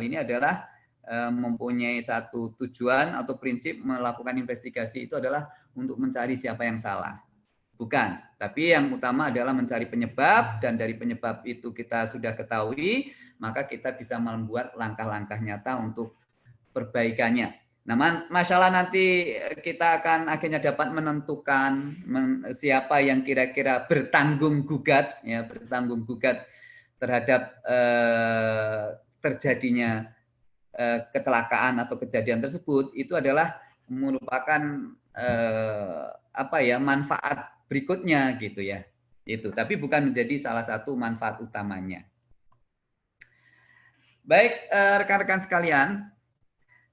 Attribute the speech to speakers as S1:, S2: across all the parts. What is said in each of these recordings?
S1: hal ini adalah eh, mempunyai satu tujuan atau prinsip melakukan investigasi itu adalah untuk mencari siapa yang salah. Bukan, tapi yang utama adalah mencari penyebab dan dari penyebab itu kita sudah ketahui, maka kita bisa membuat langkah-langkah nyata untuk perbaikannya. Nah, masalah nanti kita akan akhirnya dapat menentukan siapa yang kira-kira bertanggung gugat, ya bertanggung gugat terhadap eh, terjadinya eh, kecelakaan atau kejadian tersebut itu adalah merupakan eh, apa ya manfaat berikutnya gitu ya. Itu tapi bukan menjadi salah satu manfaat utamanya. Baik eh, rekan-rekan sekalian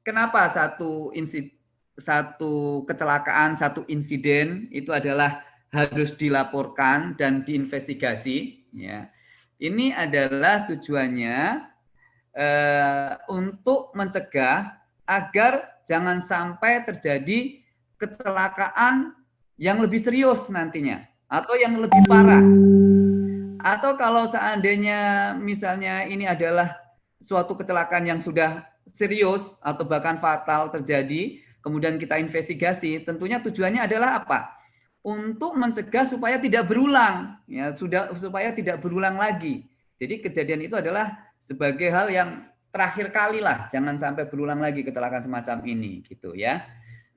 S1: kenapa satu insid satu kecelakaan satu insiden itu adalah harus dilaporkan dan diinvestigasi? Ya ini adalah tujuannya eh, untuk mencegah agar jangan sampai terjadi kecelakaan yang lebih serius nantinya atau yang lebih parah. Atau kalau seandainya misalnya ini adalah suatu kecelakaan yang sudah serius atau bahkan fatal terjadi, kemudian kita investigasi, tentunya tujuannya adalah apa? Untuk mencegah supaya tidak berulang, ya sudah supaya tidak berulang lagi. Jadi kejadian itu adalah sebagai hal yang terakhir kali lah, jangan sampai berulang lagi kecelakaan semacam ini gitu ya.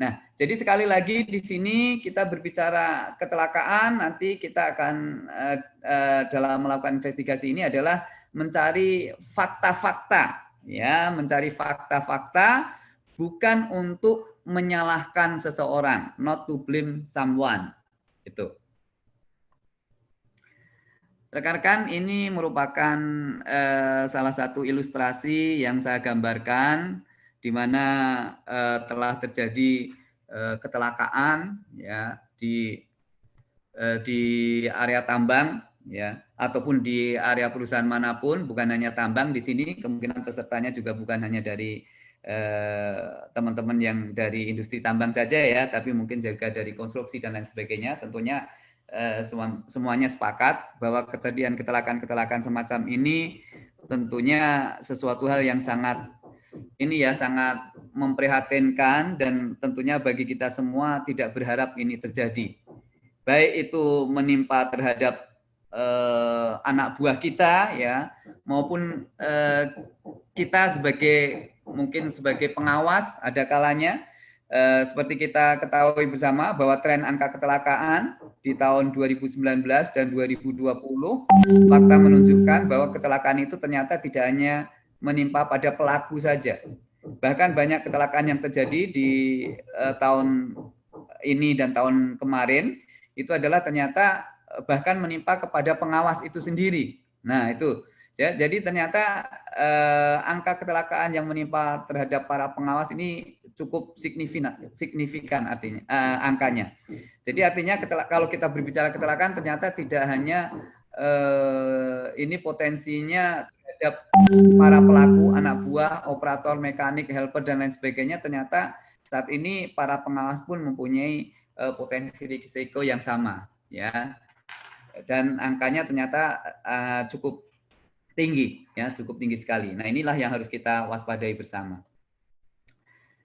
S1: Nah, jadi sekali lagi di sini kita berbicara kecelakaan, nanti kita akan uh, uh, dalam melakukan investigasi ini adalah mencari fakta-fakta, ya, mencari fakta-fakta bukan untuk menyalahkan seseorang, not to blame someone, itu. Rekan-rekan, ini merupakan eh, salah satu ilustrasi yang saya gambarkan di mana eh, telah terjadi eh, kecelakaan ya di eh, di area tambang ya ataupun di area perusahaan mana pun bukan hanya tambang di sini kemungkinan pesertanya juga bukan hanya dari eh, teman-teman yang dari industri tambang saja ya tapi mungkin juga dari konstruksi dan lain sebagainya. Tentunya Eh, semuanya sepakat bahwa kejadian kecelakaan-kecelakaan semacam ini tentunya sesuatu hal yang sangat ini ya sangat memprihatinkan dan tentunya bagi kita semua tidak berharap ini terjadi. Baik itu menimpa terhadap eh, anak buah kita ya maupun eh, kita sebagai mungkin sebagai pengawas ada kalanya Eh, seperti kita ketahui bersama bahwa tren angka kecelakaan di tahun 2019 dan 2020 fakta menunjukkan bahwa kecelakaan itu ternyata tidak hanya menimpa pada pelaku saja. Bahkan banyak kecelakaan yang terjadi di uh, tahun ini dan tahun kemarin itu adalah ternyata eh, bahkan menimpa kepada pengawas itu sendiri. Nah, itu Ya, jadi ternyata eh, angka kecelakaan yang menimpa terhadap para pengawas ini cukup signifikan, signifikan artinya eh, angkanya. Jadi artinya kalau kita berbicara kecelakaan ternyata tidak hanya eh, ini potensinya terhadap para pelaku, anak buah, operator, mekanik, helper dan lain sebagainya. Ternyata saat ini para pengawas pun mempunyai eh, potensi risiko yang sama, ya. Dan angkanya ternyata uh, cukup tinggi, ya cukup tinggi sekali. Nah inilah yang harus kita waspadai bersama.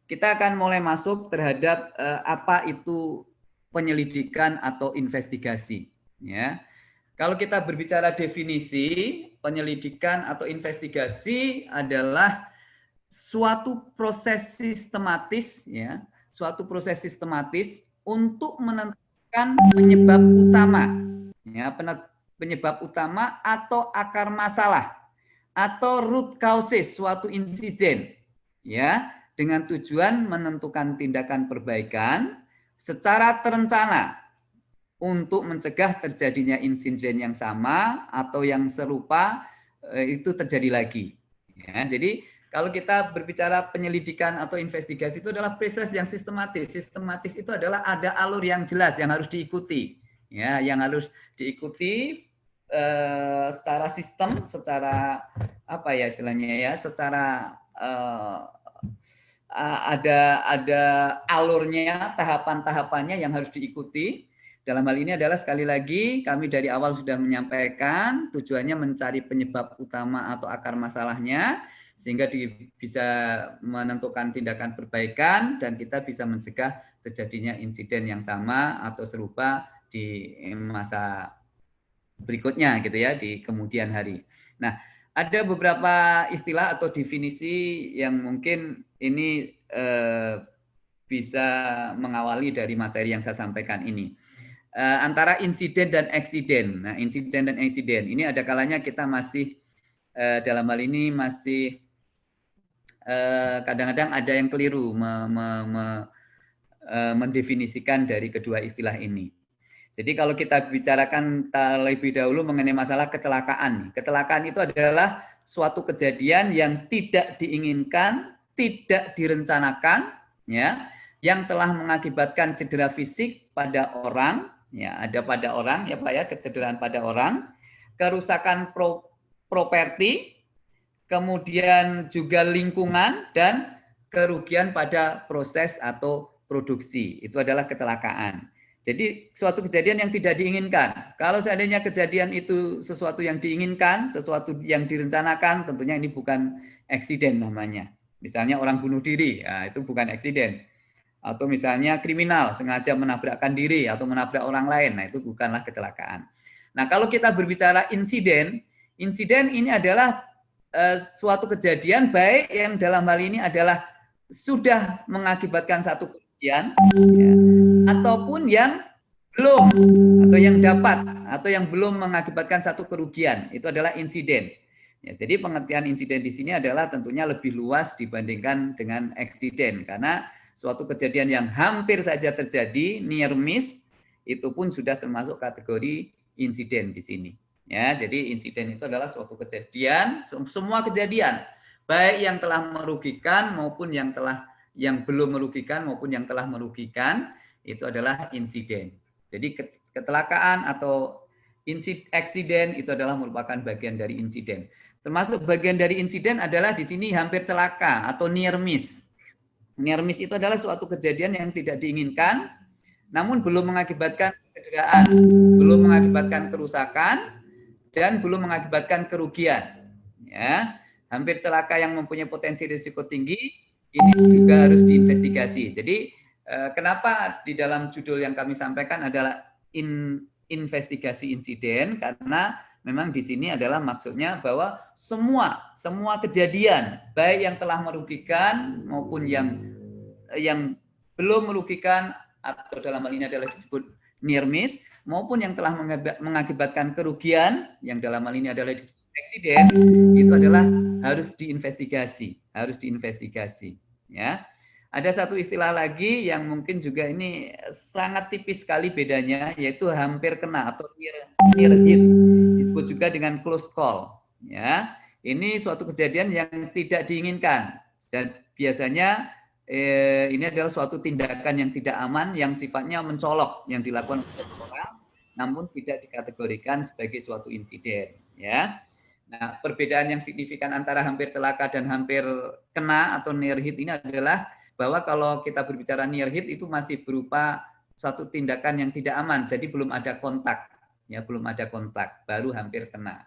S1: Kita akan mulai masuk terhadap eh, apa itu penyelidikan atau investigasi. Ya, kalau kita berbicara definisi penyelidikan atau investigasi adalah suatu proses sistematis, ya, suatu proses sistematis untuk menentukan penyebab utama, ya, penyebab utama atau akar masalah atau root causes suatu insiden ya dengan tujuan menentukan tindakan perbaikan secara terencana untuk mencegah terjadinya insiden yang sama atau yang serupa itu terjadi lagi. Ya, jadi kalau kita berbicara penyelidikan atau investigasi itu adalah proses yang sistematis. Sistematis itu adalah ada alur yang jelas yang harus diikuti. Ya, yang harus diikuti eh, secara sistem, secara apa ya istilahnya ya, secara eh, ada ada alurnya, tahapan-tahapannya yang harus diikuti. Dalam hal ini adalah sekali lagi kami dari awal sudah menyampaikan tujuannya mencari penyebab utama atau akar masalahnya sehingga di, bisa menentukan tindakan perbaikan dan kita bisa mencegah terjadinya insiden yang sama atau serupa di masa berikutnya gitu ya di kemudian hari. Nah, ada beberapa istilah atau definisi yang mungkin ini eh, bisa mengawali dari materi yang saya sampaikan ini. Eh, antara insiden dan eksiden. Nah, insiden dan eksiden ini ada kalanya kita masih eh, dalam hal ini masih kadang-kadang ada yang keliru me, me, me, mendefinisikan dari kedua istilah ini. Jadi kalau kita bicarakan terlebih dahulu mengenai masalah kecelakaan. Kecelakaan itu adalah suatu kejadian yang tidak diinginkan, tidak direncanakan, ya, yang telah mengakibatkan cedera fisik pada orang, ya, ada pada orang, ya Pak ya, kecederaan pada orang, kerusakan pro, properti, kemudian juga lingkungan dan kerugian pada proses atau produksi. Itu adalah kecelakaan. Jadi suatu kejadian yang tidak diinginkan. Kalau seandainya kejadian itu sesuatu yang diinginkan, sesuatu yang direncanakan, tentunya ini bukan eksiden namanya. Misalnya orang bunuh diri, ya, itu bukan eksiden. Atau misalnya kriminal, sengaja menabrakkan diri atau menabrak orang lain, nah itu bukanlah kecelakaan. Nah kalau kita berbicara insiden, insiden ini adalah Eh, suatu kejadian baik yang dalam hal ini adalah sudah mengakibatkan satu kerugian ya, ataupun yang belum atau yang dapat atau yang belum mengakibatkan satu kerugian itu adalah insiden. Ya, jadi pengertian insiden di sini adalah tentunya lebih luas dibandingkan dengan eksiden karena suatu kejadian yang hampir saja terjadi near miss itu pun sudah termasuk kategori insiden di sini. Ya, jadi insiden itu adalah suatu kejadian, semua kejadian, baik yang telah merugikan maupun yang telah yang belum merugikan maupun yang telah merugikan, itu adalah insiden. Jadi kecelakaan atau insiden itu adalah merupakan bagian dari insiden. Termasuk bagian dari insiden adalah di sini hampir celaka atau near miss. Near miss itu adalah suatu kejadian yang tidak diinginkan, namun belum mengakibatkan kecederaan, belum mengakibatkan kerusakan, dan belum mengakibatkan kerugian. Ya, hampir celaka yang mempunyai potensi risiko tinggi ini juga harus diinvestigasi. Jadi eh, kenapa di dalam judul yang kami sampaikan adalah in, investigasi insiden karena memang di sini adalah maksudnya bahwa semua semua kejadian baik yang telah merugikan maupun yang yang belum merugikan atau dalam hal ini adalah disebut near miss maupun yang telah mengakibatkan kerugian yang dalam hal ini adalah eksiden itu adalah harus diinvestigasi, harus diinvestigasi ya. Ada satu istilah lagi yang mungkin juga ini sangat tipis sekali bedanya yaitu hampir kena atau near, near hit disebut juga dengan close call ya. Ini suatu kejadian yang tidak diinginkan dan biasanya eh, ini adalah suatu tindakan yang tidak aman yang sifatnya mencolok yang dilakukan oleh orang namun tidak dikategorikan sebagai suatu insiden ya. Nah, perbedaan yang signifikan antara hampir celaka dan hampir kena atau near hit ini adalah bahwa kalau kita berbicara near hit itu masih berupa suatu tindakan yang tidak aman, jadi belum ada kontak, ya belum ada kontak, baru hampir kena.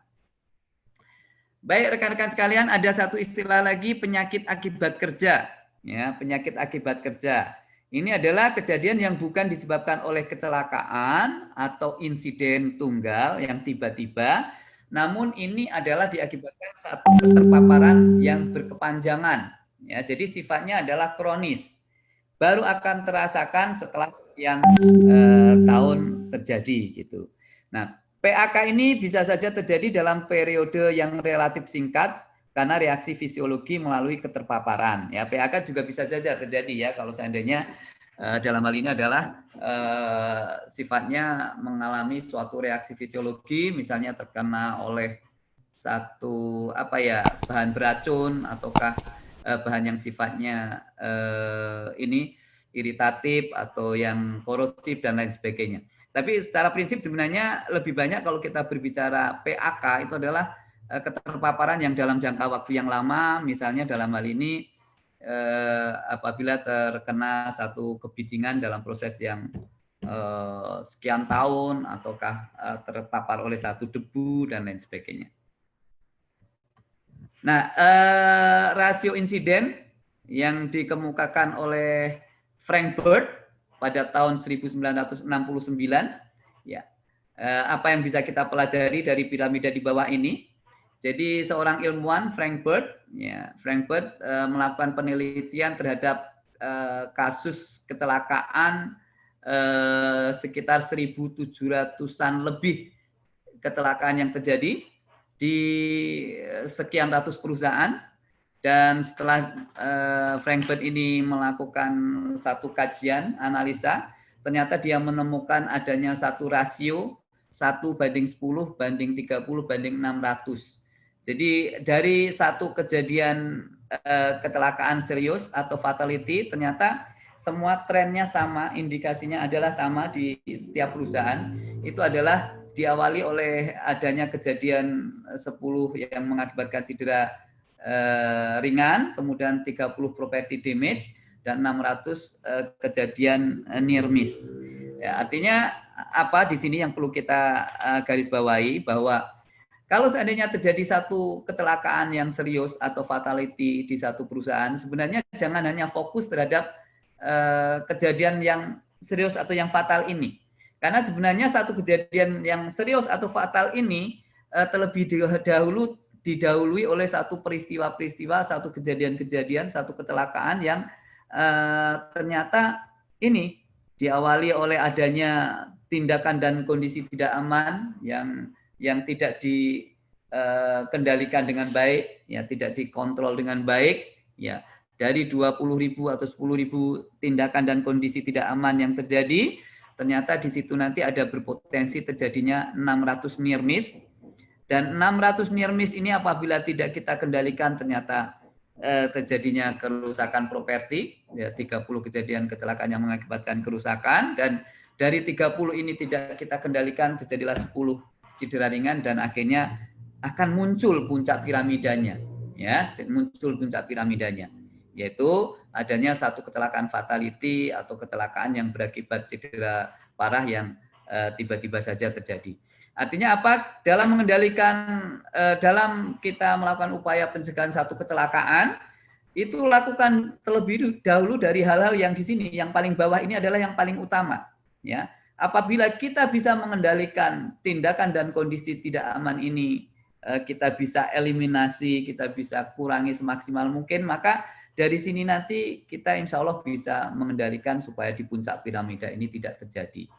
S1: Baik rekan-rekan sekalian, ada satu istilah lagi penyakit akibat kerja, ya penyakit akibat kerja. Ini adalah kejadian yang bukan disebabkan oleh kecelakaan atau insiden tunggal yang tiba-tiba, namun ini adalah diakibatkan satu keterpaparan yang berkepanjangan. Ya, jadi sifatnya adalah kronis. Baru akan terasakan setelah sekian eh, tahun terjadi gitu. Nah, PAK ini bisa saja terjadi dalam periode yang relatif singkat karena reaksi fisiologi melalui keterpaparan. Ya, PAK juga bisa saja terjadi ya kalau seandainya dalam hal ini adalah uh, sifatnya mengalami suatu reaksi fisiologi, misalnya terkena oleh satu apa ya bahan beracun ataukah uh, bahan yang sifatnya uh, ini iritatif atau yang korosif dan lain sebagainya. Tapi secara prinsip sebenarnya lebih banyak kalau kita berbicara PAK itu adalah keterpaparan yang dalam jangka waktu yang lama, misalnya dalam hal ini uh, apabila terkena satu kebisingan dalam proses yang uh, sekian tahun ataukah uh, terpapar oleh satu debu dan lain sebagainya. Nah, eh, rasio insiden yang dikemukakan oleh Frank Bird pada tahun 1969, ya, eh, apa yang bisa kita pelajari dari piramida di bawah ini? Jadi seorang ilmuwan Frank Bird, ya, Frank Bird eh, melakukan penelitian terhadap eh, kasus kecelakaan eh, sekitar 1.700an lebih kecelakaan yang terjadi di sekian ratus perusahaan. Dan setelah uh, Frankfurt ini melakukan satu kajian analisa ternyata dia menemukan adanya satu rasio satu banding 10 banding 30 banding 600 jadi dari satu kejadian uh, kecelakaan serius atau fatality ternyata semua trennya sama indikasinya adalah sama di setiap perusahaan itu adalah diawali oleh adanya kejadian 10 yang mengakibatkan cedera eh, ringan, kemudian 30 property damage dan 600 eh, kejadian eh, near miss. Ya, artinya apa di sini yang perlu kita eh, garis bawahi bahwa kalau seandainya terjadi satu kecelakaan yang serius atau fatality di satu perusahaan, sebenarnya jangan hanya fokus terhadap eh, kejadian yang serius atau yang fatal ini. Karena sebenarnya satu kejadian yang serius atau fatal ini uh, terlebih dahulu didahului oleh satu peristiwa-peristiwa, satu kejadian-kejadian, satu kecelakaan yang uh, ternyata ini diawali oleh adanya tindakan dan kondisi tidak aman yang yang tidak dikendalikan eh, dengan baik, ya tidak dikontrol dengan baik, ya. Dari 20.000 atau 10.000 tindakan dan kondisi tidak aman yang terjadi, ternyata di situ nanti ada berpotensi terjadinya 600 near miss dan 600 near miss ini apabila tidak kita kendalikan ternyata eh, terjadinya kerusakan properti ya 30 kejadian kecelakaan yang mengakibatkan kerusakan. Dan dari 30 ini tidak kita kendalikan terjadilah 10 cedera ringan dan akhirnya akan muncul puncak piramidanya ya muncul puncak piramidanya yaitu adanya satu kecelakaan fatality atau kecelakaan yang berakibat cedera parah yang eh, tiba-tiba saja terjadi. Artinya apa? Dalam mengendalikan, eh, dalam kita melakukan upaya pencegahan satu kecelakaan, itu lakukan terlebih dahulu dari hal-hal yang di sini, yang paling bawah ini adalah yang paling utama. Ya, apabila kita bisa mengendalikan tindakan dan kondisi tidak aman ini, eh, kita bisa eliminasi, kita bisa kurangi semaksimal mungkin, maka dari sini nanti kita insya Allah bisa mengendalikan supaya di puncak piramida ini tidak terjadi.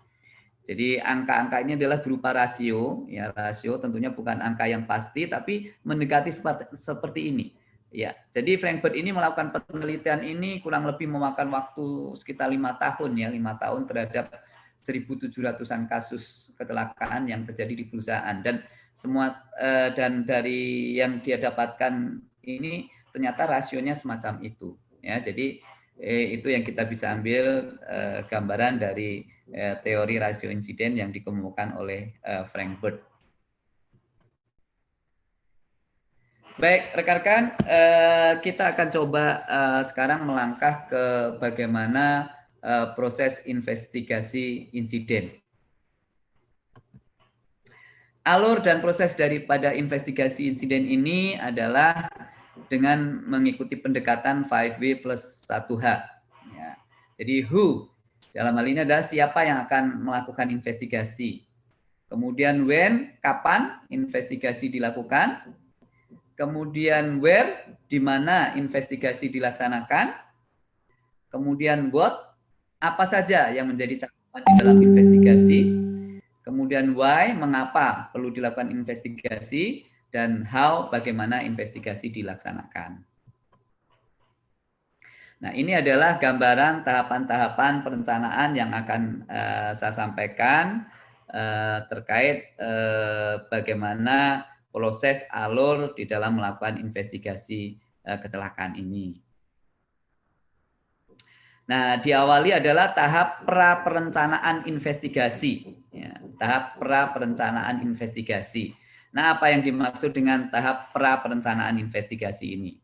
S1: Jadi angka-angka ini adalah berupa rasio, ya rasio tentunya bukan angka yang pasti, tapi mendekati seperti, ini. Ya, jadi Frankfurt ini melakukan penelitian ini kurang lebih memakan waktu sekitar lima tahun ya, lima tahun terhadap 1.700an kasus kecelakaan yang terjadi di perusahaan dan semua eh, dan dari yang dia dapatkan ini ternyata rasionya semacam itu. Ya, jadi eh, itu yang kita bisa ambil eh, gambaran dari eh, teori rasio insiden yang dikemukakan oleh eh, Frank Bird. Baik, rekan-rekan, eh, kita akan coba eh, sekarang melangkah ke bagaimana eh, proses investigasi insiden. Alur dan proses daripada investigasi insiden ini adalah dengan mengikuti pendekatan 5W plus 1H. Ya. Jadi who, dalam hal ini adalah siapa yang akan melakukan investigasi. Kemudian when, kapan investigasi dilakukan. Kemudian where, di mana investigasi dilaksanakan. Kemudian what, apa saja yang menjadi catatan di dalam investigasi. Kemudian why, mengapa perlu dilakukan investigasi dan how bagaimana investigasi dilaksanakan. Nah, ini adalah gambaran tahapan-tahapan perencanaan yang akan uh, saya sampaikan uh, terkait uh, bagaimana proses alur di dalam melakukan investigasi kecelakaan ini. Nah, diawali adalah tahap pra perencanaan investigasi. Ya, tahap pra perencanaan investigasi. Nah, apa yang dimaksud dengan tahap pra perencanaan investigasi ini?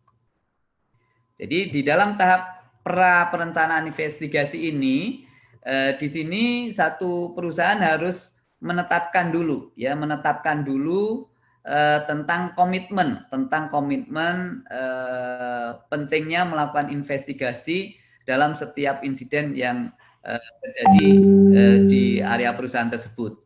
S1: Jadi di dalam tahap pra perencanaan investigasi ini, eh, di sini satu perusahaan harus menetapkan dulu, ya, menetapkan dulu eh, tentang komitmen, tentang komitmen eh, pentingnya melakukan investigasi dalam setiap insiden yang uh, terjadi uh, di area perusahaan tersebut.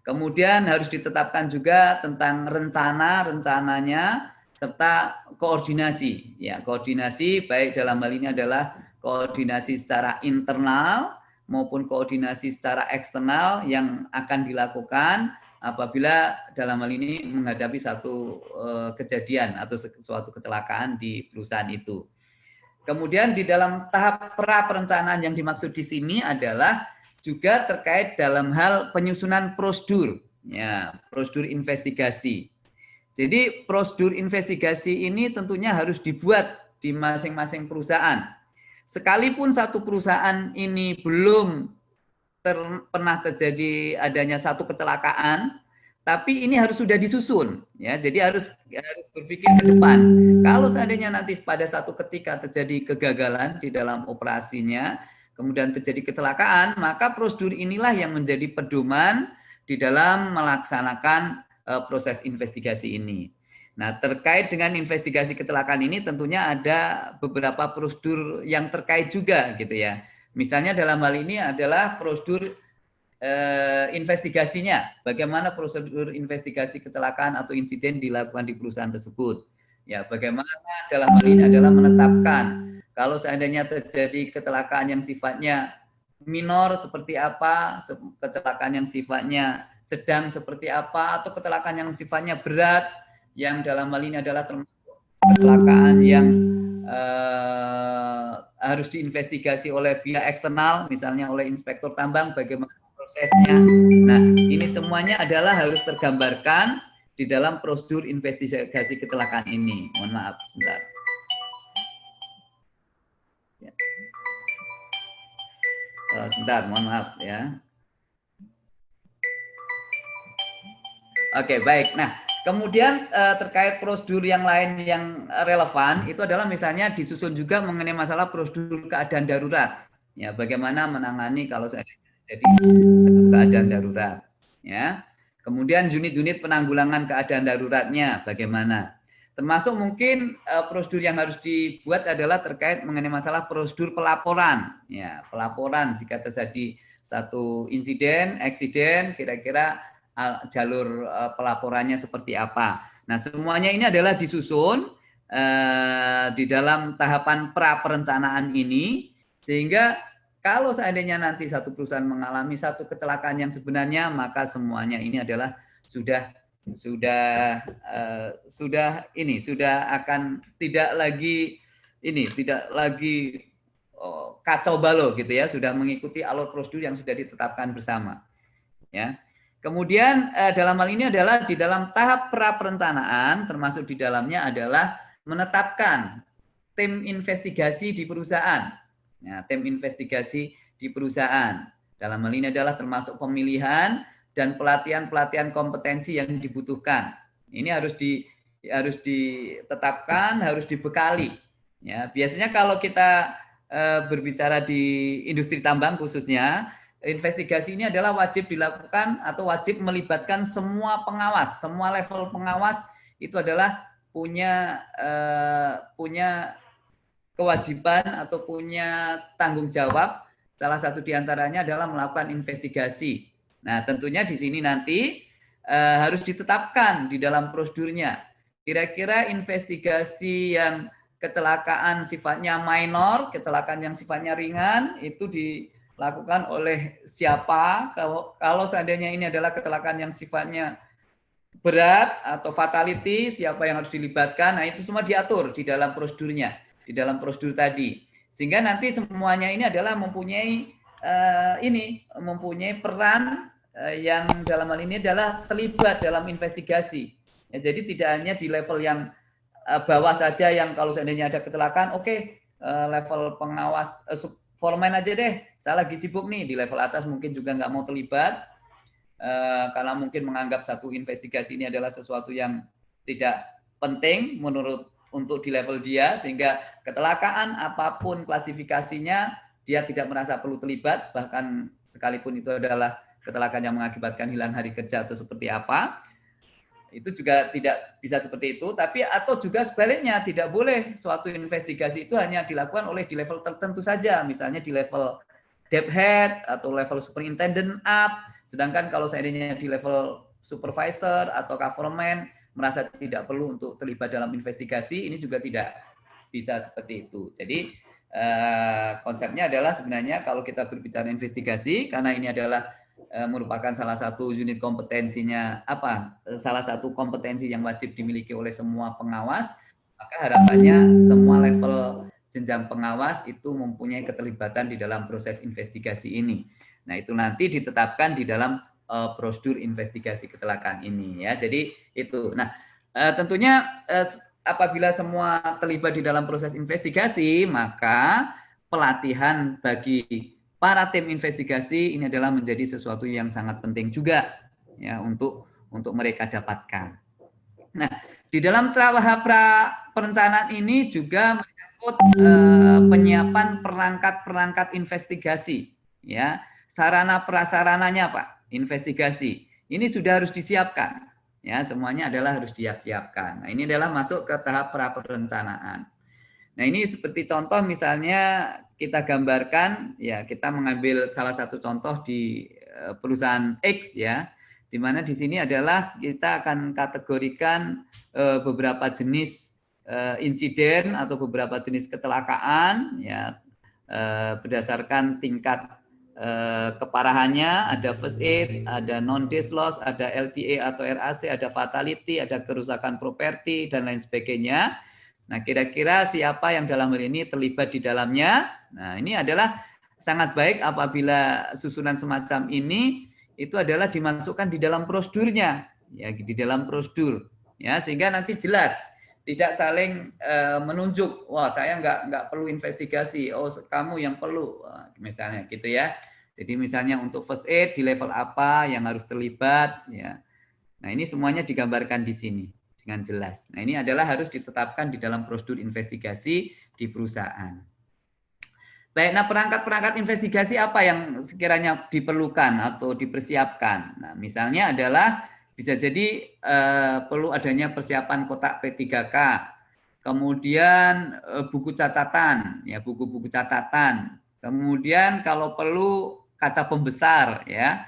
S1: Kemudian harus ditetapkan juga tentang rencana rencananya serta koordinasi. Ya, koordinasi baik dalam hal ini adalah koordinasi secara internal maupun koordinasi secara eksternal yang akan dilakukan apabila dalam hal ini menghadapi satu uh, kejadian atau suatu kecelakaan di perusahaan itu. Kemudian di dalam tahap pra perencanaan yang dimaksud di sini adalah juga terkait dalam hal penyusunan prosedur, ya, prosedur investigasi. Jadi prosedur investigasi ini tentunya harus dibuat di masing-masing perusahaan. Sekalipun satu perusahaan ini belum ter, pernah terjadi adanya satu kecelakaan, tapi ini harus sudah disusun ya. Jadi harus harus berpikir ke depan. Kalau seandainya nanti pada satu ketika terjadi kegagalan di dalam operasinya kemudian terjadi kecelakaan maka prosedur inilah yang menjadi pedoman di dalam melaksanakan uh, proses investigasi ini. Nah terkait dengan investigasi kecelakaan ini tentunya ada beberapa prosedur yang terkait juga gitu ya. Misalnya dalam hal ini adalah prosedur eh, investigasinya, bagaimana prosedur investigasi kecelakaan atau insiden dilakukan di perusahaan tersebut. Ya, bagaimana dalam hal ini adalah menetapkan kalau seandainya terjadi kecelakaan yang sifatnya minor seperti apa, kecelakaan yang sifatnya sedang seperti apa, atau kecelakaan yang sifatnya berat, yang dalam hal ini adalah termasuk kecelakaan yang eh, harus diinvestigasi oleh pihak eksternal, misalnya oleh inspektur tambang, bagaimana prosesnya. Nah, ini semuanya adalah harus tergambarkan di dalam prosedur investigasi kecelakaan ini. Mohon maaf, sebentar. Ya. Uh, sebentar, mohon maaf ya. Oke, baik. Nah, kemudian uh, terkait prosedur yang lain yang relevan itu adalah misalnya disusun juga mengenai masalah prosedur keadaan darurat. Ya, bagaimana menangani kalau saya jadi keadaan darurat ya. Kemudian unit-unit penanggulangan keadaan daruratnya bagaimana? Termasuk mungkin uh, prosedur yang harus dibuat adalah terkait mengenai masalah prosedur pelaporan ya. Pelaporan jika terjadi satu insiden eksiden kira-kira uh, jalur uh, pelaporannya seperti apa. Nah semuanya ini adalah disusun uh, di dalam tahapan pra perencanaan ini sehingga kalau seandainya nanti satu perusahaan mengalami satu kecelakaan yang sebenarnya, maka semuanya ini adalah sudah sudah uh, sudah ini sudah akan tidak lagi ini tidak lagi oh, kacau balau gitu ya, sudah mengikuti alur prosedur yang sudah ditetapkan bersama. Ya. Kemudian uh, dalam hal ini adalah di dalam tahap pra perencanaan termasuk di dalamnya adalah menetapkan tim investigasi di perusahaan Ya, tim investigasi di perusahaan. Dalam hal ini adalah termasuk pemilihan dan pelatihan-pelatihan kompetensi yang dibutuhkan. Ini harus di harus ditetapkan, harus dibekali. Ya, biasanya kalau kita e, berbicara di industri tambang khususnya, investigasi ini adalah wajib dilakukan atau wajib melibatkan semua pengawas, semua level pengawas itu adalah punya e, punya kewajiban atau punya tanggung jawab, salah satu di antaranya adalah melakukan investigasi. Nah, tentunya di sini nanti e, harus ditetapkan di dalam prosedurnya. Kira-kira investigasi yang kecelakaan sifatnya minor, kecelakaan yang sifatnya ringan, itu dilakukan oleh siapa? Kalau, kalau seandainya ini adalah kecelakaan yang sifatnya berat atau fatality, siapa yang harus dilibatkan, nah itu semua diatur di dalam prosedurnya di dalam prosedur tadi. Sehingga nanti semuanya ini adalah mempunyai uh, ini mempunyai peran uh, yang dalam hal ini adalah terlibat dalam investigasi. Ya, jadi tidak hanya di level yang uh, bawah saja yang kalau seandainya ada kecelakaan, oke okay, uh, level pengawas uh, foreman aja deh, saya lagi sibuk nih di level atas mungkin juga nggak mau terlibat karena mungkin menganggap satu investigasi ini adalah sesuatu yang tidak penting menurut untuk di level dia sehingga kecelakaan apa pun klasifikasinya dia tidak merasa perlu terlibat bahkan sekalipun itu adalah kecelakaan yang mengakibatkan hilang hari kerja atau seperti apa. Itu juga tidak bisa seperti itu tapi atau juga sebaliknya tidak boleh suatu investigasi itu hanya dilakukan oleh di level tertentu saja misalnya di level debt head atau level superintendent up. Sedangkan kalau seandainya di level supervisor atau government merasa tidak perlu untuk terlibat dalam investigasi ini juga tidak bisa seperti itu jadi eh, konsepnya adalah sebenarnya kalau kita berbicara investigasi karena ini adalah Eh, merupakan salah satu unit kompetensinya apa salah satu kompetensi yang wajib dimiliki oleh semua pengawas maka harapannya semua level jenjang pengawas itu mempunyai keterlibatan di dalam proses investigasi ini. Nah, itu nanti ditetapkan di dalam uh, prosedur investigasi kecelakaan ini ya. Jadi itu. Nah, uh, tentunya uh, apabila semua terlibat di dalam proses investigasi, maka pelatihan bagi para tim investigasi ini adalah menjadi sesuatu yang sangat penting juga ya untuk untuk mereka dapatkan. Nah, di dalam pra perencanaan ini juga menyangkut penyiapan perangkat-perangkat investigasi ya. Sarana prasarananya Pak, investigasi. Ini sudah harus disiapkan. Ya, semuanya adalah harus disiapkan. Nah, ini adalah masuk ke tahap pra perencanaan. Nah, ini seperti contoh misalnya kita gambarkan ya kita mengambil salah satu contoh di eh, perusahaan X ya di mana di sini adalah kita akan kategorikan eh, beberapa jenis eh, insiden atau beberapa jenis kecelakaan ya berdasarkan tingkat keparahannya ada first aid, ada non days loss, ada LTA atau RAC, ada fatality, ada kerusakan properti dan lain sebagainya. Nah, kira-kira siapa yang dalam hal ini terlibat di dalamnya? Nah, ini adalah sangat baik apabila susunan semacam ini itu adalah dimasukkan di dalam prosedurnya, ya di dalam prosedur, ya sehingga nanti jelas tidak saling e, menunjuk, wah saya nggak nggak perlu investigasi, oh kamu yang perlu, misalnya gitu ya. Jadi misalnya untuk first aid di level apa yang harus terlibat, ya. Nah ini semuanya digambarkan di sini dengan jelas. Nah ini adalah harus ditetapkan di dalam prosedur investigasi di perusahaan. Baik, nah perangkat-perangkat investigasi apa yang sekiranya diperlukan atau dipersiapkan? Nah, misalnya adalah bisa jadi eh, perlu adanya persiapan kotak P3K, kemudian eh, buku catatan, ya buku-buku catatan, kemudian kalau perlu kaca pembesar, ya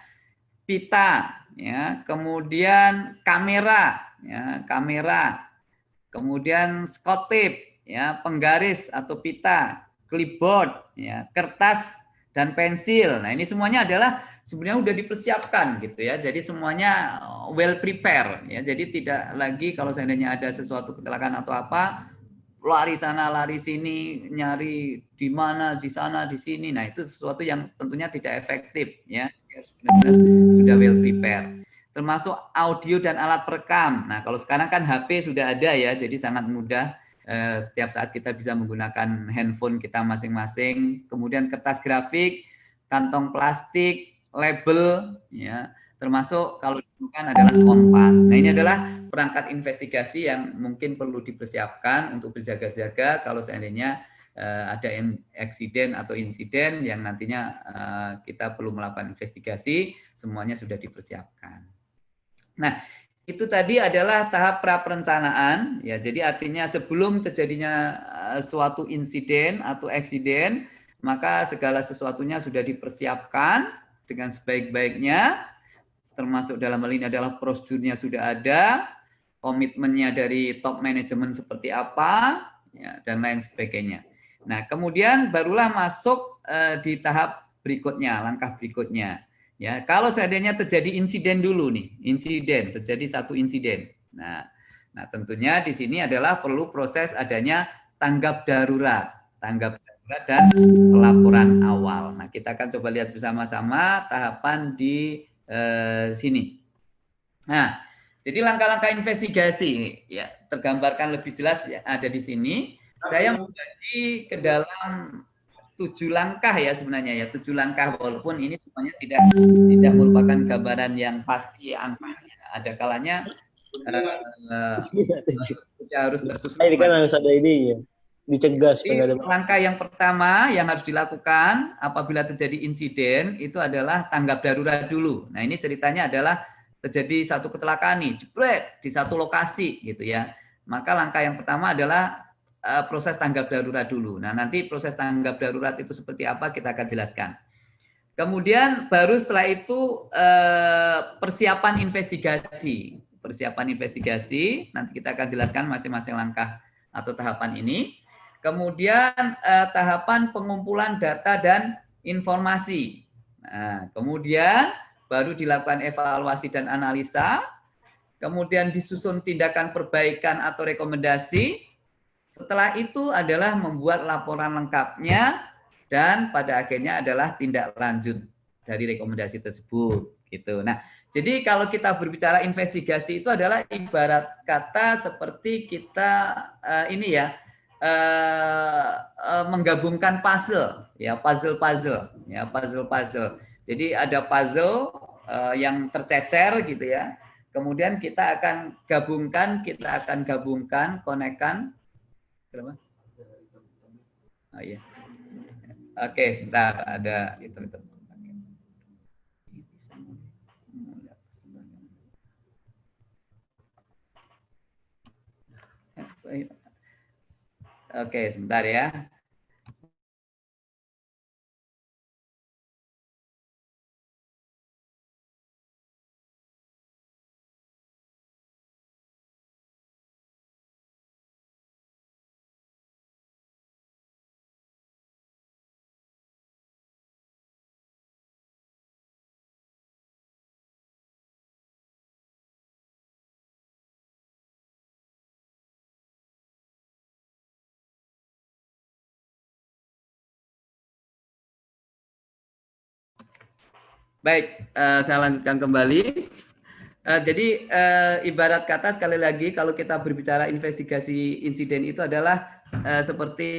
S1: pita, ya kemudian kamera, ya kamera, kemudian tape, ya penggaris atau pita, clipboard, ya, kertas dan pensil. Nah, ini semuanya adalah sebenarnya sudah dipersiapkan gitu ya. Jadi semuanya uh, well prepare ya. Jadi tidak lagi kalau seandainya ada sesuatu kecelakaan atau apa lari sana lari sini nyari di mana di sana di sini. Nah, itu sesuatu yang tentunya tidak efektif ya. Benar-benar sudah well prepare. Termasuk audio dan alat perekam. Nah, kalau sekarang kan HP sudah ada ya, jadi sangat mudah Eh, setiap saat kita bisa menggunakan handphone kita masing-masing, kemudian kertas grafik, kantong plastik, label, ya, termasuk kalau dibutuhkan adalah kompas. Nah ini adalah perangkat investigasi yang mungkin perlu dipersiapkan untuk berjaga-jaga kalau seandainya uh, ada eksiden atau insiden yang nantinya uh, kita perlu melakukan investigasi, semuanya sudah dipersiapkan. Nah, itu tadi adalah tahap pra perencanaan ya jadi artinya sebelum terjadinya eh, suatu insiden atau eksiden maka segala sesuatunya sudah dipersiapkan dengan sebaik-baiknya termasuk dalam hal ini adalah prosedurnya sudah ada komitmennya dari top manajemen seperti apa ya, dan lain sebagainya nah kemudian barulah masuk uh, di tahap berikutnya langkah berikutnya Ya, kalau seandainya terjadi insiden dulu nih, insiden, terjadi satu insiden. Nah, nah tentunya di sini adalah perlu proses adanya tanggap darurat, tanggap darurat dan pelaporan awal. Nah, kita akan coba lihat bersama-sama tahapan di eh, sini. Nah, Jadi langkah-langkah investigasi ya tergambarkan lebih jelas ya ada di sini. Saya membagi ke dalam tujuh langkah ya sebenarnya ya tujuh langkah walaupun ini semuanya tidak tidak merupakan gambaran yang pasti angkanya. Ada kalanya uh, harus tersusun.
S2: Ini kan harus ada ini ya dicegah
S1: ada langkah yang pertama yang harus dilakukan apabila terjadi insiden itu adalah tanggap darurat dulu. Nah, ini ceritanya adalah terjadi satu kecelakaan nih, jebret di satu lokasi gitu ya. Maka langkah yang pertama adalah uh, proses tanggap darurat dulu. Nah, nanti proses tanggap darurat itu seperti apa kita akan jelaskan. Kemudian baru setelah itu uh, persiapan investigasi. Persiapan investigasi, nanti kita akan jelaskan masing-masing langkah atau tahapan ini. Kemudian eh, tahapan pengumpulan data dan informasi. Nah, kemudian baru dilakukan evaluasi dan analisa. Kemudian disusun tindakan perbaikan atau rekomendasi. Setelah itu adalah membuat laporan lengkapnya dan pada akhirnya adalah tindak lanjut dari rekomendasi tersebut. Gitu. Nah, jadi kalau kita berbicara investigasi itu adalah ibarat kata seperti kita uh, ini ya uh, uh, menggabungkan puzzle ya puzzle puzzle ya puzzle puzzle jadi ada puzzle uh, yang tercecer gitu ya. Kemudian kita akan gabungkan kita akan gabungkan konekkan oh iya. Oke sebentar ada itu itu Oke, sebentar ya. Baik, uh, saya lanjutkan kembali. Uh, jadi uh, ibarat kata sekali lagi kalau kita berbicara investigasi insiden itu adalah seperti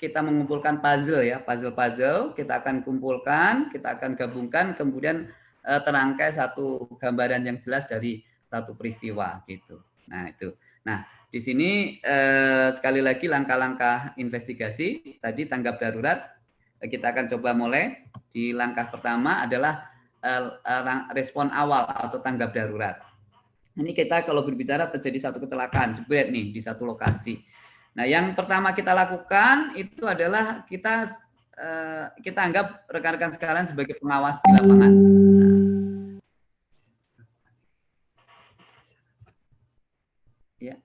S1: kita mengumpulkan puzzle ya, puzzle-puzzle kita akan kumpulkan, kita akan gabungkan, kemudian terangkai satu gambaran yang jelas dari satu peristiwa gitu. Nah itu. Nah di sini uh, sekali lagi langkah-langkah investigasi tadi tanggap darurat kita akan coba mulai di langkah pertama adalah Eh, eh, respon awal atau tanggap darurat. Ini kita kalau berbicara terjadi satu kecelakaan, jebret nih di satu lokasi. Nah, yang pertama kita lakukan itu adalah kita eh, kita anggap rekan-rekan sekalian sebagai pengawas di lapangan. Ya.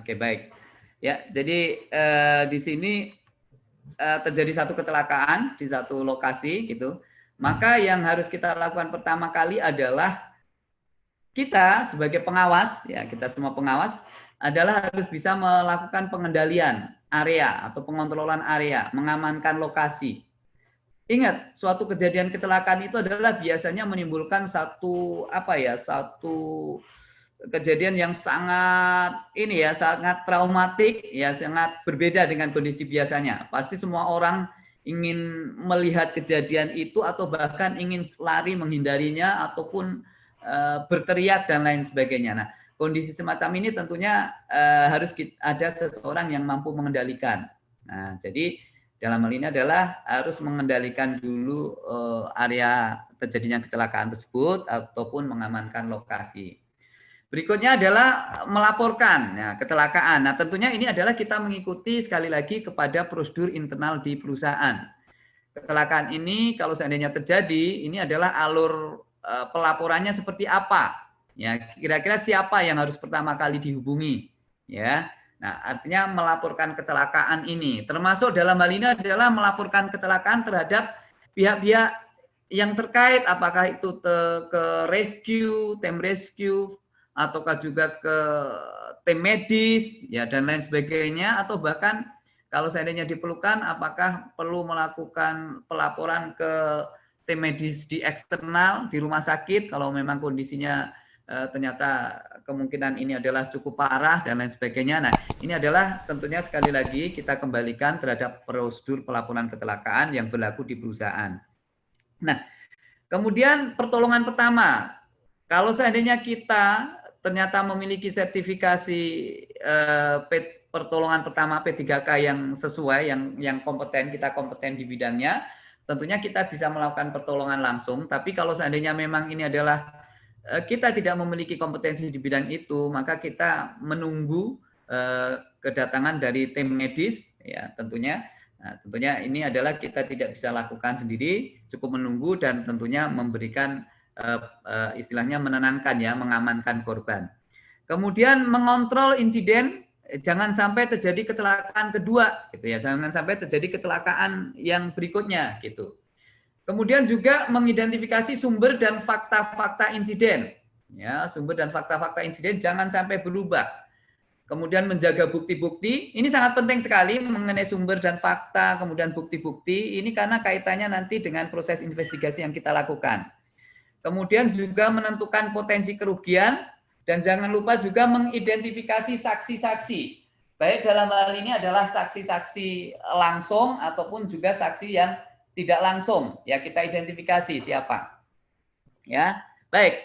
S1: Oke, baik. Ya, jadi eh, di sini uh, terjadi satu kecelakaan di satu lokasi gitu, maka yang harus kita lakukan pertama kali adalah kita sebagai pengawas ya kita semua pengawas adalah harus bisa melakukan pengendalian area atau pengontrolan area, mengamankan lokasi. Ingat, suatu kejadian kecelakaan itu adalah biasanya menimbulkan satu apa ya, satu kejadian yang sangat ini ya sangat traumatik ya sangat berbeda dengan kondisi biasanya. Pasti semua orang ingin melihat kejadian itu atau bahkan ingin lari menghindarinya ataupun uh, berteriak dan lain sebagainya. Nah kondisi semacam ini tentunya uh, harus ada seseorang yang mampu mengendalikan. Nah jadi dalam hal ini adalah harus mengendalikan dulu uh, area terjadinya kecelakaan tersebut ataupun mengamankan lokasi Berikutnya adalah melaporkan ya, kecelakaan. Nah, tentunya ini adalah kita mengikuti sekali lagi kepada prosedur internal di perusahaan. Kecelakaan ini kalau seandainya terjadi, ini adalah alur uh, pelaporannya seperti apa? Ya, kira-kira siapa yang harus pertama kali dihubungi? Ya. Nah, artinya melaporkan kecelakaan ini. Termasuk dalam hal ini adalah melaporkan kecelakaan terhadap pihak-pihak yang terkait apakah itu ke rescue, tim rescue, ataukah juga ke tim medis ya dan lain sebagainya atau bahkan kalau seandainya diperlukan apakah perlu melakukan pelaporan ke tim medis di eksternal di rumah sakit kalau memang kondisinya uh, ternyata kemungkinan ini adalah cukup parah dan lain sebagainya. Nah, ini adalah tentunya sekali lagi kita kembalikan terhadap prosedur pelaporan kecelakaan yang berlaku di perusahaan. Nah, kemudian pertolongan pertama, kalau seandainya kita ternyata memiliki sertifikasi eh, pertolongan pertama P3K yang sesuai, yang yang kompeten, kita kompeten di bidangnya, tentunya kita bisa melakukan pertolongan langsung. Tapi kalau seandainya memang ini adalah Eh, kita tidak memiliki kompetensi di bidang itu, maka kita menunggu eh, kedatangan dari tim medis, ya tentunya. Nah, tentunya ini adalah kita tidak bisa lakukan sendiri, cukup menunggu dan tentunya memberikan istilahnya menenangkan ya, mengamankan korban. Kemudian mengontrol insiden, jangan sampai terjadi kecelakaan kedua, gitu ya, jangan sampai terjadi kecelakaan yang berikutnya, gitu. Kemudian juga mengidentifikasi sumber dan fakta-fakta insiden. Ya, sumber dan fakta-fakta insiden jangan sampai berubah. Kemudian menjaga bukti-bukti, ini sangat penting sekali mengenai sumber dan fakta, kemudian bukti-bukti, ini karena kaitannya nanti dengan proses investigasi yang kita lakukan. Kemudian juga menentukan potensi kerugian, dan jangan lupa juga mengidentifikasi saksi-saksi. Baik dalam hal ini adalah saksi-saksi langsung ataupun juga saksi yang tidak langsung ya kita identifikasi siapa. Ya. Baik.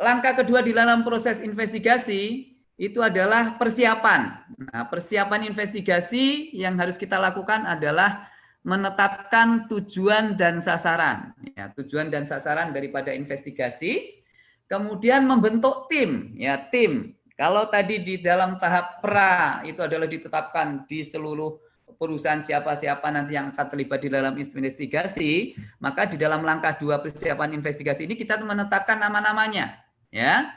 S1: Langkah kedua di dalam proses investigasi itu adalah persiapan. Nah, persiapan investigasi yang harus kita lakukan adalah menetapkan tujuan dan sasaran. Ya, tujuan dan sasaran daripada investigasi. Kemudian membentuk tim, ya tim. Kalau tadi di dalam tahap pra itu adalah ditetapkan di seluruh perusahaan siapa-siapa nanti yang akan terlibat di dalam investigasi, maka di dalam langkah dua persiapan investigasi ini kita menetapkan nama-namanya, ya.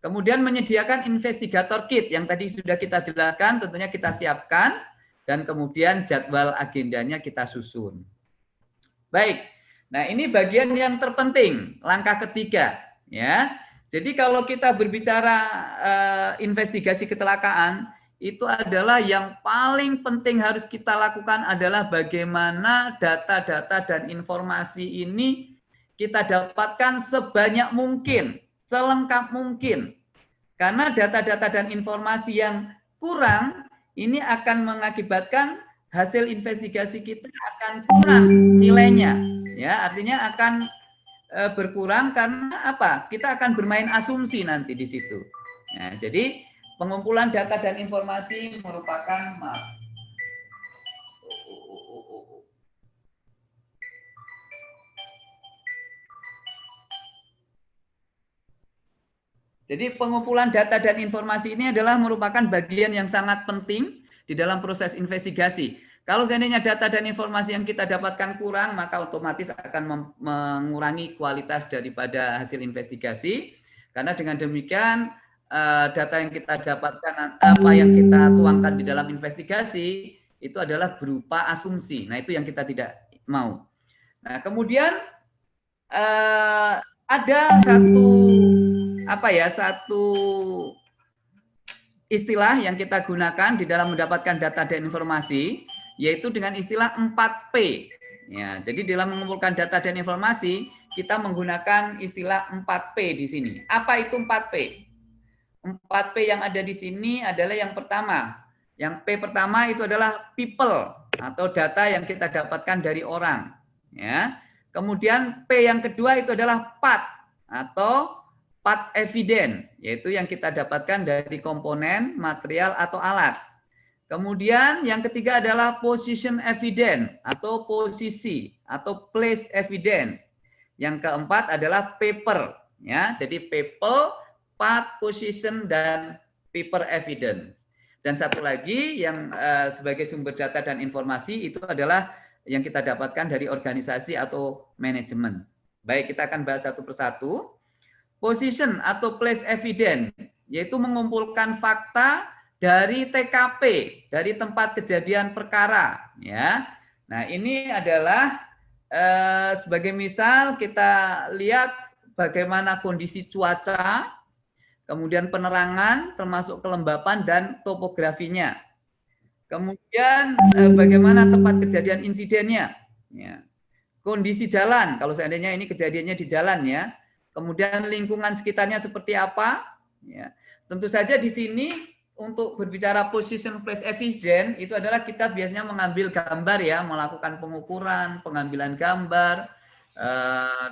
S1: Kemudian menyediakan investigator kit yang tadi sudah kita jelaskan, tentunya kita siapkan dan kemudian jadwal agendanya kita susun. Baik. Nah, ini bagian yang terpenting, langkah ketiga, ya. Jadi kalau kita berbicara uh, investigasi kecelakaan, itu adalah yang paling penting harus kita lakukan adalah bagaimana data-data dan informasi ini kita dapatkan sebanyak mungkin, selengkap mungkin. Karena data-data dan informasi yang kurang ini akan mengakibatkan hasil investigasi kita akan kurang nilainya. Ya, artinya akan e, berkurang karena apa? Kita akan bermain asumsi nanti di situ. Nah, jadi Pengumpulan data dan informasi merupakan Jadi pengumpulan data dan informasi ini adalah merupakan bagian yang sangat penting di dalam proses investigasi. Kalau seandainya data dan informasi yang kita dapatkan kurang, maka otomatis akan mengurangi kualitas daripada hasil investigasi. Karena dengan demikian uh, data yang kita dapatkan apa yang kita tuangkan di dalam investigasi itu adalah berupa asumsi. Nah, itu yang kita tidak mau. Nah, kemudian uh, ada satu apa ya, satu istilah yang kita gunakan di dalam mendapatkan data dan informasi yaitu dengan istilah 4P. Ya, jadi dalam mengumpulkan data dan informasi kita menggunakan istilah 4P di sini. Apa itu 4P? 4P yang ada di sini adalah yang pertama. Yang P pertama itu adalah people atau data yang kita dapatkan dari orang. Ya. Kemudian P yang kedua itu adalah part atau part evidence, yaitu yang kita dapatkan dari komponen, material, atau alat. Kemudian yang ketiga adalah position evidence atau posisi atau place evidence. Yang keempat adalah paper. Ya, jadi paper part position dan paper evidence. Dan satu lagi yang uh, sebagai sumber data dan informasi itu adalah yang kita dapatkan dari organisasi atau manajemen. Baik, kita akan bahas satu persatu. Position atau place evidence, yaitu mengumpulkan fakta dari TKP, dari tempat kejadian perkara. Ya, Nah ini adalah eh, sebagai misal kita lihat bagaimana kondisi cuaca kemudian penerangan termasuk kelembapan dan topografinya. Kemudian eh, bagaimana tempat kejadian insidennya. Ya. kondisi jalan, kalau seandainya ini kejadiannya di jalan ya. Kemudian lingkungan sekitarnya seperti apa? Ya. Tentu saja di sini untuk berbicara position place evidence itu adalah kita biasanya mengambil gambar ya, melakukan pengukuran, pengambilan gambar, eh,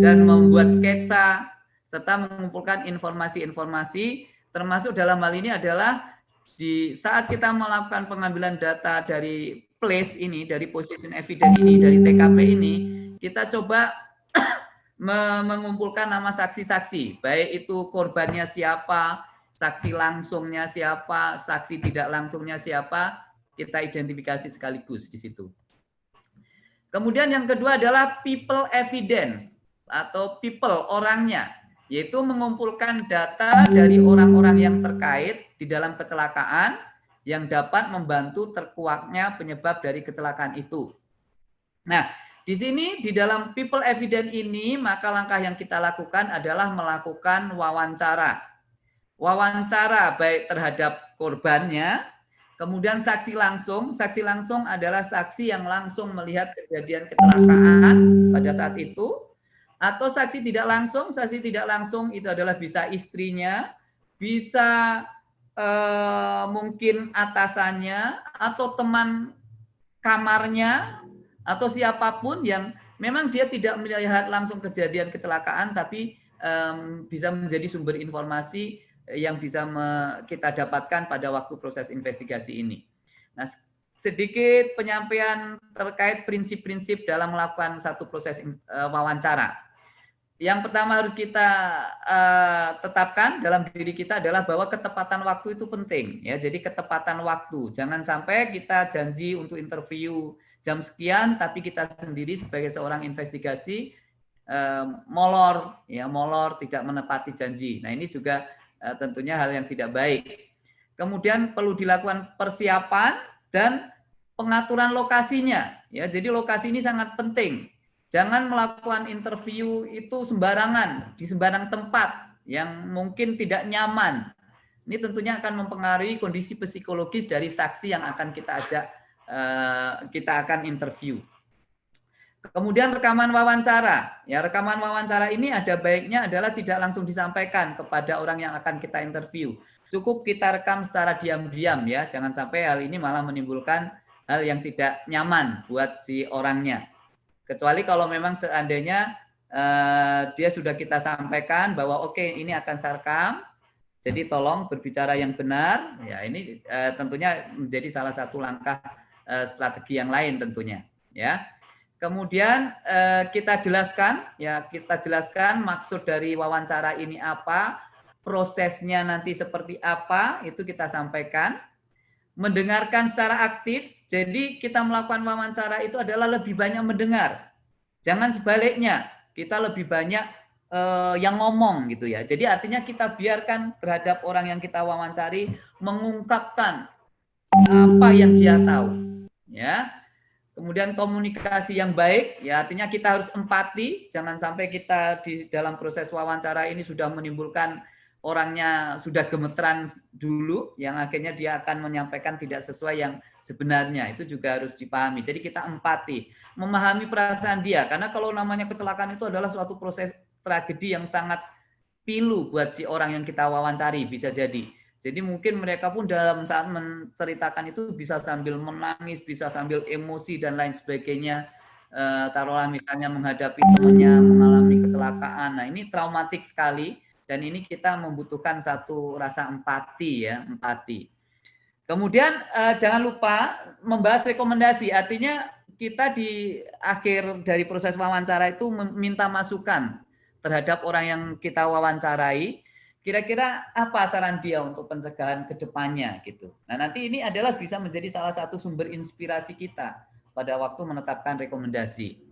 S1: dan membuat sketsa serta mengumpulkan informasi-informasi termasuk dalam hal ini adalah di saat kita melakukan pengambilan data dari place ini, dari position evidence ini, dari TKP ini, kita coba mengumpulkan nama saksi-saksi, baik itu korbannya siapa, saksi langsungnya siapa, saksi tidak langsungnya siapa, kita identifikasi sekaligus di situ. Kemudian yang kedua adalah people evidence atau people orangnya, yaitu mengumpulkan data dari orang-orang yang terkait di dalam kecelakaan yang dapat membantu terkuaknya penyebab dari kecelakaan itu. Nah, di sini di dalam people evidence ini maka langkah yang kita lakukan adalah melakukan wawancara. Wawancara baik terhadap korbannya, kemudian saksi langsung. Saksi langsung adalah saksi yang langsung melihat kejadian kecelakaan pada saat itu. Atau saksi tidak langsung, saksi tidak langsung itu adalah bisa istrinya, bisa eh, mungkin atasannya atau teman kamarnya atau siapa pun yang memang dia tidak melihat langsung kejadian kecelakaan tapi um, bisa menjadi sumber informasi yang bisa kita dapatkan pada waktu proses investigasi ini. Nah, sedikit penyampaian terkait prinsip-prinsip dalam melakukan satu proses uh, wawancara yang pertama harus kita uh, tetapkan dalam diri kita adalah bahwa ketepatan waktu itu penting ya. Jadi ketepatan waktu. Jangan sampai kita janji untuk interview jam sekian tapi kita sendiri sebagai seorang investigasi uh, molor ya, molor tidak menepati janji. Nah, ini juga uh, tentunya hal yang tidak baik. Kemudian perlu dilakukan persiapan dan pengaturan lokasinya ya. Jadi lokasi ini sangat penting Jangan melakukan interview itu sembarangan, di sembarang tempat yang mungkin tidak nyaman. Ini tentunya akan mempengaruhi kondisi psikologis dari saksi yang akan kita ajak, eh, kita akan interview. Kemudian rekaman wawancara. Ya, rekaman wawancara ini ada baiknya adalah tidak langsung disampaikan kepada orang yang akan kita interview. Cukup kita rekam secara diam-diam ya, jangan sampai hal ini malah menimbulkan hal yang tidak nyaman buat si orangnya. Kecuali kalau memang seandainya uh, dia sudah kita sampaikan bahwa oke okay, ini akan sarkam, jadi tolong berbicara yang benar. Ya ini uh, tentunya menjadi salah satu langkah uh, strategi yang lain tentunya. Ya. Kemudian uh, kita jelaskan, ya kita jelaskan maksud dari wawancara ini apa, prosesnya nanti seperti apa, itu kita sampaikan. Mendengarkan secara aktif, jadi kita melakukan wawancara itu adalah lebih banyak mendengar. Jangan sebaliknya, kita lebih banyak uh, yang ngomong gitu ya. Jadi artinya kita biarkan terhadap orang yang kita wawancari mengungkapkan apa yang dia tahu. Ya. Kemudian komunikasi yang baik, ya artinya kita harus empati, jangan sampai kita di dalam proses wawancara ini sudah menimbulkan orangnya sudah gemeteran dulu, yang akhirnya dia akan menyampaikan tidak sesuai yang sebenarnya. Itu juga harus dipahami. Jadi kita empati, memahami perasaan dia. Karena kalau namanya kecelakaan itu adalah suatu proses tragedi yang sangat pilu buat si orang yang kita wawancari, bisa jadi. Jadi mungkin mereka pun dalam saat menceritakan itu bisa sambil menangis, bisa sambil emosi dan lain sebagainya. E, taruhlah misalnya menghadapi temannya mengalami kecelakaan. Nah ini traumatik sekali dan ini kita membutuhkan satu rasa empati ya, empati. Kemudian eh, jangan lupa membahas rekomendasi. Artinya kita di akhir dari proses wawancara itu meminta masukan terhadap orang yang kita wawancarai. Kira-kira apa saran dia untuk pencegahan ke depannya gitu. Nah, nanti ini adalah bisa menjadi salah satu sumber inspirasi kita pada waktu menetapkan rekomendasi.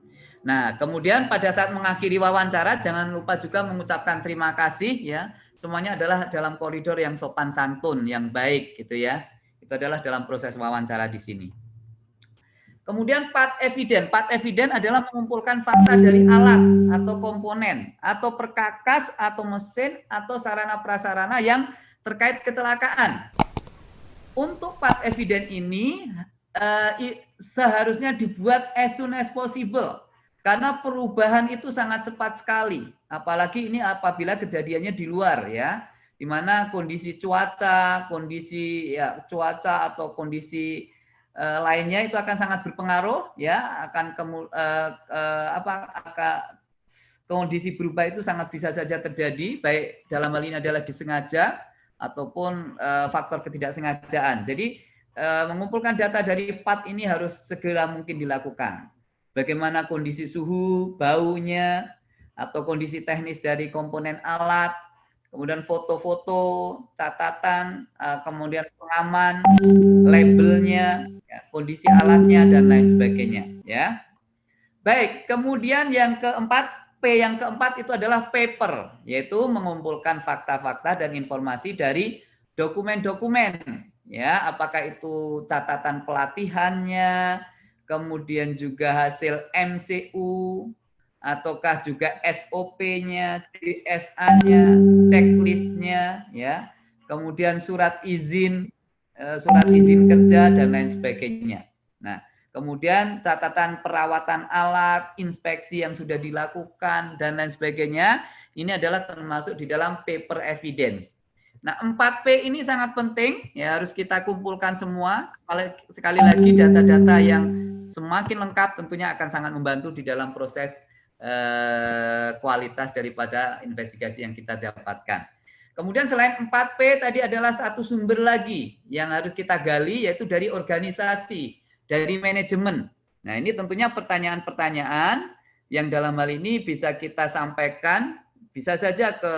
S1: Nah, kemudian pada saat mengakhiri wawancara jangan lupa juga mengucapkan terima kasih ya. Semuanya adalah dalam koridor yang sopan santun, yang baik gitu ya. Itu adalah dalam proses wawancara di sini. Kemudian part evident. Part evident adalah mengumpulkan fakta dari alat atau komponen atau perkakas atau mesin atau sarana prasarana yang terkait kecelakaan. Untuk part evident ini uh, seharusnya dibuat as soon as possible Karena perubahan itu sangat cepat sekali, apalagi ini apabila kejadiannya di luar ya, di mana kondisi cuaca, kondisi ya cuaca atau kondisi uh, lainnya itu akan sangat berpengaruh ya, akan kemu, uh, uh, apa akan kondisi berubah itu sangat bisa saja terjadi, baik dalam hal ini adalah disengaja ataupun uh, faktor ketidaksengajaan. Jadi uh, mengumpulkan data dari PAT ini harus segera mungkin dilakukan bagaimana kondisi suhu, baunya, atau kondisi teknis dari komponen alat, kemudian foto-foto, catatan, eh, kemudian pengaman, labelnya, ya, kondisi alatnya, dan lain sebagainya. Ya, Baik, kemudian yang keempat, P yang keempat itu adalah paper, yaitu mengumpulkan fakta-fakta dan informasi dari dokumen-dokumen. Ya, apakah itu catatan pelatihannya, kemudian juga hasil MCU, ataukah juga SOP-nya, DSA-nya, checklist-nya, ya, kemudian surat izin, surat izin kerja dan lain sebagainya. Nah, kemudian catatan perawatan alat, inspeksi yang sudah dilakukan dan lain sebagainya, ini adalah termasuk di dalam paper evidence. Nah, 4P ini sangat penting, ya harus kita kumpulkan semua. Sekali lagi data-data yang semakin lengkap tentunya akan sangat membantu di dalam proses eh, kualitas daripada investigasi yang kita dapatkan. Kemudian selain 4P tadi adalah satu sumber lagi yang harus kita gali yaitu dari organisasi, dari manajemen. Nah, ini tentunya pertanyaan-pertanyaan yang dalam hal ini bisa kita sampaikan bisa saja ke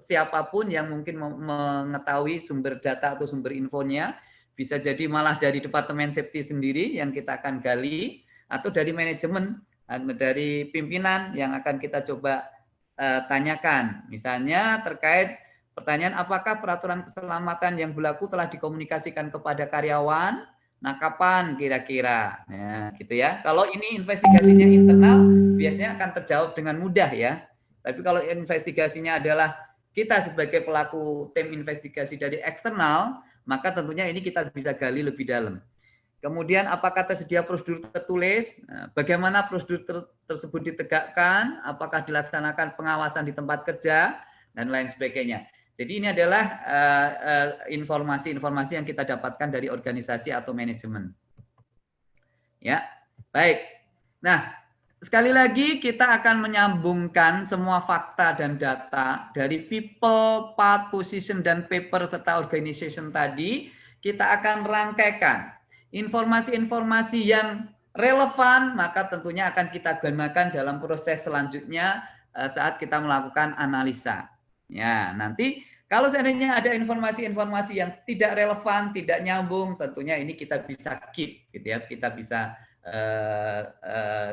S1: siapa pun yang mungkin mengetahui sumber data atau sumber infonya, bisa jadi malah dari Departemen Safety sendiri yang kita akan gali, atau dari manajemen, dari pimpinan yang akan kita coba uh, tanyakan. Misalnya terkait pertanyaan apakah peraturan keselamatan yang berlaku telah dikomunikasikan kepada karyawan, nah kapan kira-kira, ya, gitu ya. Kalau ini investigasinya internal, biasanya akan terjawab dengan mudah ya tapi kalau investigasinya adalah kita sebagai pelaku tim investigasi dari eksternal, maka tentunya ini kita bisa gali lebih dalam. Kemudian apakah tersedia prosedur tertulis? Nah, bagaimana prosedur ter tersebut ditegakkan? Apakah dilaksanakan pengawasan di tempat kerja dan lain sebagainya. Jadi ini adalah eh, eh, informasi-informasi uh, uh, yang kita dapatkan dari organisasi atau manajemen. Ya, baik. Nah, Sekali lagi kita akan menyambungkan semua fakta dan data dari people, part, position, dan paper serta organization tadi. Kita akan rangkaikan informasi-informasi yang relevan, maka tentunya akan kita gunakan dalam proses selanjutnya eh, saat kita melakukan analisa. Ya, nanti kalau seandainya ada informasi-informasi yang tidak relevan, tidak nyambung, tentunya ini kita bisa keep, gitu ya, kita bisa uh, uh,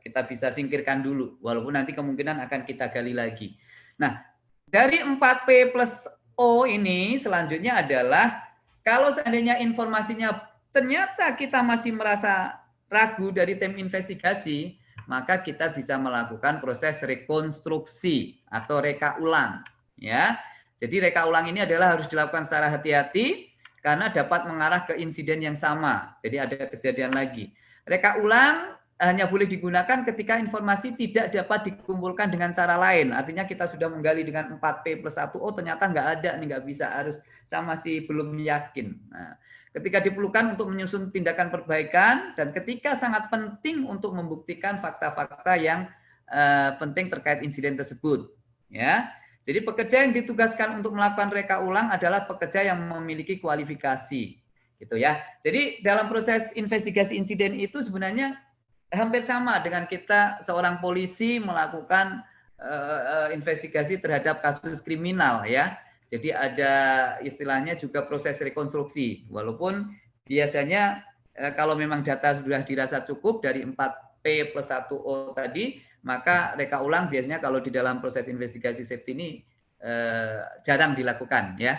S1: kita bisa singkirkan dulu, walaupun nanti kemungkinan akan kita gali lagi. Nah, dari 4P plus O ini selanjutnya adalah kalau seandainya informasinya ternyata kita masih merasa ragu dari tim investigasi, maka kita bisa melakukan proses rekonstruksi atau reka ulang. Ya, jadi reka ulang ini adalah harus dilakukan secara hati-hati karena dapat mengarah ke insiden yang sama. Jadi ada kejadian lagi. Reka ulang hanya boleh digunakan ketika informasi tidak dapat dikumpulkan dengan cara lain. Artinya kita sudah menggali dengan 4P plus 1O, ternyata nggak ada, nih nggak bisa, harus sama masih belum yakin. Nah, ketika diperlukan untuk menyusun tindakan perbaikan, dan ketika sangat penting untuk membuktikan fakta-fakta yang uh, penting terkait insiden tersebut. Ya, Jadi pekerja yang ditugaskan untuk melakukan reka ulang adalah pekerja yang memiliki kualifikasi gitu ya. Jadi dalam proses investigasi insiden itu sebenarnya hampir sama dengan kita seorang polisi melakukan uh, investigasi terhadap kasus kriminal ya. Jadi ada istilahnya juga proses rekonstruksi. Walaupun biasanya uh, kalau memang data sudah dirasa cukup dari 4P plus 1O tadi, maka reka ulang biasanya kalau di dalam proses investigasi safety ini uh, jarang dilakukan ya.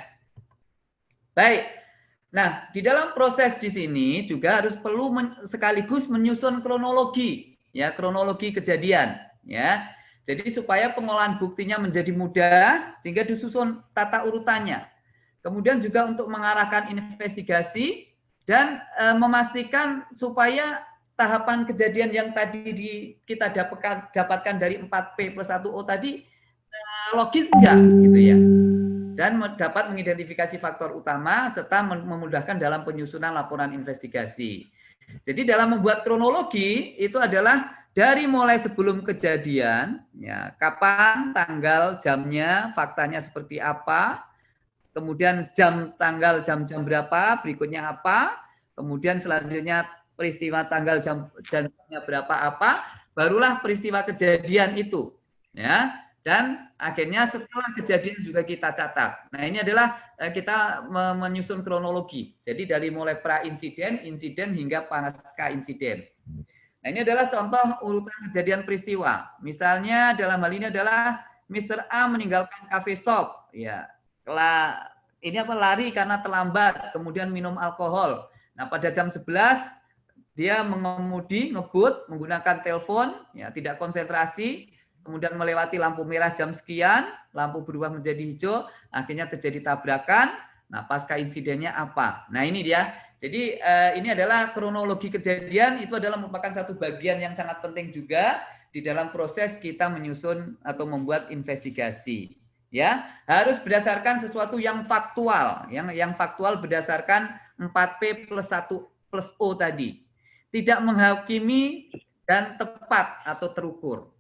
S1: Baik, Nah, di dalam proses di sini juga harus perlu men, sekaligus menyusun kronologi, ya kronologi kejadian, ya. Jadi supaya pengolahan buktinya menjadi mudah sehingga disusun tata urutannya. Kemudian juga untuk mengarahkan investigasi dan e, memastikan supaya tahapan kejadian yang tadi di, kita dapatkan, dapatkan dari 4P plus 1O tadi eh, logis enggak gitu ya dan dapat mengidentifikasi faktor utama serta memudahkan dalam penyusunan laporan investigasi. Jadi dalam membuat kronologi itu adalah dari mulai sebelum kejadian, ya kapan, tanggal, jamnya, faktanya seperti apa, kemudian jam, tanggal, jam-jam berapa, berikutnya apa, kemudian selanjutnya peristiwa tanggal jam jamnya berapa apa, barulah peristiwa kejadian itu. Ya, dan akhirnya setelah kejadian juga kita catat. Nah ini adalah eh, kita menyusun kronologi. Jadi dari mulai pra insiden, insiden hingga pasca insiden. Nah ini adalah contoh urutan kejadian peristiwa. Misalnya dalam hal ini adalah Mr. A meninggalkan cafe shop. Ya, ini apa lari karena terlambat, kemudian minum alkohol. Nah pada jam 11 dia mengemudi, ngebut, menggunakan telepon, ya tidak konsentrasi, kemudian melewati lampu merah jam sekian, lampu berubah menjadi hijau, akhirnya terjadi tabrakan. Nah, pasca insidennya apa? Nah, ini dia. Jadi eh, ini adalah kronologi kejadian itu adalah merupakan satu bagian yang sangat penting juga di dalam proses kita menyusun atau membuat investigasi. Ya, harus berdasarkan sesuatu yang faktual, yang yang faktual berdasarkan 4P plus 1 plus O tadi tidak menghakimi dan tepat atau terukur.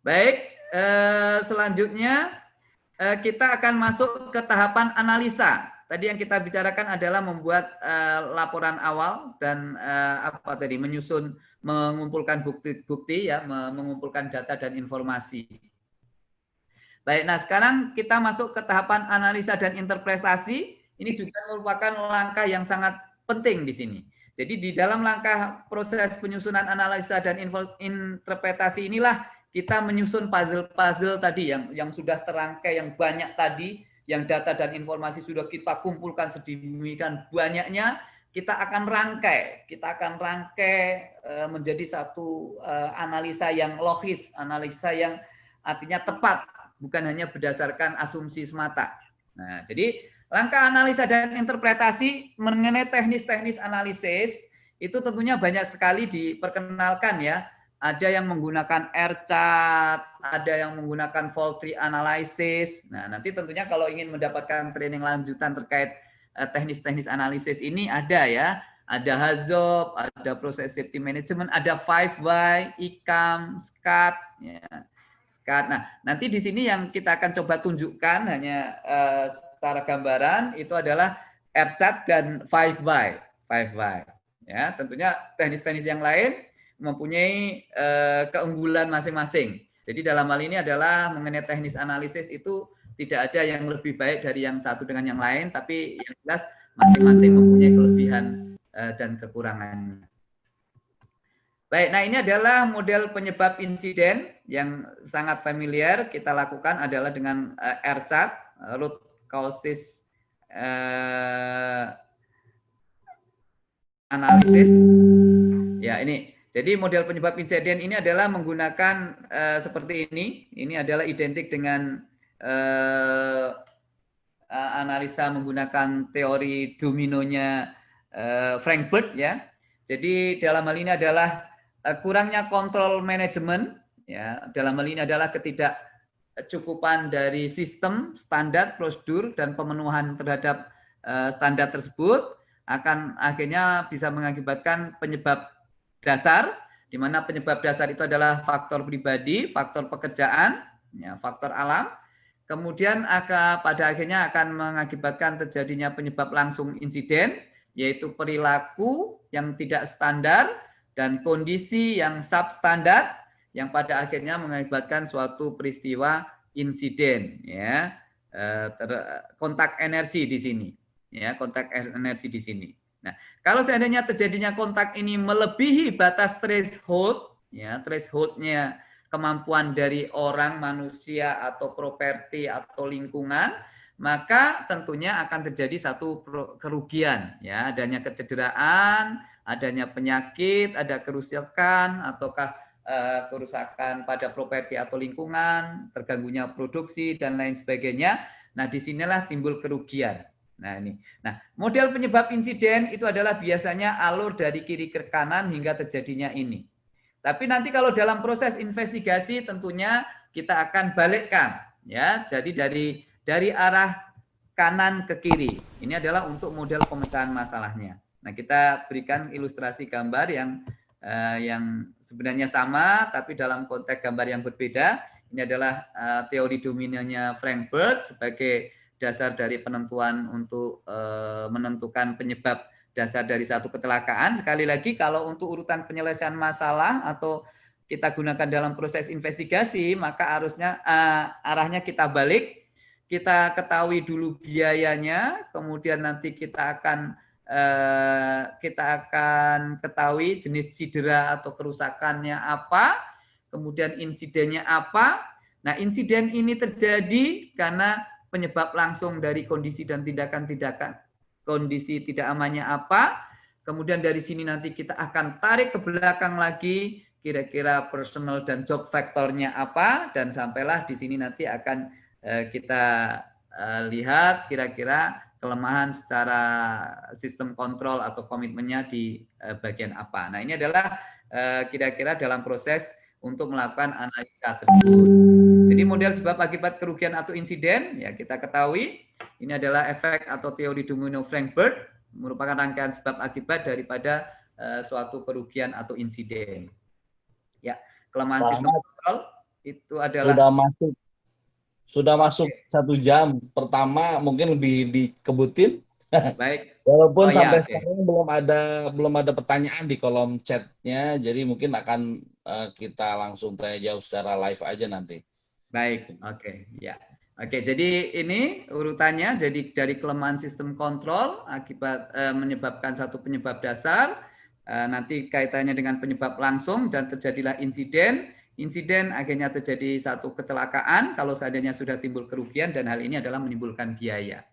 S1: Baik, eh, selanjutnya eh, kita akan masuk ke tahapan analisa. Tadi yang kita bicarakan adalah membuat eh, laporan awal dan apa tadi menyusun, mengumpulkan bukti-bukti ya, mengumpulkan data dan informasi. Baik, nah sekarang kita masuk ke tahapan analisa dan interpretasi. Ini juga merupakan langkah yang sangat penting di sini. Jadi di dalam langkah proses penyusunan analisa dan interpretasi inilah kita menyusun puzzle-puzzle tadi yang yang sudah terangkai yang banyak tadi, yang data dan informasi sudah kita kumpulkan sedemikian banyaknya, kita akan rangkai, kita akan rangkai eh, menjadi satu eh, analisa yang logis, analisa yang artinya tepat, bukan hanya berdasarkan asumsi semata. Nah, jadi Langkah analisa dan interpretasi mengenai teknis-teknis analisis itu tentunya banyak sekali diperkenalkan ya. Ada yang menggunakan R-chart, ada yang menggunakan fault analysis. Nah, nanti tentunya kalau ingin mendapatkan training lanjutan terkait eh, teknis-teknis analisis ini ada ya. Ada HAZOP, ada proses safety management, ada 5Y, ICAM, SCAT. Ya. Nah, nanti di sini yang kita akan coba tunjukkan hanya uh, secara gambaran itu adalah RChat dan 5Y. 5Y. Ya, tentunya teknis-teknis yang lain mempunyai uh, keunggulan masing-masing. Jadi dalam hal ini adalah mengenai teknis analisis itu tidak ada yang lebih baik dari yang satu dengan yang lain, tapi yang jelas masing-masing mempunyai kelebihan uh, dan kekurangannya. Baik, nah ini adalah model penyebab insiden yang sangat familiar kita lakukan adalah dengan uh, R-chart, root causes analysis. Ya, ini. Jadi model penyebab insiden ini adalah menggunakan uh, seperti ini. Ini adalah identik dengan uh, analisa menggunakan teori dominonya uh, Frank Bird ya. Jadi dalam hal ini adalah Eh, kurangnya kontrol manajemen ya dalam hal ini adalah ketidakcukupan dari sistem standar prosedur dan pemenuhan terhadap uh, standar tersebut akan akhirnya bisa mengakibatkan penyebab dasar di mana penyebab dasar itu adalah faktor pribadi, faktor pekerjaan, ya, faktor alam. Kemudian akan, pada akhirnya akan mengakibatkan terjadinya penyebab langsung insiden, yaitu perilaku yang tidak standar, dan kondisi yang substandar yang pada akhirnya mengakibatkan suatu peristiwa insiden ya eh, kontak energi di sini ya kontak energi di sini. Nah, kalau seandainya terjadinya kontak ini melebihi batas threshold ya thresholdnya kemampuan dari orang manusia atau properti atau lingkungan maka tentunya akan terjadi satu kerugian ya adanya kecederaan adanya penyakit, ada kerusakan ataukah uh, kerusakan pada properti atau lingkungan, terganggunya produksi dan lain sebagainya. Nah, di sinilah timbul kerugian. Nah ini. Nah model penyebab insiden itu adalah biasanya alur dari kiri ke kanan hingga terjadinya ini. Tapi nanti kalau dalam proses investigasi tentunya kita akan balikkan ya. Jadi dari dari arah kanan ke kiri. Ini adalah untuk model pemecahan masalahnya. Nah, kita berikan ilustrasi gambar yang uh, yang sebenarnya sama tapi dalam konteks gambar yang berbeda. Ini adalah uh, teori dominannya Frank Bird sebagai dasar dari penentuan untuk uh, menentukan penyebab dasar dari satu kecelakaan. Sekali lagi kalau untuk urutan penyelesaian masalah atau kita gunakan dalam proses investigasi, maka harusnya uh, arahnya kita balik, kita ketahui dulu biayanya, kemudian nanti kita akan uh, kita akan ketahui jenis cedera atau kerusakannya apa, kemudian insidennya apa. Nah, insiden ini terjadi karena penyebab langsung dari kondisi dan tindakan-tindakan kondisi tidak amannya apa. Kemudian dari sini nanti kita akan tarik ke belakang lagi kira-kira personal dan job faktornya apa dan sampailah di sini nanti akan eh, kita eh, lihat kira-kira kelemahan secara sistem kontrol atau komitmennya di eh, bagian apa. Nah ini adalah kira-kira dalam proses untuk melakukan analisa tersebut. Jadi model sebab akibat kerugian atau insiden ya kita ketahui ini adalah efek atau teori domino Frankfurt merupakan rangkaian sebab akibat daripada suatu kerugian atau insiden. Ya, kelemahan Selamat. sistem kontrol itu adalah
S3: sudah masuk sudah masuk satu jam pertama mungkin lebih dikebutin. Baik. Walaupun oh, sampai ya, okay. sekarang belum ada belum ada pertanyaan di kolom chatnya, jadi mungkin akan uh, kita langsung tanya jauh secara live aja nanti.
S1: Baik, oke, okay. ya. Oke, jadi ini urutannya. Jadi dari kelemahan sistem kontrol akibat eh, menyebabkan satu penyebab dasar, Eh, nanti kaitannya dengan penyebab langsung dan terjadilah insiden. Insiden akhirnya terjadi satu kecelakaan kalau seandainya sudah timbul kerugian dan hal ini adalah menimbulkan biaya.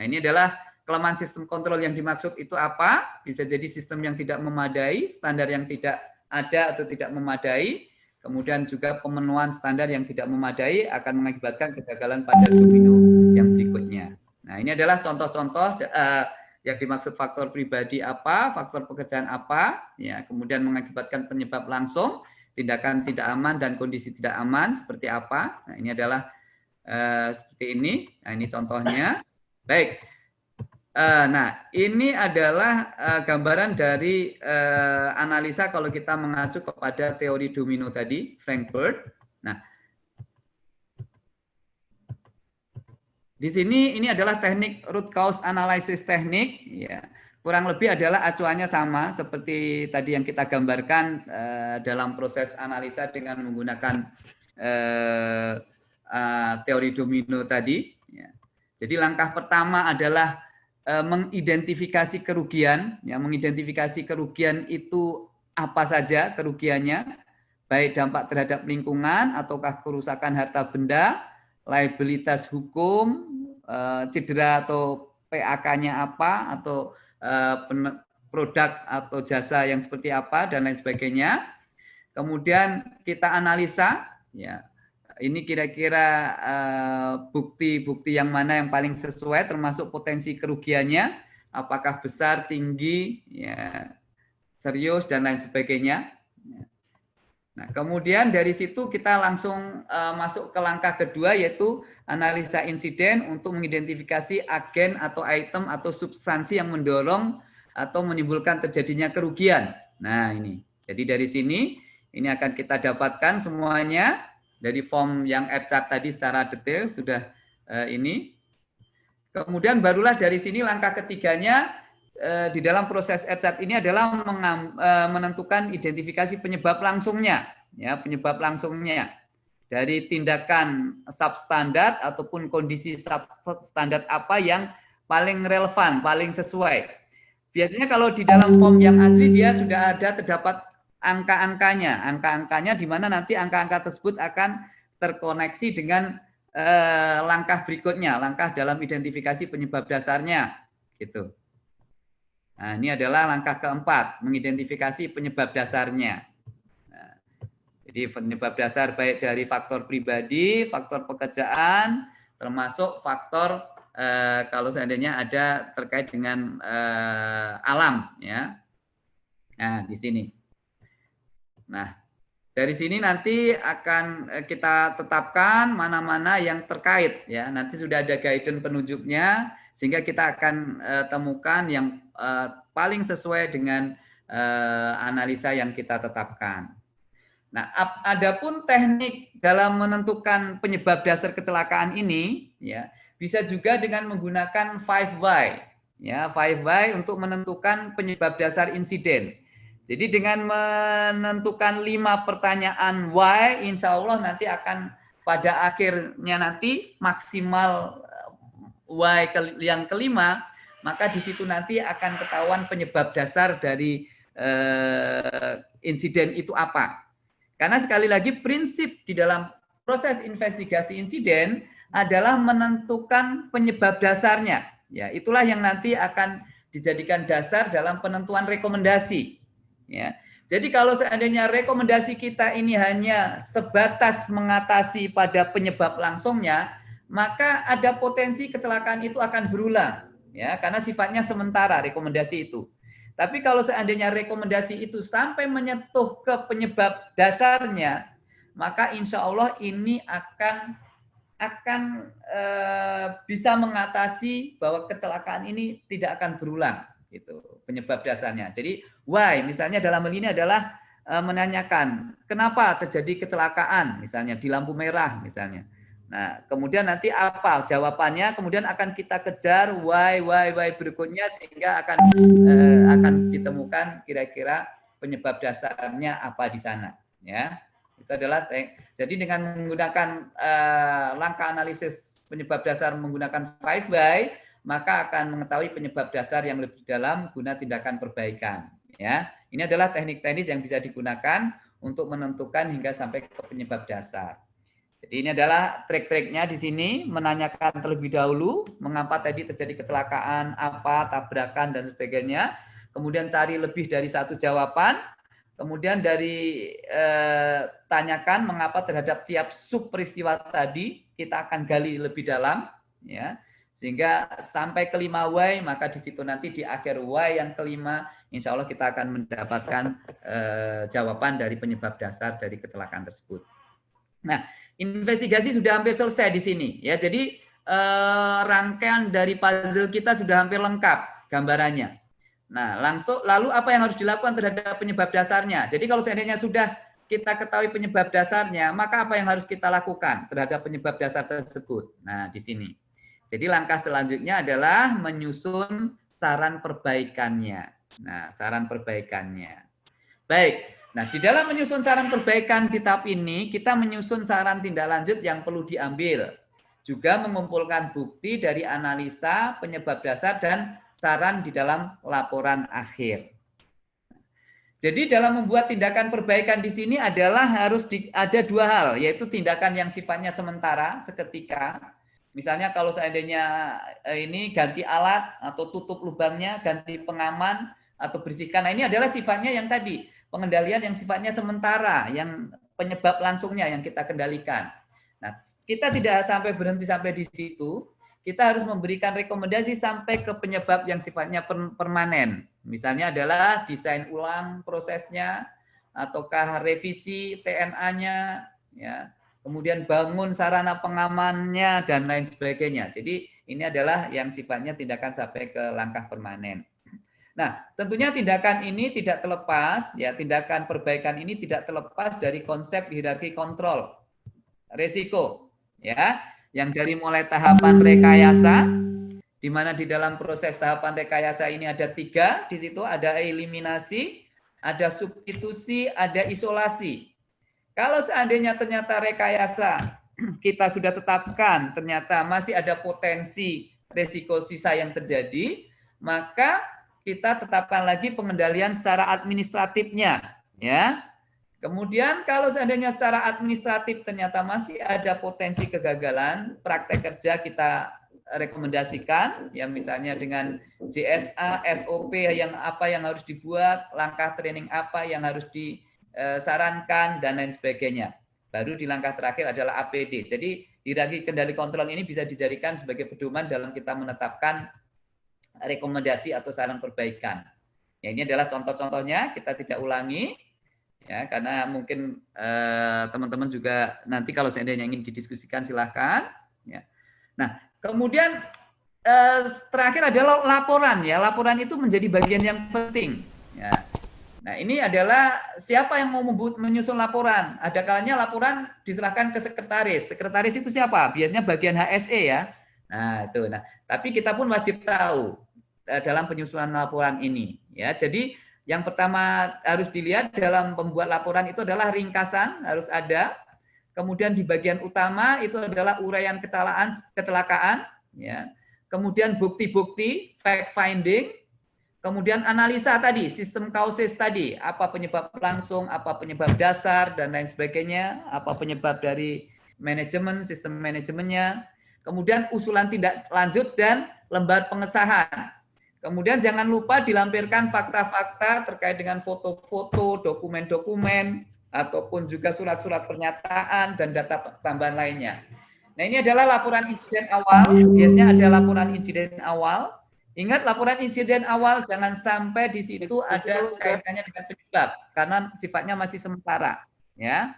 S1: Nah ini adalah kelemahan sistem kontrol yang dimaksud itu apa? Bisa jadi sistem yang tidak memadai, standar yang tidak ada atau tidak memadai, kemudian juga pemenuhan standar yang tidak memadai akan mengakibatkan kegagalan pada domino yang berikutnya. Nah ini adalah contoh-contoh uh, yang dimaksud faktor pribadi apa, faktor pekerjaan apa, ya, kemudian mengakibatkan penyebab langsung, tindakan tidak aman dan kondisi tidak aman seperti apa. Nah, ini adalah uh, seperti ini. Nah, ini contohnya. Baik. Uh, nah, ini adalah uh, gambaran dari uh, analisa kalau kita mengacu kepada teori domino tadi, Frankfurt. Nah, Di sini ini adalah teknik root cause analysis teknik ya. Kurang lebih adalah acuannya sama seperti tadi yang kita gambarkan eh, dalam proses analisa dengan menggunakan eh, eh, teori domino tadi ya. Jadi langkah pertama adalah mengidentifikasi kerugian ya, mengidentifikasi kerugian itu apa saja kerugiannya baik dampak terhadap lingkungan ataukah kerusakan harta benda liabilitas hukum, eh, cedera atau PAK-nya apa, atau eh, produk atau jasa yang seperti apa, dan lain sebagainya. Kemudian kita analisa, ya ini kira-kira eh, bukti-bukti yang mana yang paling sesuai, termasuk potensi kerugiannya, apakah besar, tinggi, ya serius, dan lain sebagainya. Ya. Nah, kemudian dari situ kita langsung uh, masuk ke langkah kedua yaitu analisa insiden untuk mengidentifikasi agen atau item atau substansi yang mendorong atau menimbulkan terjadinya kerugian. Nah, ini. Jadi dari sini ini akan kita dapatkan semuanya dari form yang chart tadi secara detail sudah uh, ini. Kemudian barulah dari sini langkah ketiganya Eh, di dalam proses ECAT ini adalah eh, menentukan identifikasi penyebab langsungnya, ya penyebab langsungnya dari tindakan substandard ataupun kondisi substandard apa yang paling relevan, paling sesuai. Biasanya kalau di dalam form yang asli dia sudah ada terdapat angka-angkanya, angka-angkanya di mana nanti angka-angka tersebut akan terkoneksi dengan eh, langkah berikutnya, langkah dalam identifikasi penyebab dasarnya, gitu. Nah, ini adalah langkah keempat, mengidentifikasi penyebab dasarnya. Nah, jadi penyebab dasar baik dari faktor pribadi, faktor pekerjaan, termasuk faktor uh, kalau seandainya ada terkait dengan uh, alam ya. Nah, di sini. Nah, dari sini nanti akan kita tetapkan mana-mana yang terkait ya. Nanti sudah ada guidance penunjuknya sehingga kita akan uh, temukan yang uh, paling sesuai dengan uh, analisa yang kita tetapkan. Nah, adapun teknik dalam menentukan penyebab dasar kecelakaan ini, ya bisa juga dengan menggunakan 5Y, ya 5Y untuk menentukan penyebab dasar insiden. Jadi dengan menentukan lima pertanyaan why, insya Allah nanti akan pada akhirnya nanti maksimal why yang kelima, maka di situ nanti akan ketahuan penyebab dasar dari eh, insiden itu apa. Karena sekali lagi prinsip di dalam proses investigasi insiden adalah menentukan penyebab dasarnya. Ya, itulah yang nanti akan dijadikan dasar dalam penentuan rekomendasi. Ya. Jadi kalau seandainya rekomendasi kita ini hanya sebatas mengatasi pada penyebab langsungnya, maka ada potensi kecelakaan itu akan berulang, ya, karena sifatnya sementara rekomendasi itu. Tapi kalau seandainya rekomendasi itu sampai menyentuh ke penyebab dasarnya, maka insya Allah ini akan akan e, bisa mengatasi bahwa kecelakaan ini tidak akan berulang gitu penyebab dasarnya. Jadi why misalnya dalam hal ini adalah e, menanyakan kenapa terjadi kecelakaan misalnya di lampu merah misalnya. Nah, kemudian nanti apa jawabannya? Kemudian akan kita kejar why why why berikutnya sehingga akan eh, akan ditemukan kira-kira penyebab dasarnya apa di sana, ya. Itu adalah jadi dengan menggunakan eh, langkah analisis penyebab dasar menggunakan five why maka akan mengetahui penyebab dasar yang lebih dalam guna tindakan perbaikan, ya. Ini adalah teknik-teknis yang bisa digunakan untuk menentukan hingga sampai ke penyebab dasar. Jadi ini adalah trik-triknya di sini, menanyakan terlebih dahulu mengapa tadi terjadi kecelakaan, apa, tabrakan, dan sebagainya. Kemudian cari lebih dari satu jawaban. Kemudian dari eh, tanyakan mengapa terhadap tiap sub peristiwa tadi, kita akan gali lebih dalam. ya Sehingga sampai kelima Y, maka di situ nanti di akhir Y yang kelima, insya Allah kita akan mendapatkan eh, jawaban dari penyebab dasar dari kecelakaan tersebut. Nah, investigasi sudah hampir selesai di sini ya. Jadi eh, rangkaian dari puzzle kita sudah hampir lengkap gambarannya. Nah, langsung lalu apa yang harus dilakukan terhadap penyebab dasarnya? Jadi kalau seandainya sudah kita ketahui penyebab dasarnya, maka apa yang harus kita lakukan terhadap penyebab dasar tersebut? Nah, di sini. Jadi langkah selanjutnya adalah menyusun saran perbaikannya. Nah, saran perbaikannya. Baik, Nah, di dalam menyusun saran perbaikan tahap ini, kita menyusun saran tindak lanjut yang perlu diambil. Juga mengumpulkan bukti dari analisa, penyebab dasar, dan saran di dalam laporan akhir. Jadi dalam membuat tindakan perbaikan di sini adalah harus di, ada dua hal, yaitu tindakan yang sifatnya sementara, seketika. Misalnya kalau seandainya eh, ini ganti alat atau tutup lubangnya, ganti pengaman, atau bersihkan. Nah ini adalah sifatnya yang tadi, pengendalian yang sifatnya sementara, yang penyebab langsungnya yang kita kendalikan. Nah, kita tidak sampai berhenti sampai di situ, kita harus memberikan rekomendasi sampai ke penyebab yang sifatnya permanen. Misalnya adalah desain ulang prosesnya, ataukah revisi TNA-nya, ya, kemudian bangun sarana pengamannya, dan lain sebagainya. Jadi ini adalah yang sifatnya tindakan sampai ke langkah permanen. Nah, tentunya tindakan ini tidak terlepas, ya tindakan perbaikan ini tidak terlepas dari konsep hierarki kontrol resiko, ya, yang dari mulai tahapan rekayasa, di mana di dalam proses tahapan rekayasa ini ada tiga, di situ ada eliminasi, ada substitusi, ada isolasi. Kalau seandainya ternyata rekayasa kita sudah tetapkan, ternyata masih ada potensi resiko sisa yang terjadi, maka kita tetapkan lagi pengendalian secara administratifnya ya. Kemudian kalau seandainya secara administratif ternyata masih ada potensi kegagalan, praktek kerja kita rekomendasikan ya misalnya dengan JSA, SOP yang apa yang harus dibuat, langkah training apa yang harus disarankan dan lain sebagainya. Baru di langkah terakhir adalah APD. Jadi Hierarki kendali kontrol ini bisa dijadikan sebagai pedoman dalam kita menetapkan rekomendasi atau saran perbaikan. Ya, ini adalah contoh-contohnya, kita tidak ulangi, ya karena mungkin eh, teman-teman eh, juga nanti kalau seandainya ingin didiskusikan silahkan. Ya. Nah, kemudian eh, terakhir adalah laporan ya, laporan itu menjadi bagian yang penting. Ya. Nah, ini adalah siapa yang mau menyusun laporan. Ada kalanya laporan diserahkan ke sekretaris. Sekretaris itu siapa? Biasanya bagian HSE ya. Nah, itu. Nah, tapi kita pun wajib tahu eh, dalam penyusunan laporan ini, ya. Jadi, yang pertama harus dilihat dalam pembuat laporan itu adalah ringkasan harus ada. Kemudian di bagian utama itu adalah uraian kecelakaan, kecelakaan, ya. Kemudian bukti-bukti, fact finding, Kemudian analisa tadi, sistem kausis tadi, apa penyebab langsung, apa penyebab dasar, dan lain sebagainya, apa penyebab dari manajemen, sistem manajemennya. Kemudian usulan tindak lanjut dan lembar pengesahan. Kemudian jangan lupa dilampirkan fakta-fakta terkait dengan foto-foto, dokumen-dokumen, ataupun juga surat-surat pernyataan dan data tambahan lainnya. Nah ini adalah laporan insiden awal, biasanya ada laporan insiden awal, Ingat laporan insiden awal jangan sampai di situ ada kaitannya dengan penyebab karena sifatnya masih sementara, ya.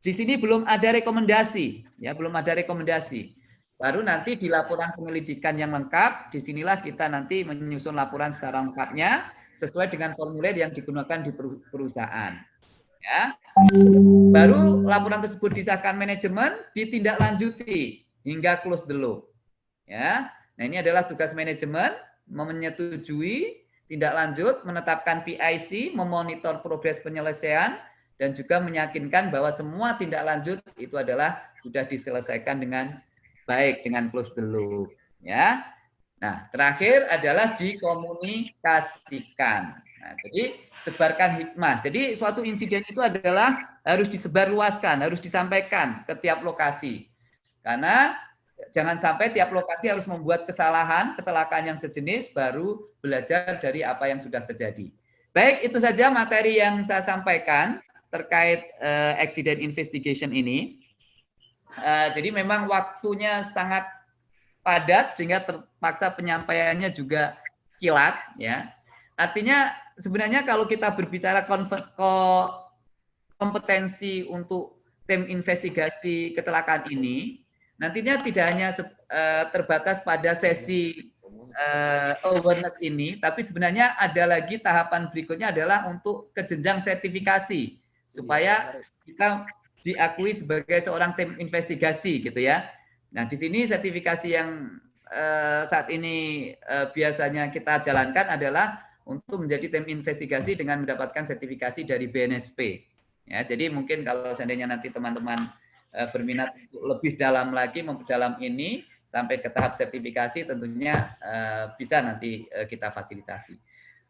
S1: Di sini belum ada rekomendasi, ya belum ada rekomendasi. Baru nanti di laporan penyelidikan yang lengkap, di sinilah kita nanti menyusun laporan secara lengkapnya sesuai dengan formulir yang digunakan di perusahaan. Ya. Baru laporan tersebut disahkan manajemen, ditindaklanjuti hingga close the loop. Ya. Nah, ini adalah tugas manajemen menyetujui tindak lanjut, menetapkan PIC, memonitor progres penyelesaian, dan juga meyakinkan bahwa semua tindak lanjut itu adalah sudah diselesaikan dengan baik, dengan close the loop. Ya. Nah, terakhir adalah dikomunikasikan. Nah, jadi sebarkan hikmah. Jadi suatu insiden itu adalah harus disebarluaskan, harus disampaikan ke tiap lokasi. Karena jangan sampai tiap lokasi harus membuat kesalahan, kecelakaan yang sejenis, baru belajar dari apa yang sudah terjadi. Baik, itu saja materi yang saya sampaikan terkait uh, accident investigation ini. Uh, jadi memang waktunya sangat padat sehingga terpaksa penyampaiannya juga kilat ya. Artinya sebenarnya kalau kita berbicara kompetensi untuk tim investigasi kecelakaan ini Nantinya tidak hanya uh, terbatas pada sesi uh, awareness ini, tapi sebenarnya ada lagi tahapan berikutnya adalah untuk kejenjang sertifikasi supaya kita diakui sebagai seorang tim investigasi gitu ya. Nah di sini sertifikasi yang uh, saat ini uh, biasanya kita jalankan adalah untuk menjadi tim investigasi dengan mendapatkan sertifikasi dari BNSP. Ya, jadi mungkin kalau seandainya nanti teman-teman Eh, berminat untuk lebih dalam lagi memperdalam ini sampai ke tahap sertifikasi tentunya eh, bisa nanti eh, kita fasilitasi.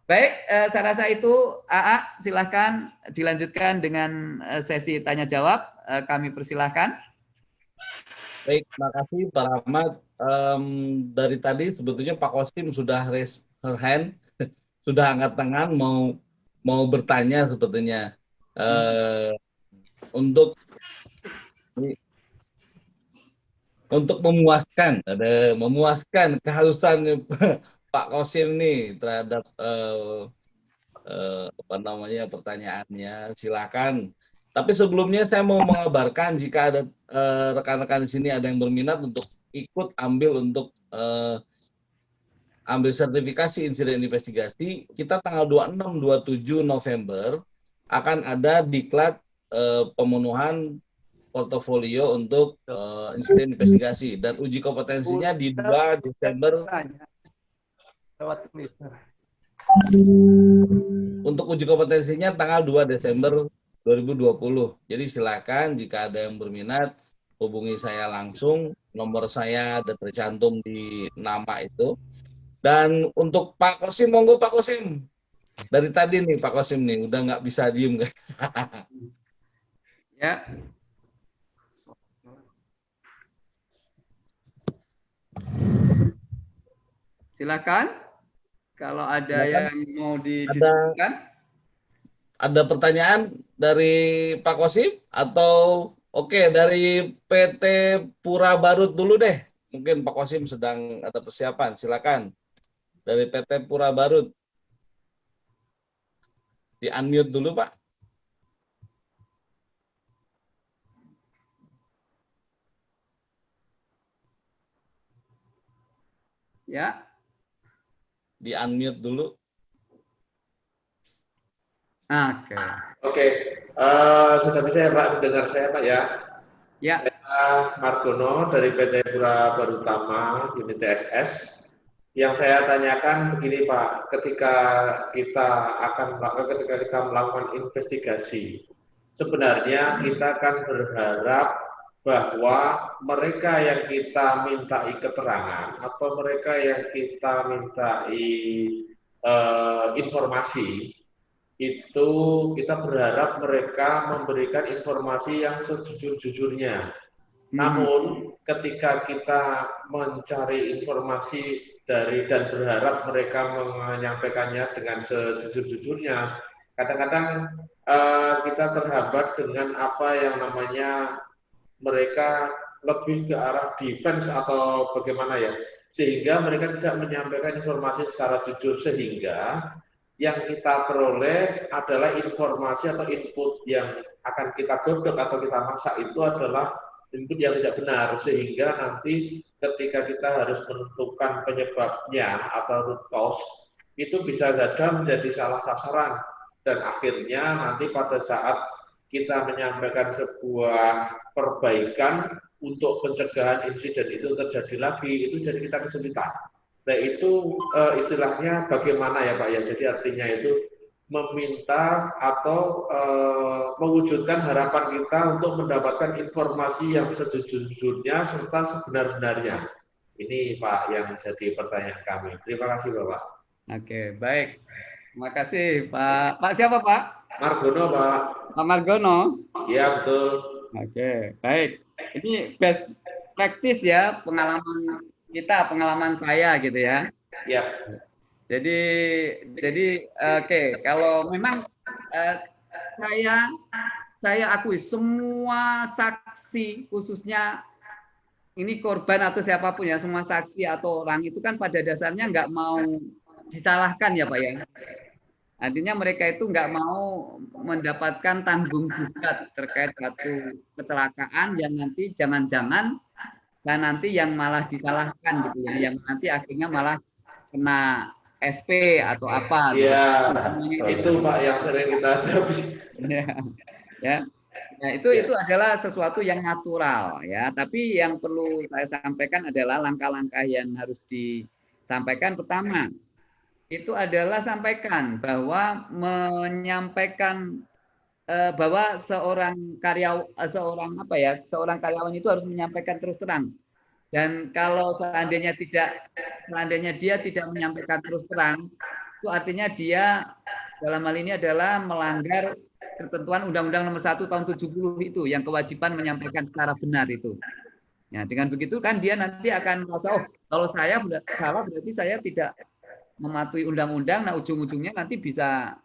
S1: Baik, saya rasa itu AA silahkan dilanjutkan dengan sesi tanya jawab. Kami persilahkan.
S3: Baik, terima kasih Pak Rahmat. Um, dari tadi sebetulnya Pak Kosim sudah raise her hand, sudah angkat tangan mau mau bertanya sebetulnya. Uh, untuk untuk memuaskan ada memuaskan kehalusan Pak Kosim nih terhadap uh, uh, apa namanya pertanyaannya. Silakan. Tapi sebelumnya saya mau mengabarkan jika ada eh, rekan-rekan uh, di sini ada yang berminat untuk ikut ambil untuk uh, ambil sertifikasi insiden investigasi kita tanggal 26 27 November akan ada diklat uh, pemenuhan portofolio untuk uh, insiden investigasi dan uji kompetensinya di 2 Desember untuk uji kompetensinya tanggal 2 Desember 2020. Jadi silakan jika ada yang berminat hubungi saya langsung. Nomor saya ada tercantum di nama itu. Dan untuk Pak Kosim, monggo Pak Kosim. Dari tadi nih Pak Kosim nih, udah nggak bisa diem kan?
S1: ya, Silakan. Kalau ada Silakan. yang mau didiskusikan.
S3: Ada, ada pertanyaan dari Pak Kosip atau Oke, dari PT Pura Barut dulu deh. Mungkin Pak Kosim sedang ada persiapan. Silakan. Dari PT Pura Barut. Di unmute dulu, Pak.
S1: Ya.
S3: Di unmute dulu.
S1: Oke.
S4: Okay. Oke, okay. uh, eh, sudah bisa ya Pak mendengar saya Pak ya?
S1: Ya.
S4: Saya Margono dari PT Pura Barutama Unit TSS. Yang saya tanyakan begini Pak, ketika kita akan melakukan ketika kita melakukan investigasi, sebenarnya kita akan berharap bahwa mereka yang kita mintai keterangan atau mereka yang kita mintai uh, informasi itu kita berharap mereka memberikan informasi yang sejujur-jujurnya. Hmm. Namun ketika kita mencari informasi dari dan berharap mereka menyampaikannya dengan sejujur-jujurnya, kadang-kadang uh, kita terhambat dengan apa yang namanya mereka lebih ke arah defense atau bagaimana ya, sehingga mereka tidak menyampaikan informasi secara jujur sehingga yang kita peroleh adalah informasi atau input yang akan kita godok atau kita masak itu adalah input yang tidak benar sehingga nanti ketika kita harus menentukan penyebabnya atau root cause itu bisa saja menjadi salah sasaran. Dan akhirnya nanti pada saat kita menyampaikan sebuah perbaikan untuk pencegahan insiden itu terjadi lagi itu jadi kita kesulitan Nah itu uh, istilahnya bagaimana ya Pak ya? Jadi artinya itu meminta atau uh, mewujudkan harapan kita untuk mendapatkan informasi yang sejujurnya serta sebenar-benarnya. Ini Pak yang jadi pertanyaan kami. Terima kasih Bapak.
S1: Oke, baik. Terima kasih Pak. Pak siapa Pak?
S4: Margono Pak.
S1: Pak Margono?
S4: Iya betul.
S1: Oke, baik. Ini best practice ya pengalaman kita pengalaman saya gitu ya.
S4: Ya.
S1: Jadi jadi oke okay, kalau memang uh, saya saya akui semua saksi khususnya ini korban atau siapa pun ya semua saksi atau orang itu kan pada dasarnya nggak mau disalahkan ya pak ya artinya mereka itu nggak mau mendapatkan tanggung jawab terkait satu kecelakaan yang nanti jangan-jangan dan nanti yang malah disalahkan gitu ya, yang nanti akhirnya malah kena SP atau apa.
S4: Iya, itu Pak yang sering kita hadapi.
S1: ya, ya. Nah, itu itu adalah sesuatu yang natural ya, tapi yang perlu saya sampaikan adalah langkah-langkah yang harus disampaikan pertama itu adalah sampaikan bahwa menyampaikan Eh, bahwa seorang karyawan eh, seorang apa ya seorang karyawan itu harus menyampaikan terus terang dan kalau seandainya tidak seandainya dia tidak menyampaikan terus terang itu artinya dia dalam hal ini adalah melanggar ketentuan Undang-Undang Nomor 1 Tahun 70 itu yang kewajiban menyampaikan secara benar itu. Ya, dengan begitu kan dia nanti akan merasa oh kalau saya salah berarti saya tidak mematuhi undang-undang nah ujung-ujungnya nanti bisa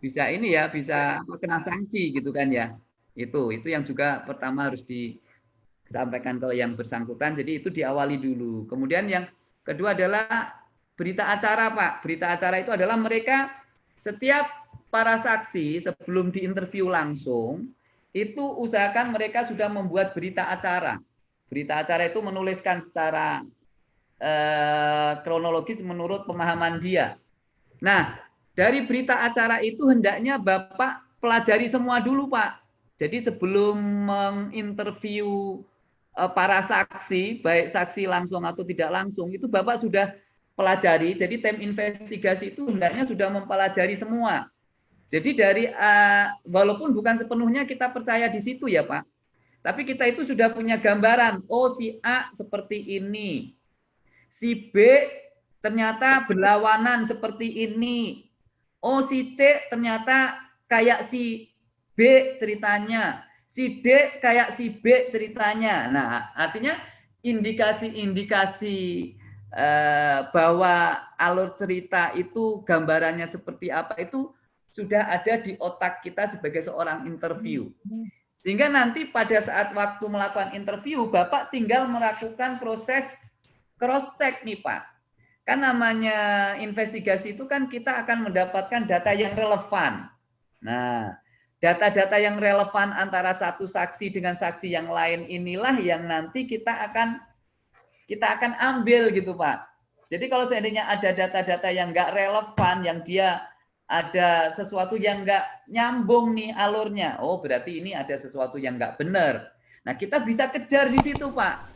S1: bisa ini ya bisa kena sanksi gitu kan ya. Itu itu yang juga pertama harus disampaikan ke yang bersangkutan. Jadi itu diawali dulu. Kemudian yang kedua adalah berita acara pak. Berita acara itu adalah mereka setiap para saksi sebelum diinterview langsung itu usahakan mereka sudah membuat berita acara. Berita acara itu menuliskan secara eh, kronologis menurut pemahaman dia nah dari berita acara itu hendaknya Bapak pelajari semua dulu, Pak. Jadi sebelum menginterview eh, para saksi, baik saksi langsung atau tidak langsung, itu Bapak sudah pelajari. Jadi tim investigasi itu hendaknya sudah mempelajari semua. Jadi dari eh, walaupun bukan sepenuhnya kita percaya di situ ya, Pak. Tapi kita itu sudah punya gambaran, oh si A seperti ini. Si B ternyata berlawanan seperti ini oh si C ternyata kayak si B ceritanya, si D kayak si B ceritanya. Nah, artinya indikasi-indikasi eh, bahwa alur cerita itu gambarannya seperti apa itu sudah ada di otak kita sebagai seorang interview. Sehingga nanti pada saat waktu melakukan interview, Bapak tinggal melakukan proses cross-check nih Pak. Kan namanya investigasi itu kan kita akan mendapatkan data yang relevan. Nah, data-data yang relevan antara satu saksi dengan saksi yang lain inilah yang nanti kita akan kita akan ambil gitu Pak. Jadi kalau seandainya ada data-data yang enggak relevan, yang dia ada sesuatu yang enggak nyambung nih alurnya, oh berarti ini ada sesuatu yang enggak benar. Nah kita bisa kejar di situ Pak.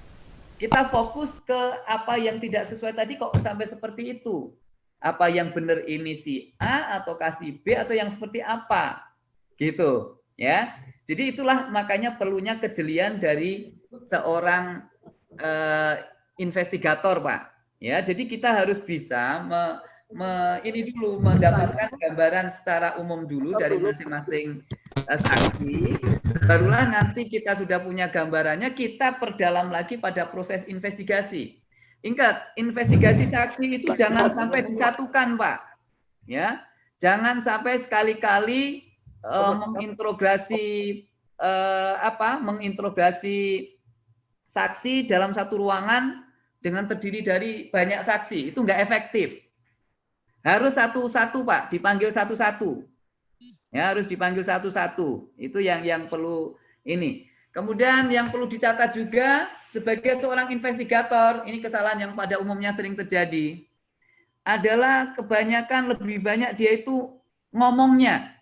S1: Kita fokus ke apa yang tidak sesuai tadi kok sampai seperti itu. Apa yang benar ini si A atau kasih B atau yang seperti apa? Gitu ya. Jadi itulah makanya perlunya kejelian dari seorang uh, investigator pak. Ya jadi kita harus bisa me, me, ini dulu mendapatkan gambaran secara umum dulu dari masing-masing uh, saksi barulah nanti kita sudah punya gambarannya kita perdalam lagi pada proses investigasi. Ingat investigasi saksi itu jangan sampai disatukan pak. Ya jangan sampai sekali-kali uh, mengintegrasi uh, apa mengintegrasi saksi dalam satu ruangan dengan terdiri dari banyak saksi. Itu enggak efektif. Harus satu-satu pak dipanggil satu-satu ya harus dipanggil satu-satu itu yang yang perlu ini kemudian yang perlu dicatat juga sebagai seorang investigator ini kesalahan yang pada umumnya sering terjadi adalah kebanyakan lebih banyak dia itu ngomongnya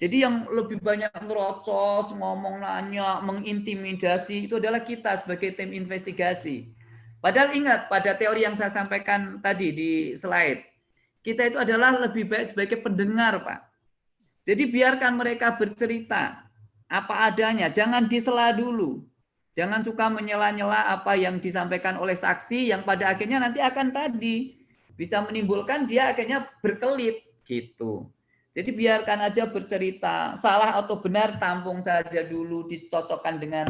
S1: jadi yang lebih banyak ngerocos, ngomong nanya, mengintimidasi itu adalah kita sebagai tim investigasi. Padahal ingat pada teori yang saya sampaikan tadi di slide, kita itu adalah lebih baik sebagai pendengar, Pak. Jadi biarkan mereka bercerita apa adanya, jangan disela dulu. Jangan suka menyela-nyela apa yang disampaikan oleh saksi yang pada akhirnya nanti akan tadi bisa menimbulkan dia akhirnya berkelit gitu. Jadi biarkan aja bercerita, salah atau benar tampung saja dulu, dicocokkan dengan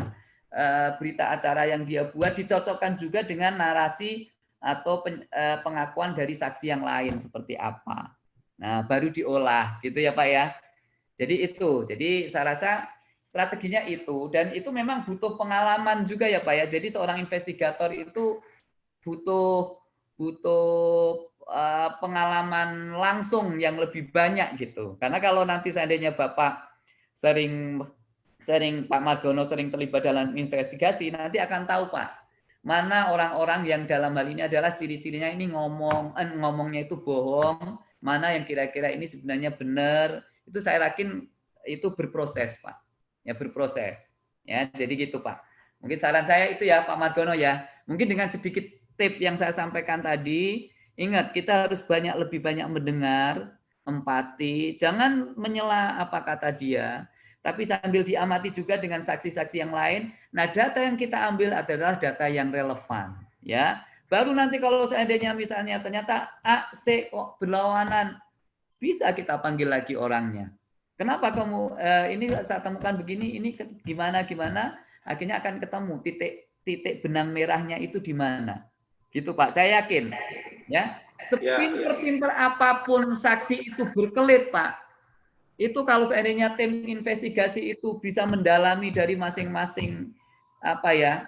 S1: uh, berita acara yang dia buat, dicocokkan juga dengan narasi atau uh, pengakuan dari saksi yang lain seperti apa. Nah, baru diolah gitu ya Pak ya. Jadi itu, jadi saya rasa strateginya itu dan itu memang butuh pengalaman juga ya Pak ya. Jadi seorang investigator itu butuh butuh Eh, pengalaman langsung yang lebih banyak gitu. Karena kalau nanti seandainya Bapak sering sering Pak Margono sering terlibat dalam investigasi, nanti akan tahu Pak, mana orang-orang yang dalam hal ini adalah ciri-cirinya ini ngomong eh, ngomongnya itu bohong, mana yang kira-kira ini sebenarnya benar. Itu saya yakin itu berproses, Pak. Ya berproses. Ya, jadi gitu, Pak. Mungkin saran saya itu ya Pak Margono ya. Mungkin dengan sedikit tip yang saya sampaikan tadi, Ingat, kita harus banyak lebih banyak mendengar, empati, jangan menyela apa kata dia, tapi sambil diamati juga dengan saksi-saksi yang lain. Nah, data yang kita ambil adalah data yang relevan, ya. Baru nanti kalau seandainya misalnya ternyata A, C kok berlawanan, bisa kita panggil lagi orangnya. Kenapa kamu eh, ini saat temukan begini, ini gimana gimana? Akhirnya akan ketemu titik titik benang merahnya itu di mana. Gitu Pak, saya yakin. Ya, sepinter-pinter apa pun saksi itu berkelit Pak, itu kalau seandainya tim investigasi itu bisa mendalami dari masing-masing apa ya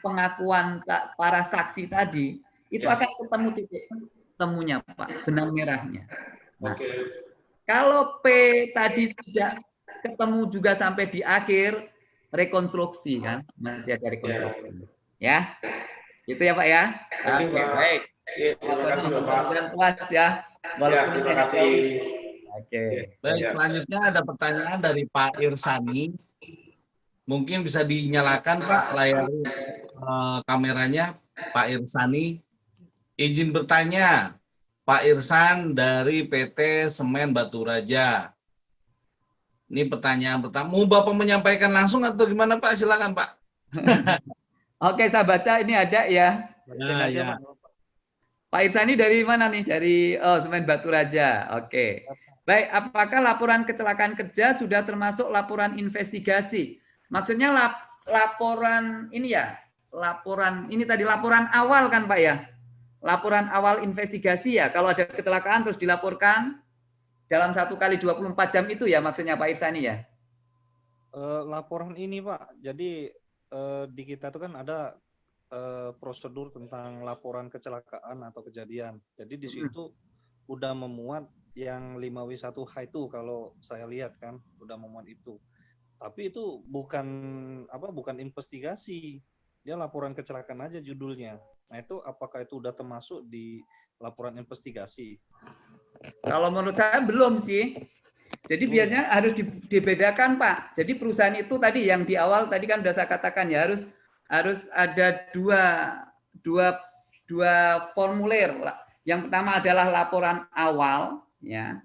S1: pengakuan para saksi tadi, itu ya. akan ketemu titik temunya Pak, benang merahnya. Nah, kalau P tadi tidak ketemu juga sampai di akhir rekonstruksi kan masih ada rekonstruksi ya. ya. Itu ya Pak ya. Oke, okay, baik. Terima kasih Bapak. puas ya.
S3: ya terima kasih. Oke. Baik, selanjutnya ada pertanyaan dari Pak Irsani. Mungkin bisa dinyalakan Pak layar uh, kameranya Pak Irsani. Izin bertanya, Pak Irsan dari PT Semen Batu Raja. Ini pertanyaan pertama. Mau Bapak menyampaikan langsung atau gimana Pak? Silakan Pak.
S1: Oke, saya baca ini ada ya. Nah, ya. Pak Irsani dari mana nih? Dari oh, Semen Batu Raja. Oke. Baik, apakah laporan kecelakaan kerja sudah termasuk laporan investigasi? Maksudnya lap, laporan ini ya, laporan ini tadi laporan awal kan Pak ya? Laporan awal investigasi ya. Kalau ada kecelakaan terus dilaporkan dalam satu kali 24 jam itu ya maksudnya Pak Irsani ya?
S5: uh, laporan ini Pak, jadi uh, di kita itu kan ada uh, prosedur tentang laporan kecelakaan atau kejadian. Jadi di situ hmm. udah memuat yang 5W1H itu kalau saya lihat kan udah memuat itu. Tapi itu bukan apa bukan investigasi. Dia laporan kecelakaan aja judulnya. Nah, itu apakah itu udah termasuk di laporan investigasi?
S1: Kalau menurut saya belum sih. Jadi hmm. biasanya harus dibedakan Pak. Jadi perusahaan itu tadi yang di awal tadi kan sudah saya katakan ya harus harus ada dua dua dua formulir. Yang pertama adalah laporan awal ya.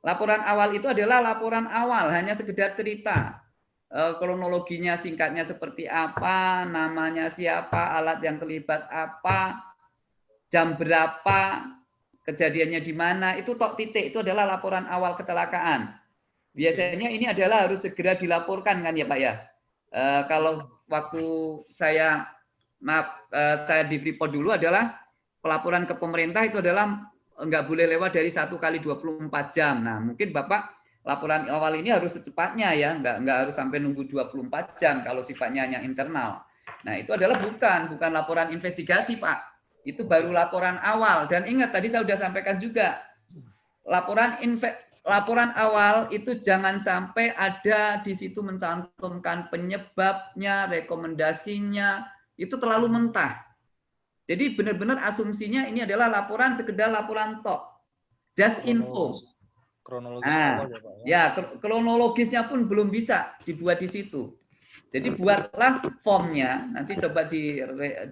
S1: Laporan awal itu adalah laporan awal hanya sekedar cerita. Eh, kronologinya singkatnya seperti apa, namanya siapa, alat yang terlibat apa, jam berapa, kejadiannya di mana, itu tok titik, itu adalah laporan awal kecelakaan. Biasanya ini adalah harus segera dilaporkan kan ya Pak ya. E, kalau waktu saya maaf e, saya di Freeport dulu adalah pelaporan ke pemerintah itu adalah enggak boleh lewat dari satu kali 24 jam. Nah mungkin Bapak laporan awal ini harus secepatnya ya, enggak enggak harus sampai nunggu 24 jam kalau sifatnya hanya internal. Nah itu adalah bukan bukan laporan investigasi Pak itu baru laporan awal. Dan ingat tadi saya sudah sampaikan juga, laporan laporan awal itu jangan sampai ada di situ mencantumkan penyebabnya, rekomendasinya, itu terlalu mentah. Jadi benar-benar asumsinya ini adalah laporan sekedar laporan tok. Just info. Kronologis nah, ya, ya, kronologisnya pun belum bisa dibuat di situ. Jadi buatlah formnya, nanti coba di,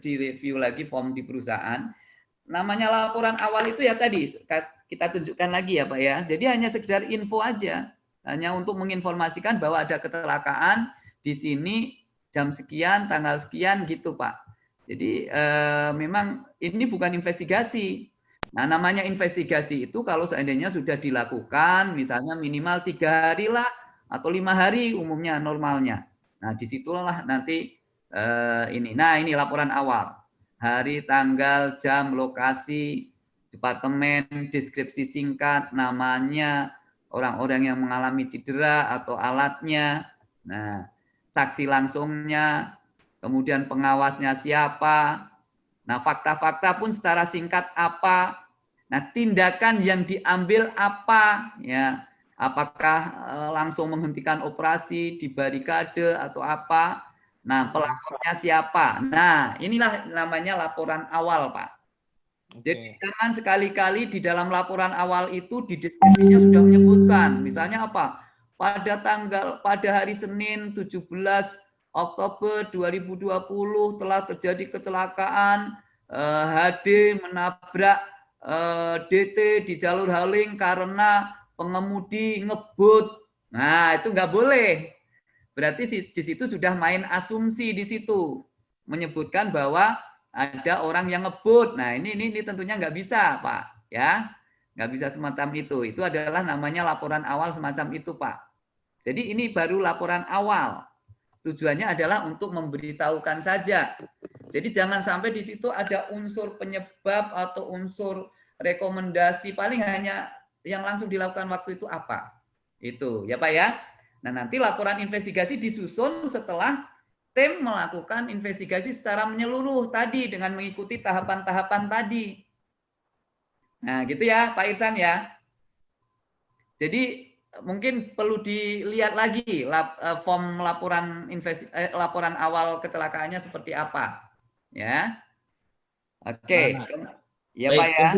S1: di review lagi form di perusahaan. Namanya laporan awal itu ya tadi, kita tunjukkan lagi ya Pak ya. Jadi hanya sekedar info aja, hanya untuk menginformasikan bahwa ada kecelakaan di sini jam sekian, tanggal sekian gitu Pak. Jadi eh, memang ini bukan investigasi. Nah namanya investigasi itu kalau seandainya sudah dilakukan, misalnya minimal tiga hari lah, atau lima hari umumnya normalnya. Nah, di situlah nanti eh, ini. Nah, ini laporan awal. Hari, tanggal, jam, lokasi, departemen, deskripsi singkat, namanya, orang-orang yang mengalami cedera atau alatnya, nah, saksi langsungnya, kemudian pengawasnya siapa, nah fakta-fakta pun secara singkat apa, nah tindakan yang diambil apa, ya apakah eh, langsung menghentikan operasi di barikade atau apa. Nah, pelapornya siapa? Nah, inilah namanya laporan awal, Pak. Jadi jangan sekali-kali di dalam laporan awal itu di deskripsinya sudah menyebutkan, misalnya apa? Pada tanggal pada hari Senin 17 Oktober 2020 telah terjadi kecelakaan eh, HD menabrak eh, DT di jalur Haling karena pengemudi ngebut. Nah, itu nggak boleh. Berarti di situ sudah main asumsi di situ. Menyebutkan bahwa ada orang yang ngebut. Nah, ini ini, ini tentunya nggak bisa, Pak. Ya, nggak bisa semacam itu. Itu adalah namanya laporan awal semacam itu, Pak. Jadi ini baru laporan awal. Tujuannya adalah untuk memberitahukan saja. Jadi jangan sampai di situ ada unsur penyebab atau unsur rekomendasi. Paling hanya yang langsung dilakukan waktu itu apa? Itu ya Pak ya. Nah nanti laporan investigasi disusun setelah tim melakukan investigasi secara menyeluruh tadi dengan mengikuti tahapan-tahapan tadi. Nah gitu ya Pak Irsan ya. Jadi mungkin perlu dilihat lagi eh, form laporan investi, eh, laporan awal kecelakaannya seperti apa. Ya. Oke. Nah, ya Baik, Pak ya.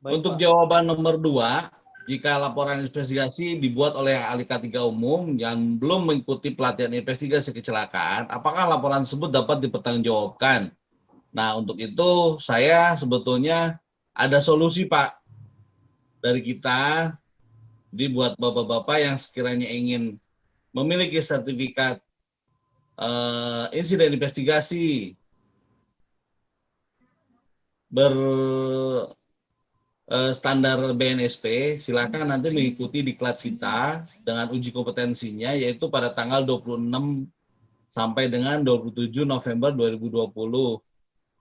S3: Baik, Untuk Pak. jawaban nomor dua, jika laporan investigasi dibuat oleh ahli K3 umum yang belum mengikuti pelatihan investigasi kecelakaan, apakah laporan tersebut dapat dipertanggungjawabkan? Nah, untuk itu saya sebetulnya ada solusi, Pak, dari kita. Dibuat bapak-bapak yang sekiranya ingin memiliki sertifikat uh, insiden investigasi ber Eh, standar BNSP, silakan nanti mengikuti diklat kita dengan uji kompetensinya yaitu pada tanggal 26 sampai dengan 27 November 2020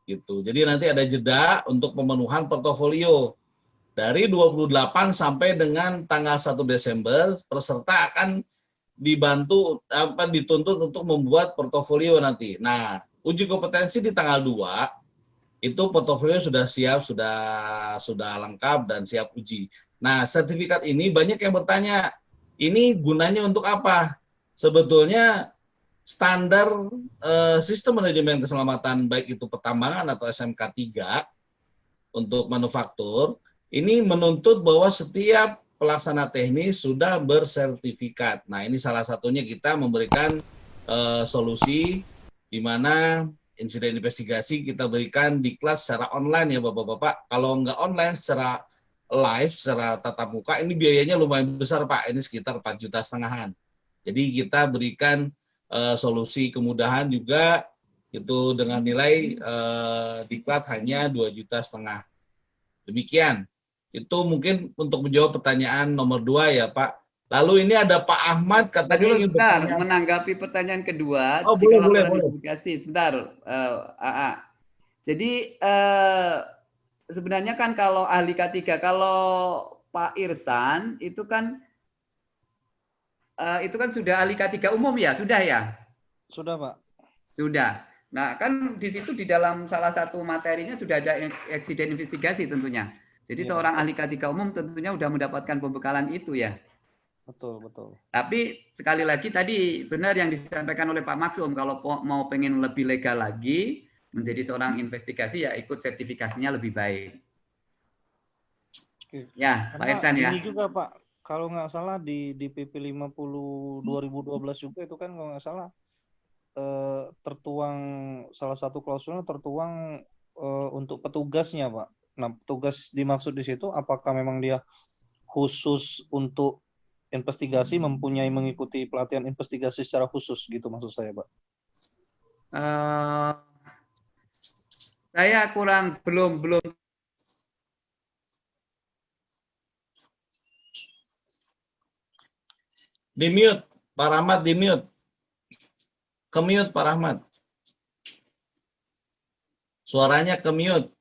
S3: gitu. Jadi nanti ada jeda untuk pemenuhan portofolio dari 28 sampai dengan tanggal 1 Desember peserta akan dibantu apa dituntut untuk membuat portofolio nanti. Nah, uji kompetensi di tanggal 2 itu portofolio sudah siap, sudah sudah lengkap dan siap uji. Nah, sertifikat ini banyak yang bertanya, ini gunanya untuk apa? Sebetulnya standar eh, sistem manajemen keselamatan baik itu pertambangan atau SMK 3 untuk manufaktur ini menuntut bahwa setiap pelaksana teknis sudah bersertifikat. Nah, ini salah satunya kita memberikan uh, solusi di mana insiden investigasi kita berikan di kelas secara online ya Bapak-Bapak. Kalau nggak online secara live, secara tatap muka, ini biayanya lumayan besar Pak. Ini sekitar 4 juta setengahan. Jadi kita berikan uh, solusi kemudahan juga itu dengan nilai uh, diklat hanya 2 juta setengah. Demikian. Itu mungkin untuk menjawab pertanyaan nomor dua ya Pak. Lalu ini ada Pak Ahmad katanya
S1: ingin sebentar, menanggapi pertanyaan kedua.
S3: Oh boleh boleh boleh.
S1: Sebentar, uh, AA. Jadi uh, sebenarnya kan kalau ahli K3, kalau Pak Irsan itu kan uh, itu kan sudah ahli K3 umum ya, sudah ya?
S5: Sudah Pak.
S1: Sudah. Nah kan di situ di dalam salah satu materinya sudah ada eksiden investigasi tentunya. Jadi ya. seorang ahli K3 umum tentunya sudah mendapatkan pembekalan itu ya.
S5: Betul, betul.
S1: Tapi sekali lagi tadi benar yang disampaikan oleh Pak Maksum kalau mau pengen lebih legal lagi menjadi seorang investigasi ya ikut sertifikasinya lebih baik.
S5: Oke. Ya, Karena Pak Irsan ya. Ini juga Pak, kalau nggak salah di di PP 50 2012 juga itu kan kalau nggak salah eh, tertuang salah satu klausulnya tertuang eh, untuk petugasnya Pak. Nah, tugas dimaksud di situ apakah memang dia khusus untuk investigasi mempunyai mengikuti pelatihan investigasi secara khusus gitu maksud saya, Pak? Uh,
S1: saya kurang belum belum.
S3: Di mute Pak Rahmat di mute ke mute Pak Rahmat. Suaranya ke mute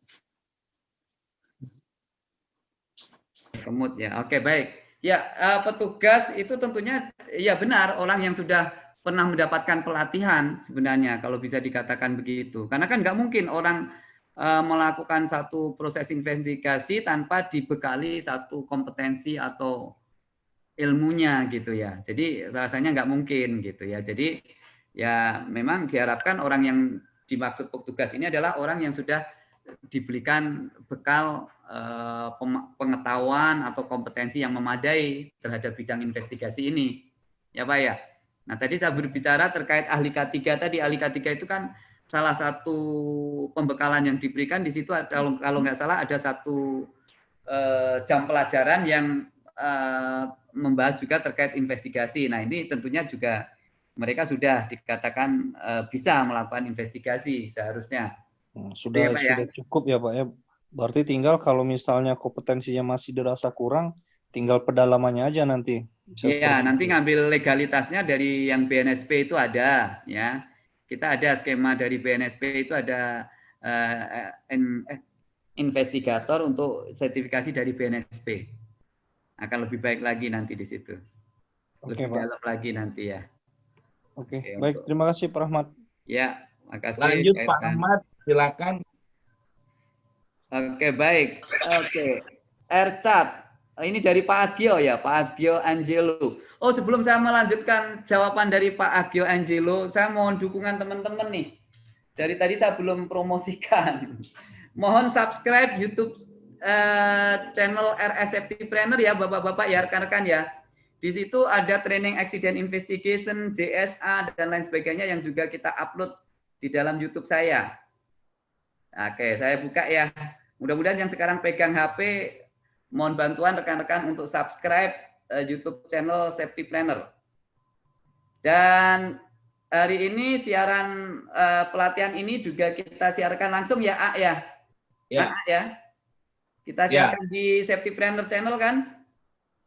S1: Kemut ya. Oke, baik. Ya, uh, petugas itu tentunya ya benar orang yang sudah pernah mendapatkan pelatihan sebenarnya kalau bisa dikatakan begitu. Karena kan nggak mungkin orang uh, melakukan satu proses investigasi tanpa dibekali satu kompetensi atau ilmunya gitu ya. Jadi rasanya nggak mungkin gitu ya. Jadi ya memang diharapkan orang yang dimaksud petugas ini adalah orang yang sudah diberikan bekal eh, pengetahuan atau kompetensi yang memadai terhadap bidang investigasi ini. Ya Pak ya. Nah tadi saya berbicara terkait ahli K3 tadi, ahli K3 itu kan salah satu pembekalan yang diberikan di situ kalau kalau nggak salah ada satu uh, jam pelajaran yang uh, membahas juga terkait investigasi. Nah ini tentunya juga mereka sudah dikatakan bisa melakukan investigasi seharusnya.
S5: Hmm, sudah ya, Pak, ya? sudah cukup ya Pak ya. Berarti tinggal kalau misalnya kompetensinya masih dirasa kurang, tinggal pedalamannya aja nanti.
S1: Iya, nanti ngambil legalitasnya dari yang BNSP itu ada ya. Kita ada skema dari BNSP itu ada uh, in, eh, investigator untuk sertifikasi dari BNSP. Akan lebih baik lagi nanti di situ. Lebih Oke, dalam lagi nanti ya.
S5: Oke, Oke baik. Untuk... Terima kasih Pak Rahmat.
S1: Ya, makasih.
S3: Lanjut Pak Rahmat silakan.
S1: Oke, baik. Oke. Ercat. Ini dari Pak Agio ya, Pak Agio Angelo. Oh, sebelum saya melanjutkan jawaban dari Pak Agio Angelo, saya mohon dukungan teman-teman nih. Dari tadi saya belum promosikan. Mohon subscribe YouTube uh, channel RSFT Planner ya, Bapak-bapak ya, rekan-rekan ya. Di situ ada training accident investigation, JSA dan lain sebagainya yang juga kita upload di dalam YouTube saya. Oke, saya buka ya. Mudah-mudahan yang sekarang pegang HP, mohon bantuan rekan-rekan untuk subscribe uh, YouTube channel Safety Planner. Dan hari ini siaran uh, pelatihan ini juga kita siarkan langsung ya, A ya. Ya. A, ya. Kita ya. siarkan ya. di Safety Planner channel kan?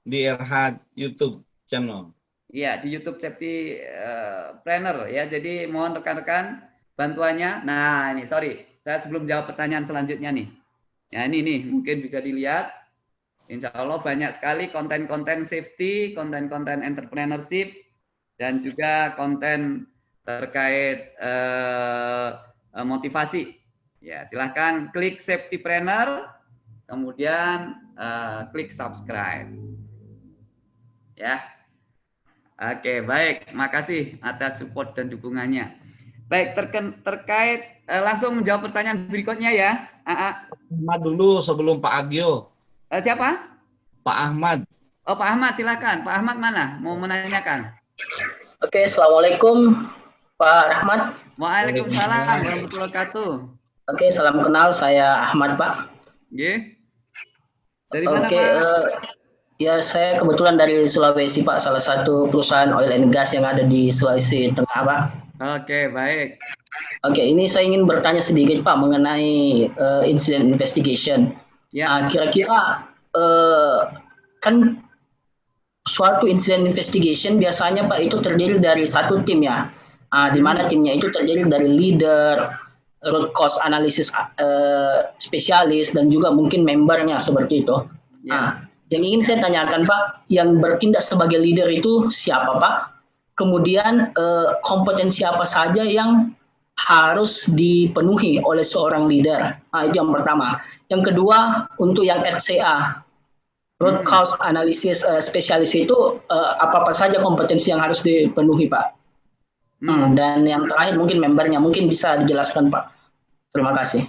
S3: Di RH YouTube channel.
S1: Iya, di YouTube Safety uh, Planner ya. Jadi mohon rekan-rekan bantuannya. Nah, ini sorry saya sebelum jawab pertanyaan selanjutnya nih. Ya ini nih, mungkin bisa dilihat. Insya Allah banyak sekali konten-konten safety, konten-konten entrepreneurship dan juga konten terkait eh, motivasi. Ya, silahkan klik Safety Planner, kemudian eh, klik subscribe. Ya, oke baik, makasih atas support dan dukungannya. Baik, terken, terkait eh, langsung menjawab pertanyaan berikutnya ya.
S3: Ahmad dulu sebelum Pak Agio.
S1: Eh, siapa?
S3: Pak Ahmad.
S1: Oh Pak Ahmad silakan. Pak Ahmad mana? Mau menanyakan?
S6: Oke, assalamualaikum Pak Rahmat.
S1: Waalaikumsalam warahmatullahi wabarakatuh.
S6: Oke, salam kenal. Saya Ahmad Pak.
S1: Oke. Dari mana
S6: Oke,
S1: Pak?
S6: Uh, ya saya kebetulan dari Sulawesi Pak, salah satu perusahaan oil and gas yang ada di Sulawesi Tengah Pak.
S1: Oke, baik.
S6: Oke, ini saya ingin bertanya sedikit Pak mengenai uh, incident investigation.
S1: Ya.
S6: Uh, kira-kira uh, kan suatu incident investigation biasanya Pak itu terdiri dari satu tim ya uh, di mana timnya itu terdiri dari leader, root cause analysis uh, spesialis dan juga mungkin membernya seperti itu. Ya. Uh, yang ingin saya tanyakan Pak, yang bertindak sebagai leader itu siapa Pak? Kemudian uh, kompetensi apa saja yang harus dipenuhi oleh seorang leader? Nah, itu yang pertama. Yang kedua, untuk yang RCA, root cause analysis uh, spesialis itu uh, apa apa saja kompetensi yang harus dipenuhi Pak? Hmm, dan yang terakhir mungkin membernya mungkin bisa dijelaskan Pak. Terima kasih.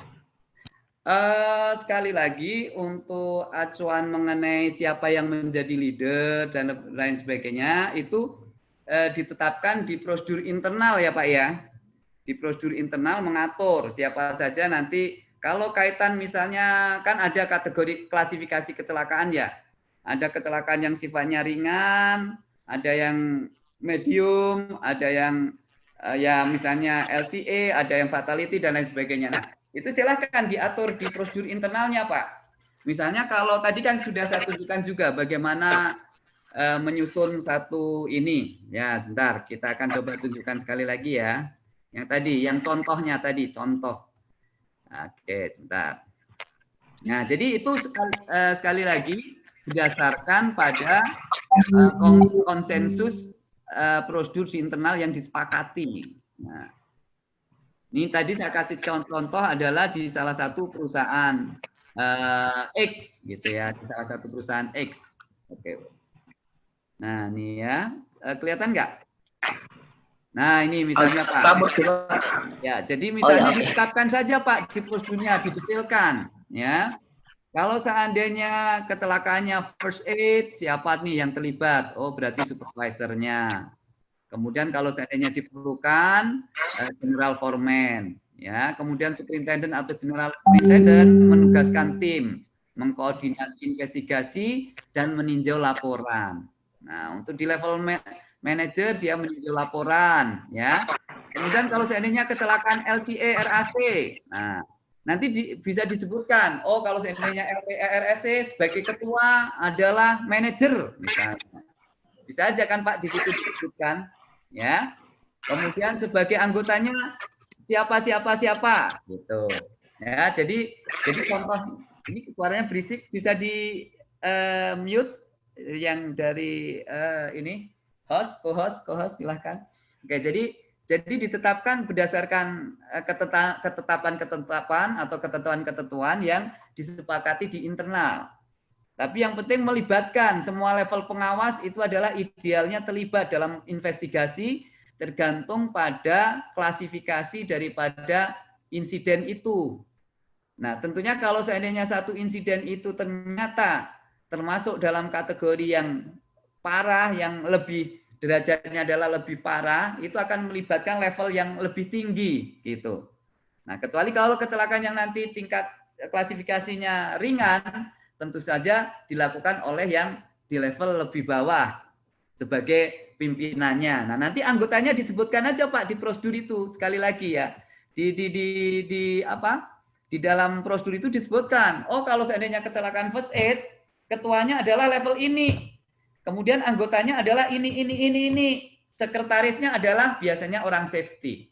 S1: Uh, sekali lagi untuk acuan mengenai siapa yang menjadi leader dan lain sebagainya itu uh, ditetapkan di prosedur internal ya Pak ya. Di prosedur internal mengatur siapa saja nanti kalau kaitan misalnya kan ada kategori klasifikasi kecelakaan ya. Ada kecelakaan yang sifatnya ringan, ada yang medium, ada yang uh, ya misalnya LTA, ada yang fatality dan lain sebagainya. Nah, itu silahkan diatur di prosedur internalnya, Pak. Misalnya kalau tadi kan sudah saya tunjukkan juga bagaimana uh, menyusun satu ini. Ya, sebentar, kita akan coba tunjukkan sekali lagi ya. Yang tadi, yang contohnya tadi, contoh. Oke, sebentar. Nah, jadi itu sekali, uh, sekali lagi berdasarkan pada uh, konsensus uh, prosedur di internal yang disepakati. Nah, ini tadi saya kasih contoh-contoh adalah di salah satu perusahaan uh, X gitu ya, di salah satu perusahaan X. Oke. Nah, ini ya, uh, kelihatan nggak? Nah, ini misalnya Pak. Ya, jadi misalnya ditetapkan saja Pak di prosedurnya, didetailkan ya. Kalau seandainya kecelakaannya first aid, siapa nih yang terlibat? Oh, berarti supervisornya. Kemudian kalau seandainya diperlukan, general foreman. Ya, kemudian superintendent atau general superintendent menugaskan tim mengkoordinasi investigasi dan meninjau laporan. Nah, untuk di level manager dia meninjau laporan, ya. Kemudian kalau seandainya kecelakaan LTA RAC, nah nanti di, bisa disebutkan, oh kalau seandainya LPRSC sebagai ketua adalah manajer, misalnya. Bisa aja kan Pak di situ disebutkan, ya. Kemudian sebagai anggotanya siapa siapa siapa, gitu. Ya, jadi jadi contoh ini suaranya berisik bisa di uh, mute yang dari uh, ini host, co-host, co-host silahkan. Oke, jadi jadi ditetapkan berdasarkan ketetapan-ketetapan atau ketentuan-ketentuan yang disepakati di internal. Tapi yang penting melibatkan semua level pengawas itu adalah idealnya terlibat dalam investigasi tergantung pada klasifikasi daripada insiden itu. Nah, tentunya kalau seandainya satu insiden itu ternyata termasuk dalam kategori yang parah, yang lebih derajatnya adalah lebih parah, itu akan melibatkan level yang lebih tinggi gitu. Nah, kecuali kalau kecelakaan yang nanti tingkat klasifikasinya ringan, tentu saja dilakukan oleh yang di level lebih bawah sebagai pimpinannya. Nah, nanti anggotanya disebutkan aja Pak di prosedur itu sekali lagi ya. Di di di di apa? Di dalam prosedur itu disebutkan, oh kalau seandainya kecelakaan first aid, ketuanya adalah level ini. Kemudian anggotanya adalah ini, ini, ini, ini. Sekretarisnya adalah biasanya orang safety.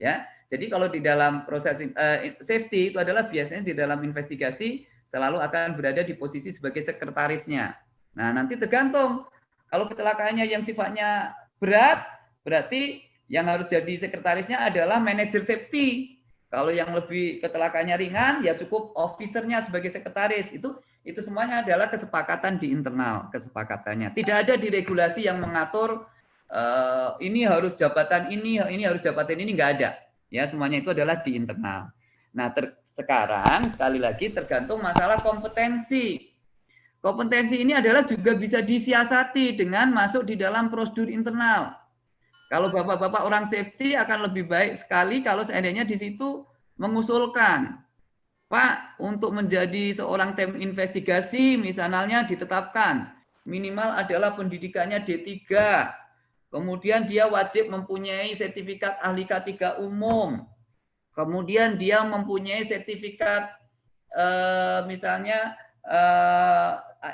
S1: Ya, jadi kalau di dalam proses uh, safety itu adalah biasanya di dalam investigasi selalu akan berada di posisi sebagai sekretarisnya. Nah, nanti tergantung kalau kecelakaannya yang sifatnya berat, berarti yang harus jadi sekretarisnya adalah manajer safety. Kalau yang lebih kecelakaannya ringan, ya cukup officernya sebagai sekretaris. Itu itu semuanya adalah kesepakatan di internal kesepakatannya. Tidak ada di regulasi yang mengatur uh, ini harus jabatan ini, ini harus jabatan ini nggak ada. Ya semuanya itu adalah di internal. Nah ter, sekarang sekali lagi tergantung masalah kompetensi. Kompetensi ini adalah juga bisa disiasati dengan masuk di dalam prosedur internal. Kalau bapak-bapak orang safety akan lebih baik sekali kalau seandainya di situ mengusulkan, Pak, untuk menjadi seorang tim investigasi misalnya ditetapkan minimal adalah pendidikannya D3. Kemudian dia wajib mempunyai sertifikat ahli K3 umum. Kemudian dia mempunyai sertifikat eh, misalnya eh,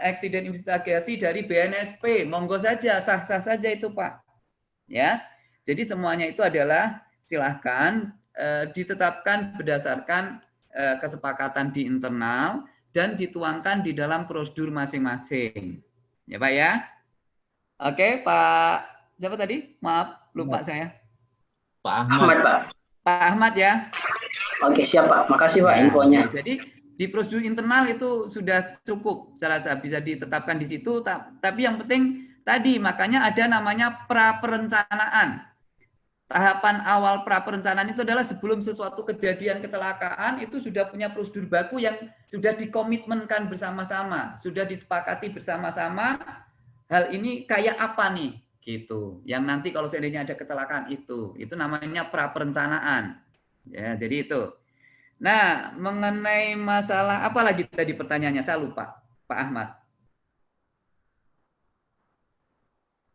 S1: accident investigasi dari BNSP. Monggo saja, sah-sah saja itu, Pak ya. Jadi semuanya itu adalah silahkan eh, ditetapkan berdasarkan kesepakatan di internal dan dituangkan di dalam prosedur masing-masing. Ya Pak ya. Oke Pak, siapa tadi? Maaf, lupa saya.
S3: Pak Ahmad. Ahmad Pak.
S1: Pak Ahmad ya.
S6: Oke siap Pak, makasih Pak ya, infonya.
S1: Jadi di prosedur internal itu sudah cukup, saya rasa bisa ditetapkan di situ. Tapi yang penting Tadi makanya ada namanya pra perencanaan. Tahapan awal pra perencanaan itu adalah sebelum sesuatu kejadian kecelakaan itu sudah punya prosedur baku yang sudah dikomitmenkan bersama-sama, sudah disepakati bersama-sama. Hal ini kayak apa nih? gitu. Yang nanti kalau seandainya ada kecelakaan itu, itu namanya pra perencanaan. Ya, jadi itu. Nah, mengenai masalah apa lagi tadi pertanyaannya? Saya lupa, Pak Ahmad.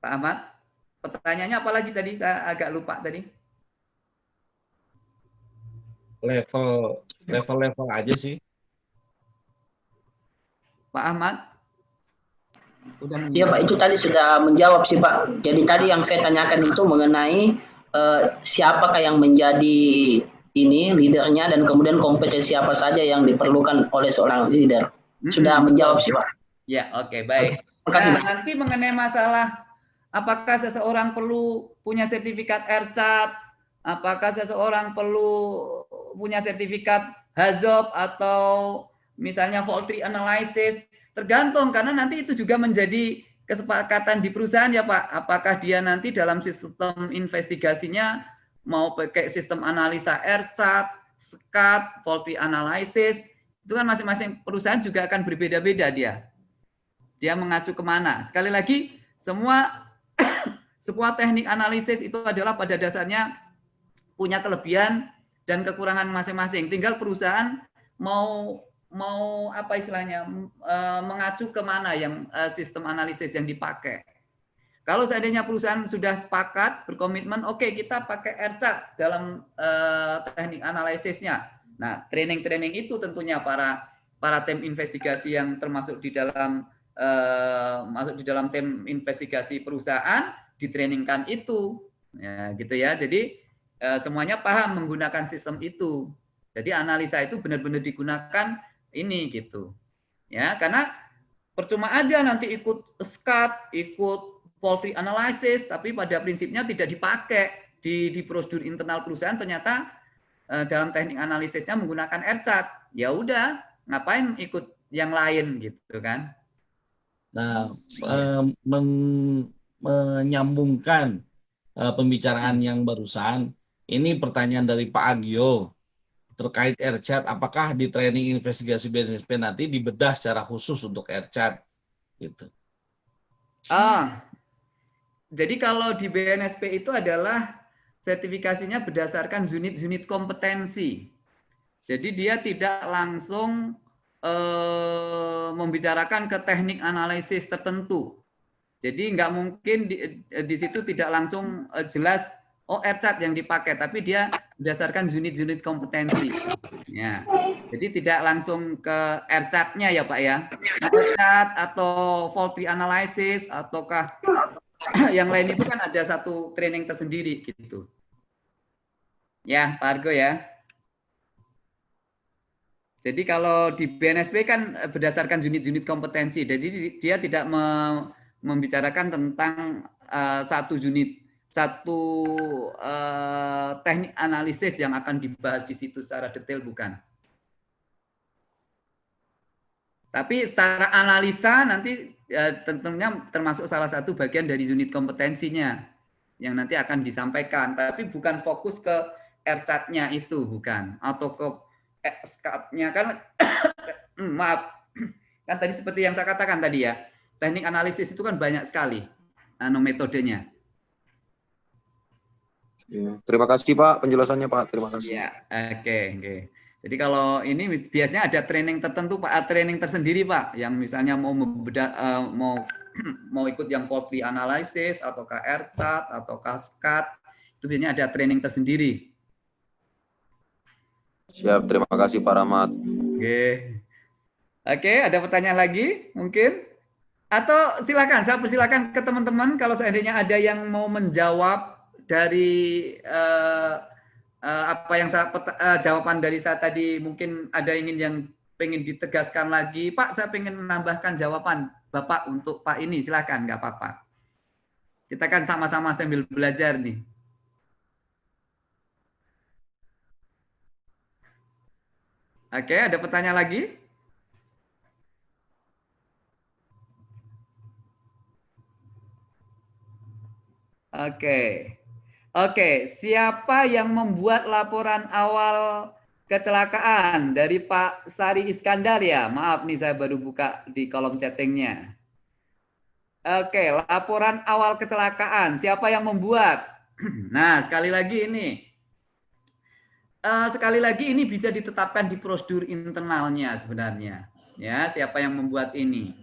S1: Pak Ahmad, pertanyaannya apa lagi tadi? Saya agak lupa tadi.
S3: Level level-level aja sih.
S1: Pak Ahmad.
S6: Iya Pak, itu tadi sudah menjawab sih Pak. Jadi tadi yang saya tanyakan itu mengenai uh, siapakah yang menjadi ini leadernya dan kemudian kompetensi apa saja yang diperlukan oleh seorang leader. Sudah menjawab sih Pak.
S1: Ya, oke, okay, baik. Nah, nanti mengenai masalah Apakah seseorang perlu punya sertifikat RCAT? Apakah seseorang perlu punya sertifikat HAZOP atau misalnya faulty analysis? Tergantung karena nanti itu juga menjadi kesepakatan di perusahaan ya Pak. Apakah dia nanti dalam sistem investigasinya mau pakai sistem analisa RCAT, SCAT, faulty analysis, itu kan masing-masing perusahaan juga akan berbeda-beda dia. Dia mengacu ke mana. Sekali lagi, semua sebuah teknik analisis itu adalah pada dasarnya punya kelebihan dan kekurangan masing-masing. Tinggal perusahaan mau mau apa istilahnya e, mengacu ke mana yang e, sistem analisis yang dipakai. Kalau seandainya perusahaan sudah sepakat berkomitmen, oke okay, kita pakai RCAT dalam e, teknik analisisnya. Nah, training-training itu tentunya para para tim investigasi yang termasuk di dalam masuk di dalam tim investigasi perusahaan ditrainingkan itu. Ya gitu ya. Jadi eh, semuanya paham menggunakan sistem itu. Jadi analisa itu benar-benar digunakan ini gitu. Ya karena percuma aja nanti ikut SCAT ikut faulty analysis tapi pada prinsipnya tidak dipakai di di prosedur internal perusahaan. Ternyata eh, dalam teknik analisisnya menggunakan RCAT ya udah ngapain ikut yang lain gitu kan
S3: nah eh, men menyambungkan uh, pembicaraan yang barusan, ini pertanyaan dari Pak Agio terkait RChat, apakah di training investigasi BNSP nanti dibedah secara khusus untuk RChat? Gitu.
S1: Ah, jadi kalau di BNSP itu adalah sertifikasinya berdasarkan unit-unit kompetensi. Jadi dia tidak langsung eh, membicarakan ke teknik analisis tertentu. Jadi nggak mungkin di, di situ tidak langsung uh, jelas oh RCAT yang dipakai, tapi dia berdasarkan unit-unit kompetensi. Ya. Jadi tidak langsung ke RCAT-nya ya Pak ya. Nah, RCAT atau faulty analysis ataukah yang lain itu kan ada satu training tersendiri gitu. Ya, Pak Argo ya. Jadi kalau di BNSP kan berdasarkan unit-unit kompetensi, jadi dia tidak me, membicarakan tentang uh, satu unit satu uh, teknik analisis yang akan dibahas di situ secara detail bukan. Tapi secara analisa nanti ya, tentunya termasuk salah satu bagian dari unit kompetensinya yang nanti akan disampaikan. Tapi bukan fokus ke RCAT-nya itu, bukan. Atau ke SCAT-nya kan, maaf, kan tadi seperti yang saya katakan tadi ya, teknik analisis itu kan banyak sekali anu metodenya.
S7: Ya, terima kasih Pak penjelasannya Pak. Terima kasih.
S1: Ya, oke, okay. Okay. Jadi kalau ini biasanya ada training tertentu Pak, ah, training tersendiri Pak, yang misalnya mau membeda, uh, mau mau ikut yang faulty analysis atau KR chart atau kaskat itu biasanya ada training tersendiri.
S7: Siap, terima kasih Pak Rahmat.
S1: Oke. Oke, ada pertanyaan lagi mungkin? Atau silakan, saya persilakan ke teman-teman kalau seandainya ada yang mau menjawab dari uh, uh, apa yang saya uh, jawaban dari saya tadi mungkin ada ingin yang pengen ditegaskan lagi Pak saya pengen menambahkan jawaban Bapak untuk Pak ini silakan nggak apa-apa kita kan sama-sama sambil belajar nih Oke ada pertanyaan lagi Oke. Oke, siapa yang membuat laporan awal kecelakaan dari Pak Sari Iskandar ya? Maaf nih saya baru buka di kolom chattingnya. Oke, laporan awal kecelakaan. Siapa yang membuat? Nah, sekali lagi ini. Uh, sekali lagi ini bisa ditetapkan di prosedur internalnya sebenarnya. Ya, siapa yang membuat ini.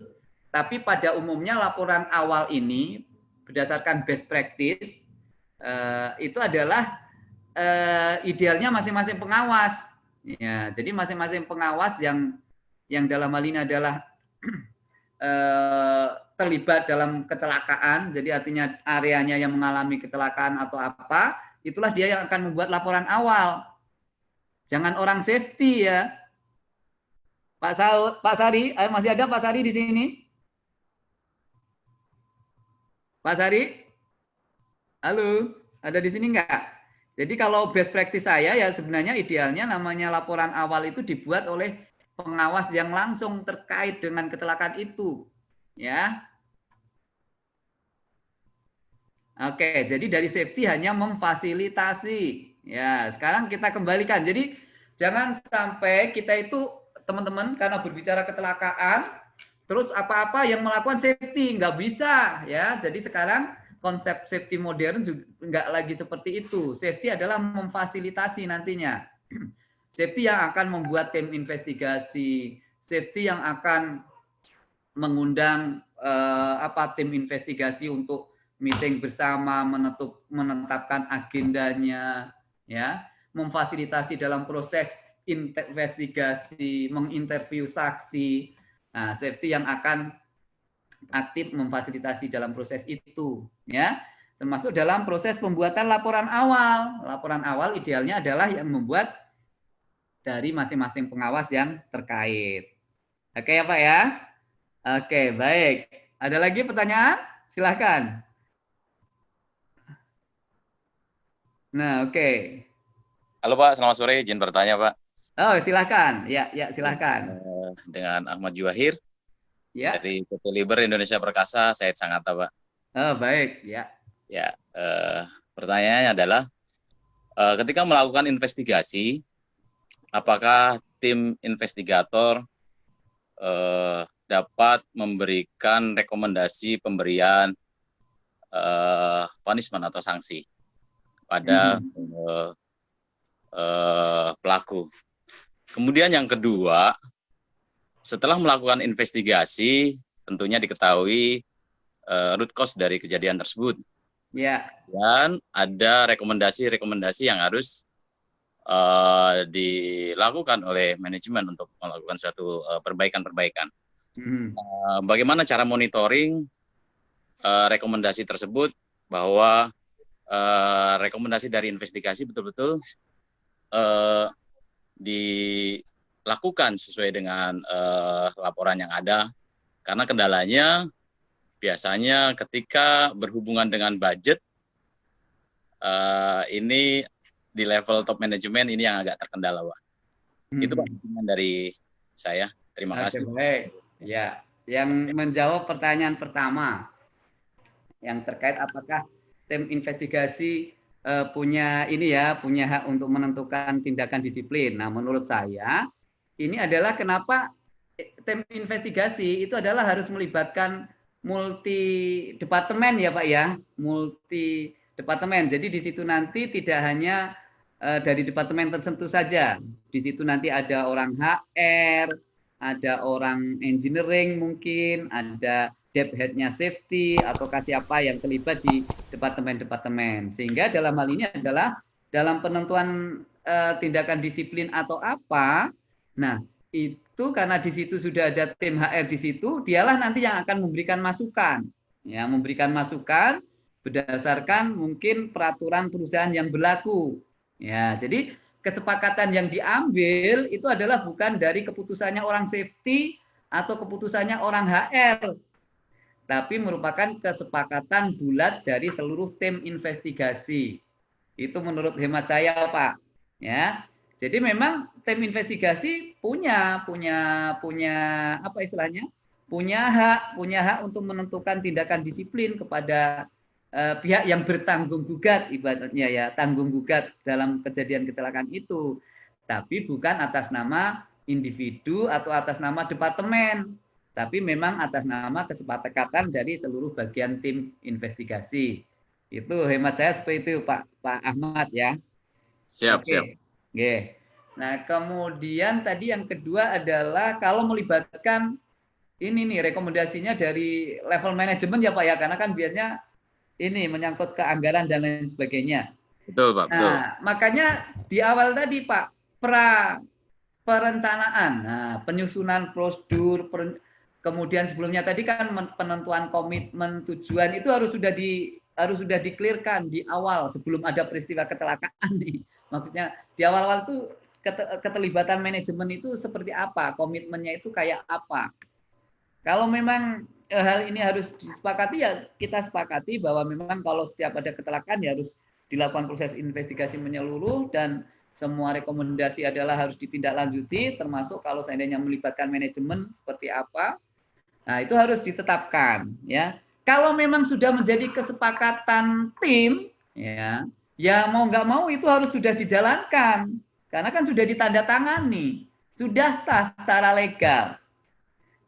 S1: Tapi pada umumnya laporan awal ini berdasarkan best practice uh, itu adalah uh, idealnya masing-masing pengawas. Ya, jadi masing-masing pengawas yang yang dalam hal ini adalah terlibat dalam kecelakaan, jadi artinya areanya yang mengalami kecelakaan atau apa, itulah dia yang akan membuat laporan awal. Jangan orang safety ya. Pak Saud, Pak Sari, masih ada Pak Sari di sini? Pak Sari? Halo, ada di sini enggak? Jadi kalau best practice saya ya sebenarnya idealnya namanya laporan awal itu dibuat oleh pengawas yang langsung terkait dengan kecelakaan itu. Ya. Oke, jadi dari safety hanya memfasilitasi. Ya, sekarang kita kembalikan. Jadi jangan sampai kita itu teman-teman karena berbicara kecelakaan terus apa-apa yang melakukan safety nggak bisa ya. Jadi sekarang konsep safety modern juga nggak lagi seperti itu. Safety adalah memfasilitasi nantinya. Safety yang akan membuat tim investigasi, safety yang akan mengundang eh, apa tim investigasi untuk meeting bersama, menetup, menetapkan agendanya, ya, memfasilitasi dalam proses investigasi, menginterview saksi. Nah, safety yang akan aktif memfasilitasi dalam proses itu ya. Termasuk dalam proses pembuatan laporan awal. Laporan awal idealnya adalah yang membuat dari masing-masing pengawas yang terkait. Oke ya Pak ya? Oke baik. Ada lagi pertanyaan? Silahkan nah oke.
S8: Halo Pak. Selamat sore. Izin bertanya Pak.
S1: Oh silahkan. Ya ya silahkan.
S8: Eh, dengan Ahmad Juwahir.
S1: Ya.
S8: Dari PT Liber Indonesia Perkasa, saya sangat Pak.
S1: Oh, baik, ya.
S8: Ya, eh, pertanyaannya adalah eh, ketika melakukan investigasi, apakah tim investigator eh, dapat memberikan rekomendasi pemberian eh, punishment atau sanksi pada hmm. eh, eh, pelaku. Kemudian yang kedua, setelah melakukan investigasi, tentunya diketahui uh, root cause dari kejadian tersebut.
S1: Ya.
S8: Dan ada rekomendasi-rekomendasi yang harus uh, dilakukan oleh manajemen untuk melakukan suatu perbaikan-perbaikan. Uh, hmm. uh, bagaimana cara monitoring uh, rekomendasi tersebut bahwa uh, rekomendasi dari investigasi betul-betul uh, di lakukan sesuai dengan uh, laporan yang ada. Karena kendalanya biasanya ketika berhubungan dengan budget uh, ini di level top manajemen ini yang agak terkendala, Pak. Hmm. Itu Pak dari saya. Terima Oke, kasih.
S1: Baik. Ya, yang menjawab pertanyaan pertama yang terkait apakah tim investigasi uh, punya ini ya, punya hak untuk menentukan tindakan disiplin. Nah, menurut saya ini adalah kenapa tim investigasi itu adalah harus melibatkan multi departemen ya Pak ya, multi departemen. Jadi di situ nanti tidak hanya uh, dari departemen tertentu saja. Di situ nanti ada orang HR, ada orang engineering mungkin, ada debt headnya safety atau kasih apa yang terlibat di departemen-departemen. Sehingga dalam hal ini adalah dalam penentuan uh, tindakan disiplin atau apa, nah itu karena di situ sudah ada tim HR di situ, dialah nanti yang akan memberikan masukan. Ya, memberikan masukan berdasarkan mungkin peraturan perusahaan yang berlaku. Ya, jadi kesepakatan yang diambil itu adalah bukan dari keputusannya orang safety atau keputusannya orang HR, tapi merupakan kesepakatan bulat dari seluruh tim investigasi. Itu menurut hemat saya, Pak. Ya. Jadi memang tim investigasi punya punya punya apa istilahnya? punya hak punya hak untuk menentukan tindakan disiplin kepada uh, pihak yang bertanggung gugat ibaratnya ya, tanggung gugat dalam kejadian kecelakaan itu. Tapi bukan atas nama individu atau atas nama departemen, tapi memang atas nama kesepakatan dari seluruh bagian tim investigasi. Itu hemat saya seperti itu Pak Pak Ahmad ya.
S8: Siap, Oke. siap.
S1: Oke. Nah, kemudian tadi yang kedua adalah kalau melibatkan ini nih rekomendasinya dari level manajemen ya Pak ya, karena kan biasanya ini menyangkut ke anggaran dan lain sebagainya.
S8: Betul Pak, betul.
S1: Nah, makanya di awal tadi Pak, pra perencanaan, nah, penyusunan prosedur, per, kemudian sebelumnya tadi kan penentuan komitmen tujuan itu harus sudah di harus sudah diklirkan di awal sebelum ada peristiwa kecelakaan nih. Maksudnya di awal-awal itu keterlibatan manajemen itu seperti apa, komitmennya itu kayak apa. Kalau memang eh, hal ini harus disepakati ya kita sepakati bahwa memang kalau setiap ada kecelakaan ya harus dilakukan proses investigasi menyeluruh dan semua rekomendasi adalah harus ditindaklanjuti termasuk kalau seandainya melibatkan manajemen seperti apa. Nah, itu harus ditetapkan ya. Kalau memang sudah menjadi kesepakatan tim ya, ya mau nggak mau itu harus sudah dijalankan karena kan sudah ditandatangani, sudah sah secara legal.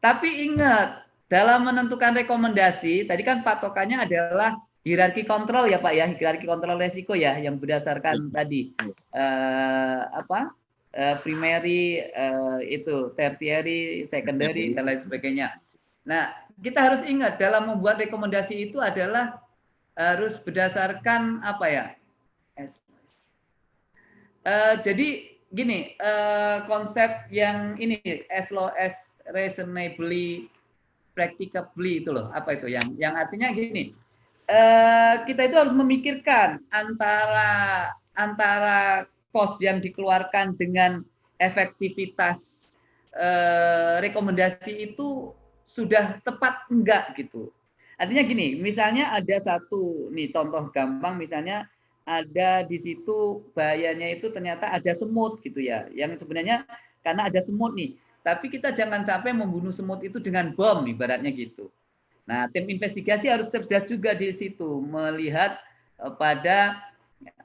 S1: Tapi ingat, dalam menentukan rekomendasi, tadi kan patokannya adalah hierarki kontrol ya Pak ya, hierarki kontrol resiko ya yang berdasarkan ya. tadi uh, apa? Uh, primary uh, itu tertiary, secondary dan lain sebagainya. Nah, kita harus ingat dalam membuat rekomendasi itu adalah harus berdasarkan apa ya? Uh, jadi gini, uh, konsep yang ini as low as reasonably practicably itu loh, apa itu yang yang artinya gini. Uh, kita itu harus memikirkan antara antara cost yang dikeluarkan dengan efektivitas rekomendasi itu sudah tepat enggak gitu. Artinya gini, misalnya ada satu nih contoh gampang misalnya ada di situ bahayanya itu ternyata ada semut gitu ya. Yang sebenarnya karena ada semut nih, tapi kita jangan sampai membunuh semut itu dengan bom ibaratnya gitu. Nah, tim investigasi harus cerdas juga di situ melihat eh, pada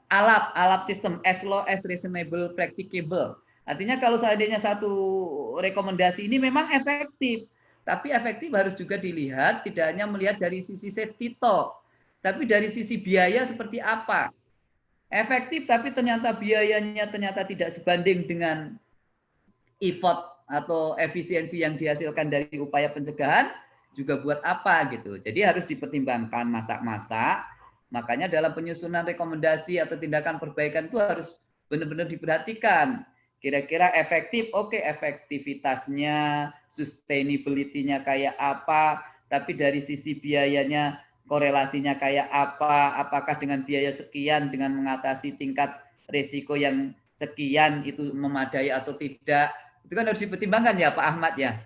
S1: alat alat sistem as low as reasonable practicable. Artinya kalau seandainya satu rekomendasi ini memang efektif, tapi efektif harus juga dilihat tidak hanya melihat dari sisi safety talk, tapi dari sisi biaya seperti apa. Efektif tapi ternyata biayanya ternyata tidak sebanding dengan effort atau efisiensi yang dihasilkan dari upaya pencegahan juga buat apa gitu. Jadi harus dipertimbangkan masak-masak. Makanya dalam penyusunan rekomendasi atau tindakan perbaikan itu harus benar-benar diperhatikan Kira-kira efektif, oke okay, efektivitasnya, sustainability-nya kayak apa, tapi dari sisi biayanya korelasinya kayak apa, apakah dengan biaya sekian dengan mengatasi tingkat risiko yang sekian itu memadai atau tidak. Itu kan harus dipertimbangkan ya Pak Ahmad ya.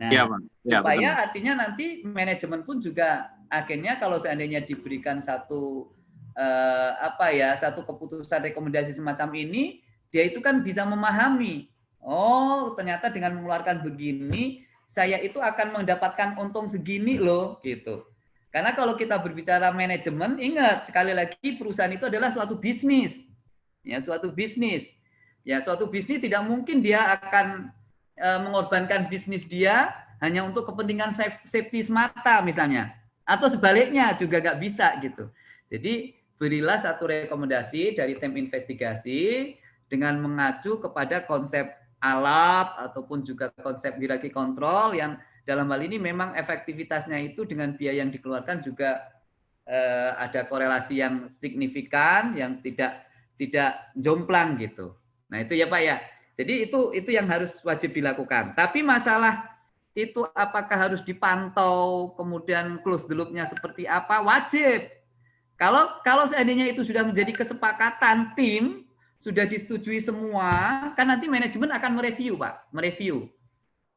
S1: Nah, ya. Ya, supaya betul. artinya nanti manajemen pun juga akhirnya kalau seandainya diberikan satu eh, apa ya satu keputusan rekomendasi semacam ini, dia itu kan bisa memahami. Oh, ternyata dengan mengeluarkan begini, saya itu akan mendapatkan untung segini loh, gitu. Karena kalau kita berbicara manajemen, ingat sekali lagi perusahaan itu adalah suatu bisnis, ya suatu bisnis. Ya suatu bisnis tidak mungkin dia akan e, mengorbankan bisnis dia hanya untuk kepentingan safety semata misalnya, atau sebaliknya juga nggak bisa gitu. Jadi berilah satu rekomendasi dari tim investigasi dengan mengacu kepada konsep alat ataupun juga konsep hierarki kontrol yang dalam hal ini memang efektivitasnya itu dengan biaya yang dikeluarkan juga eh, ada korelasi yang signifikan yang tidak tidak jomplang gitu. Nah, itu ya Pak ya. Jadi itu itu yang harus wajib dilakukan. Tapi masalah itu apakah harus dipantau kemudian close the loop-nya seperti apa? Wajib. Kalau kalau seandainya itu sudah menjadi kesepakatan tim, sudah disetujui semua, kan nanti manajemen akan mereview, Pak, mereview.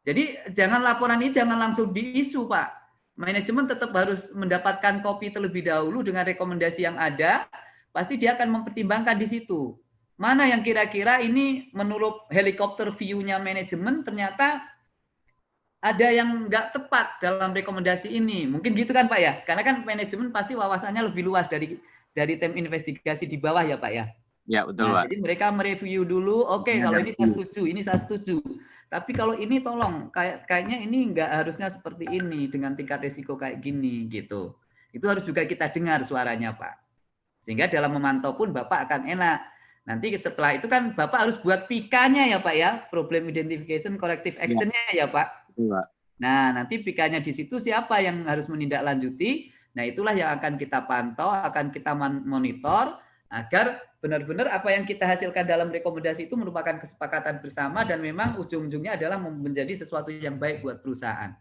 S1: Jadi jangan laporan ini jangan langsung diisu, Pak. Manajemen tetap harus mendapatkan kopi terlebih dahulu dengan rekomendasi yang ada, pasti dia akan mempertimbangkan di situ. Mana yang kira-kira ini menurut helikopter view-nya manajemen ternyata ada yang nggak tepat dalam rekomendasi ini. Mungkin gitu kan Pak ya? Karena kan manajemen pasti wawasannya lebih luas dari dari tim investigasi di bawah ya Pak ya.
S8: Ya betul
S1: nah,
S8: Pak.
S1: Jadi mereka mereview dulu, oke okay, ya, kalau ini saya setuju, ini saya setuju. Tapi kalau ini tolong, kayak kayaknya ini nggak harusnya seperti ini dengan tingkat risiko kayak gini gitu. Itu harus juga kita dengar suaranya Pak. Sehingga dalam memantau pun Bapak akan enak. Nanti setelah itu kan Bapak harus buat PIK-nya ya Pak ya, problem identification corrective ya. action-nya ya, ya Pak. Pak. Nah, nanti PK-nya di situ siapa yang harus menindaklanjuti? Nah, itulah yang akan kita pantau, akan kita monitor agar benar-benar apa yang kita hasilkan dalam rekomendasi itu merupakan kesepakatan bersama dan memang ujung-ujungnya adalah menjadi sesuatu yang baik buat perusahaan.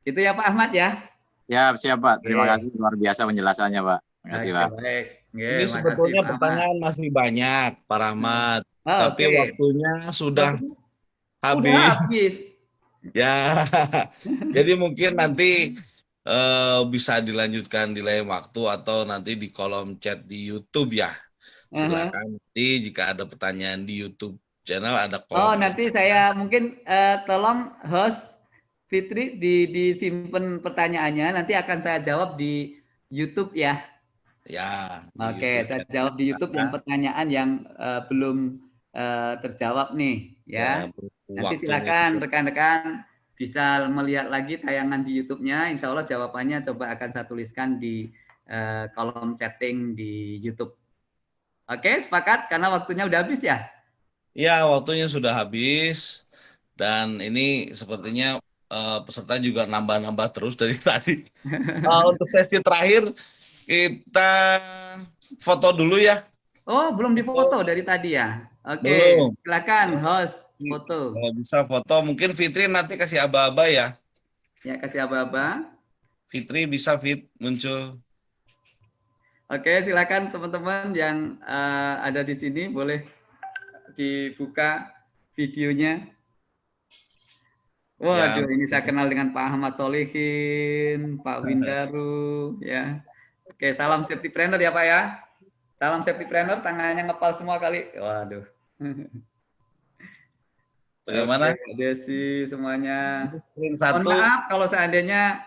S1: Itu ya Pak Ahmad ya.
S8: Siap, siap Pak. Terima yes. kasih luar biasa penjelasannya Pak. Terima kasih Pak.
S3: Baik. Yeah, Ini sebetulnya pertanyaan masih banyak Pak Rahmat, oh, tapi okay. waktunya sudah habis. Sudah habis. Ya, jadi mungkin nanti uh, bisa dilanjutkan di lain waktu atau nanti di kolom chat di YouTube ya. Silakan uh -huh. nanti jika ada pertanyaan di YouTube channel ada kolom.
S1: Oh, nanti saya mungkin uh, tolong host Fitri di disimpan pertanyaannya nanti akan saya jawab di YouTube ya.
S3: Ya.
S1: Oke, okay, saya jawab di YouTube yang pertanyaan yang uh, belum uh, terjawab nih ya. ya Nanti silakan rekan-rekan bisa melihat lagi tayangan di YouTube-nya. Insya Allah jawabannya coba akan saya tuliskan di uh, kolom chatting di YouTube. Oke, sepakat karena waktunya udah habis ya?
S3: Iya, waktunya sudah habis. Dan ini sepertinya uh, peserta juga nambah-nambah terus dari tadi. uh, untuk sesi terakhir, kita foto dulu ya.
S1: Oh, belum difoto dari tadi ya? Oke, okay. silakan host foto.
S3: Kalau bisa foto, mungkin Fitri nanti kasih aba-aba ya.
S1: Ya, kasih aba-aba.
S3: Fitri bisa fit muncul.
S1: Oke, silakan teman-teman yang uh, ada di sini boleh dibuka videonya. Waduh, ya. ini saya kenal dengan Pak Ahmad Solihin, Pak Windaru, ya. Oke, salam safety planner ya Pak ya. Salam safety planner, tangannya ngepal semua kali. Waduh.
S3: Bagaimana?
S1: Oke, Desi semuanya. Satu. Mohon maaf kalau seandainya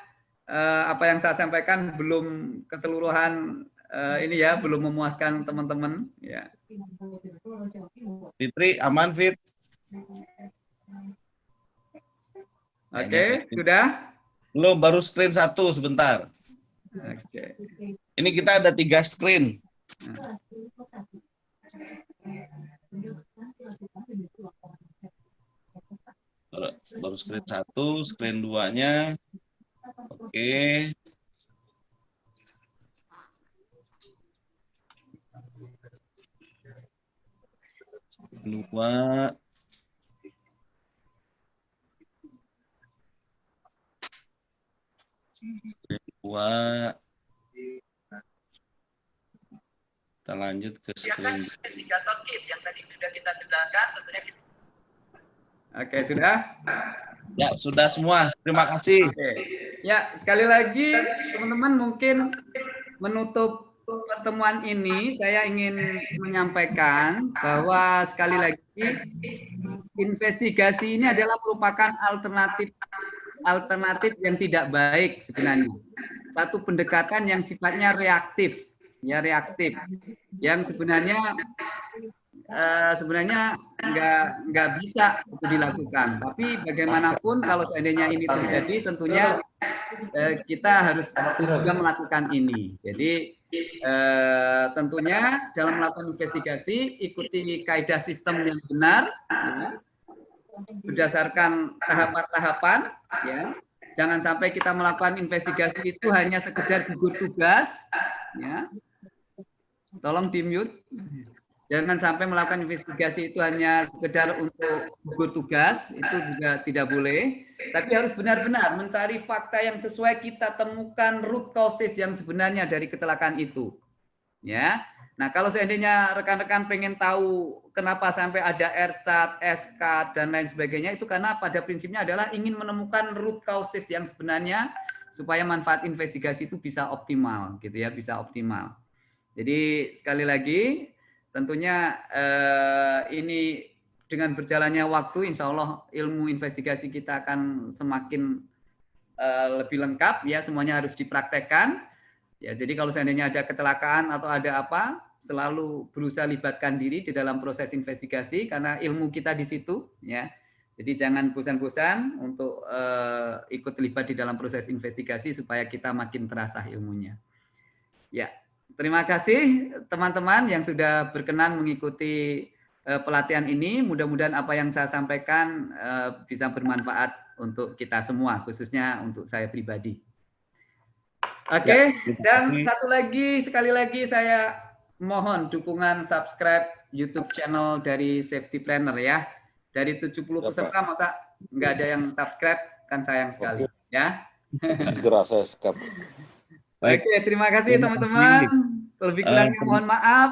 S1: uh, apa yang saya sampaikan belum keseluruhan uh, ini ya, belum memuaskan teman-teman. Ya.
S3: Fitri, aman Fit?
S1: Oke, okay, sudah?
S3: Belum, baru screen satu sebentar.
S1: Oke. Okay.
S3: Ini kita ada tiga screen. Baru screen satu, screen duanya. Oke. Dua. Dua. Kita lanjut ke screen. yang tadi sudah kita jelaskan, tentunya kita...
S1: Oke, sudah?
S3: Ya, sudah semua. Terima kasih.
S1: Oke. Ya, sekali lagi teman-teman mungkin menutup pertemuan pertemuan ini saya ingin menyampaikan bahwa sekali lagi investigasi ini adalah merupakan alternatif alternatif yang tidak baik sebenarnya. Satu pendekatan yang sifatnya reaktif, ya reaktif, yang sebenarnya uh, sebenarnya nggak nggak bisa itu dilakukan. Tapi bagaimanapun kalau seandainya ini terjadi, tentunya uh, kita harus juga melakukan ini. Jadi uh, tentunya dalam melakukan investigasi ikuti kaidah sistem yang benar, ya, berdasarkan tahapan-tahapan, ya. Jangan sampai kita melakukan investigasi itu hanya sekedar gugur tugas, ya. Tolong di mute. Jangan sampai melakukan investigasi itu hanya sekedar untuk gugur tugas, itu juga tidak boleh. Tapi harus benar-benar mencari fakta yang sesuai kita temukan root causes yang sebenarnya dari kecelakaan itu. Ya. Nah, kalau seandainya rekan-rekan pengen tahu kenapa sampai ada RCAT, SK, dan lain sebagainya, itu karena pada prinsipnya adalah ingin menemukan root causes yang sebenarnya supaya manfaat investigasi itu bisa optimal, gitu ya, bisa optimal. Jadi sekali lagi Tentunya eh, ini dengan berjalannya waktu, insya Allah ilmu investigasi kita akan semakin eh, lebih lengkap. Ya, semuanya harus dipraktekkan. Ya, jadi kalau seandainya ada kecelakaan atau ada apa, selalu berusaha libatkan diri di dalam proses investigasi karena ilmu kita di situ. Ya, jadi jangan bosan-bosan untuk uh, ikut terlibat di dalam proses investigasi supaya kita makin terasa ilmunya. Ya, Terima kasih teman-teman yang sudah berkenan mengikuti uh, pelatihan ini. Mudah-mudahan apa yang saya sampaikan uh, bisa bermanfaat untuk kita semua, khususnya untuk saya pribadi. Oke, okay. ya, dan satu lagi, sekali lagi saya mohon dukungan subscribe YouTube channel dari Safety Planner ya. Dari 70 ya, peserta masa nggak ada yang subscribe, kan sayang sekali. Ya.
S7: Segera saya subscribe.
S1: Baik. Oke, terima kasih teman-teman. Lebih kurangnya uh, mohon maaf.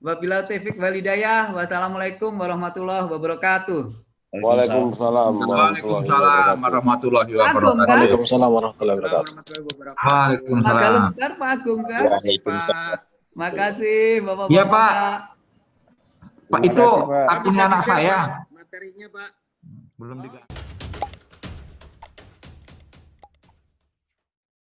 S1: Wabila taufik walidayah. Wassalamualaikum warahmatullahi wabarakatuh.
S7: Waalaikumsalam.
S9: Waalaikumsalam warahmatullahi wabarakatuh.
S2: Waalaikumsalam warahmatullahi wabarakatuh.
S9: Waalaikumsalam.
S1: Kalau bentar Pak Agung kan. Makasih Bapak-bapak.
S9: Iya Pak. Pak itu akunnya anak saya.
S10: Materinya Pak.
S9: Belum diganti.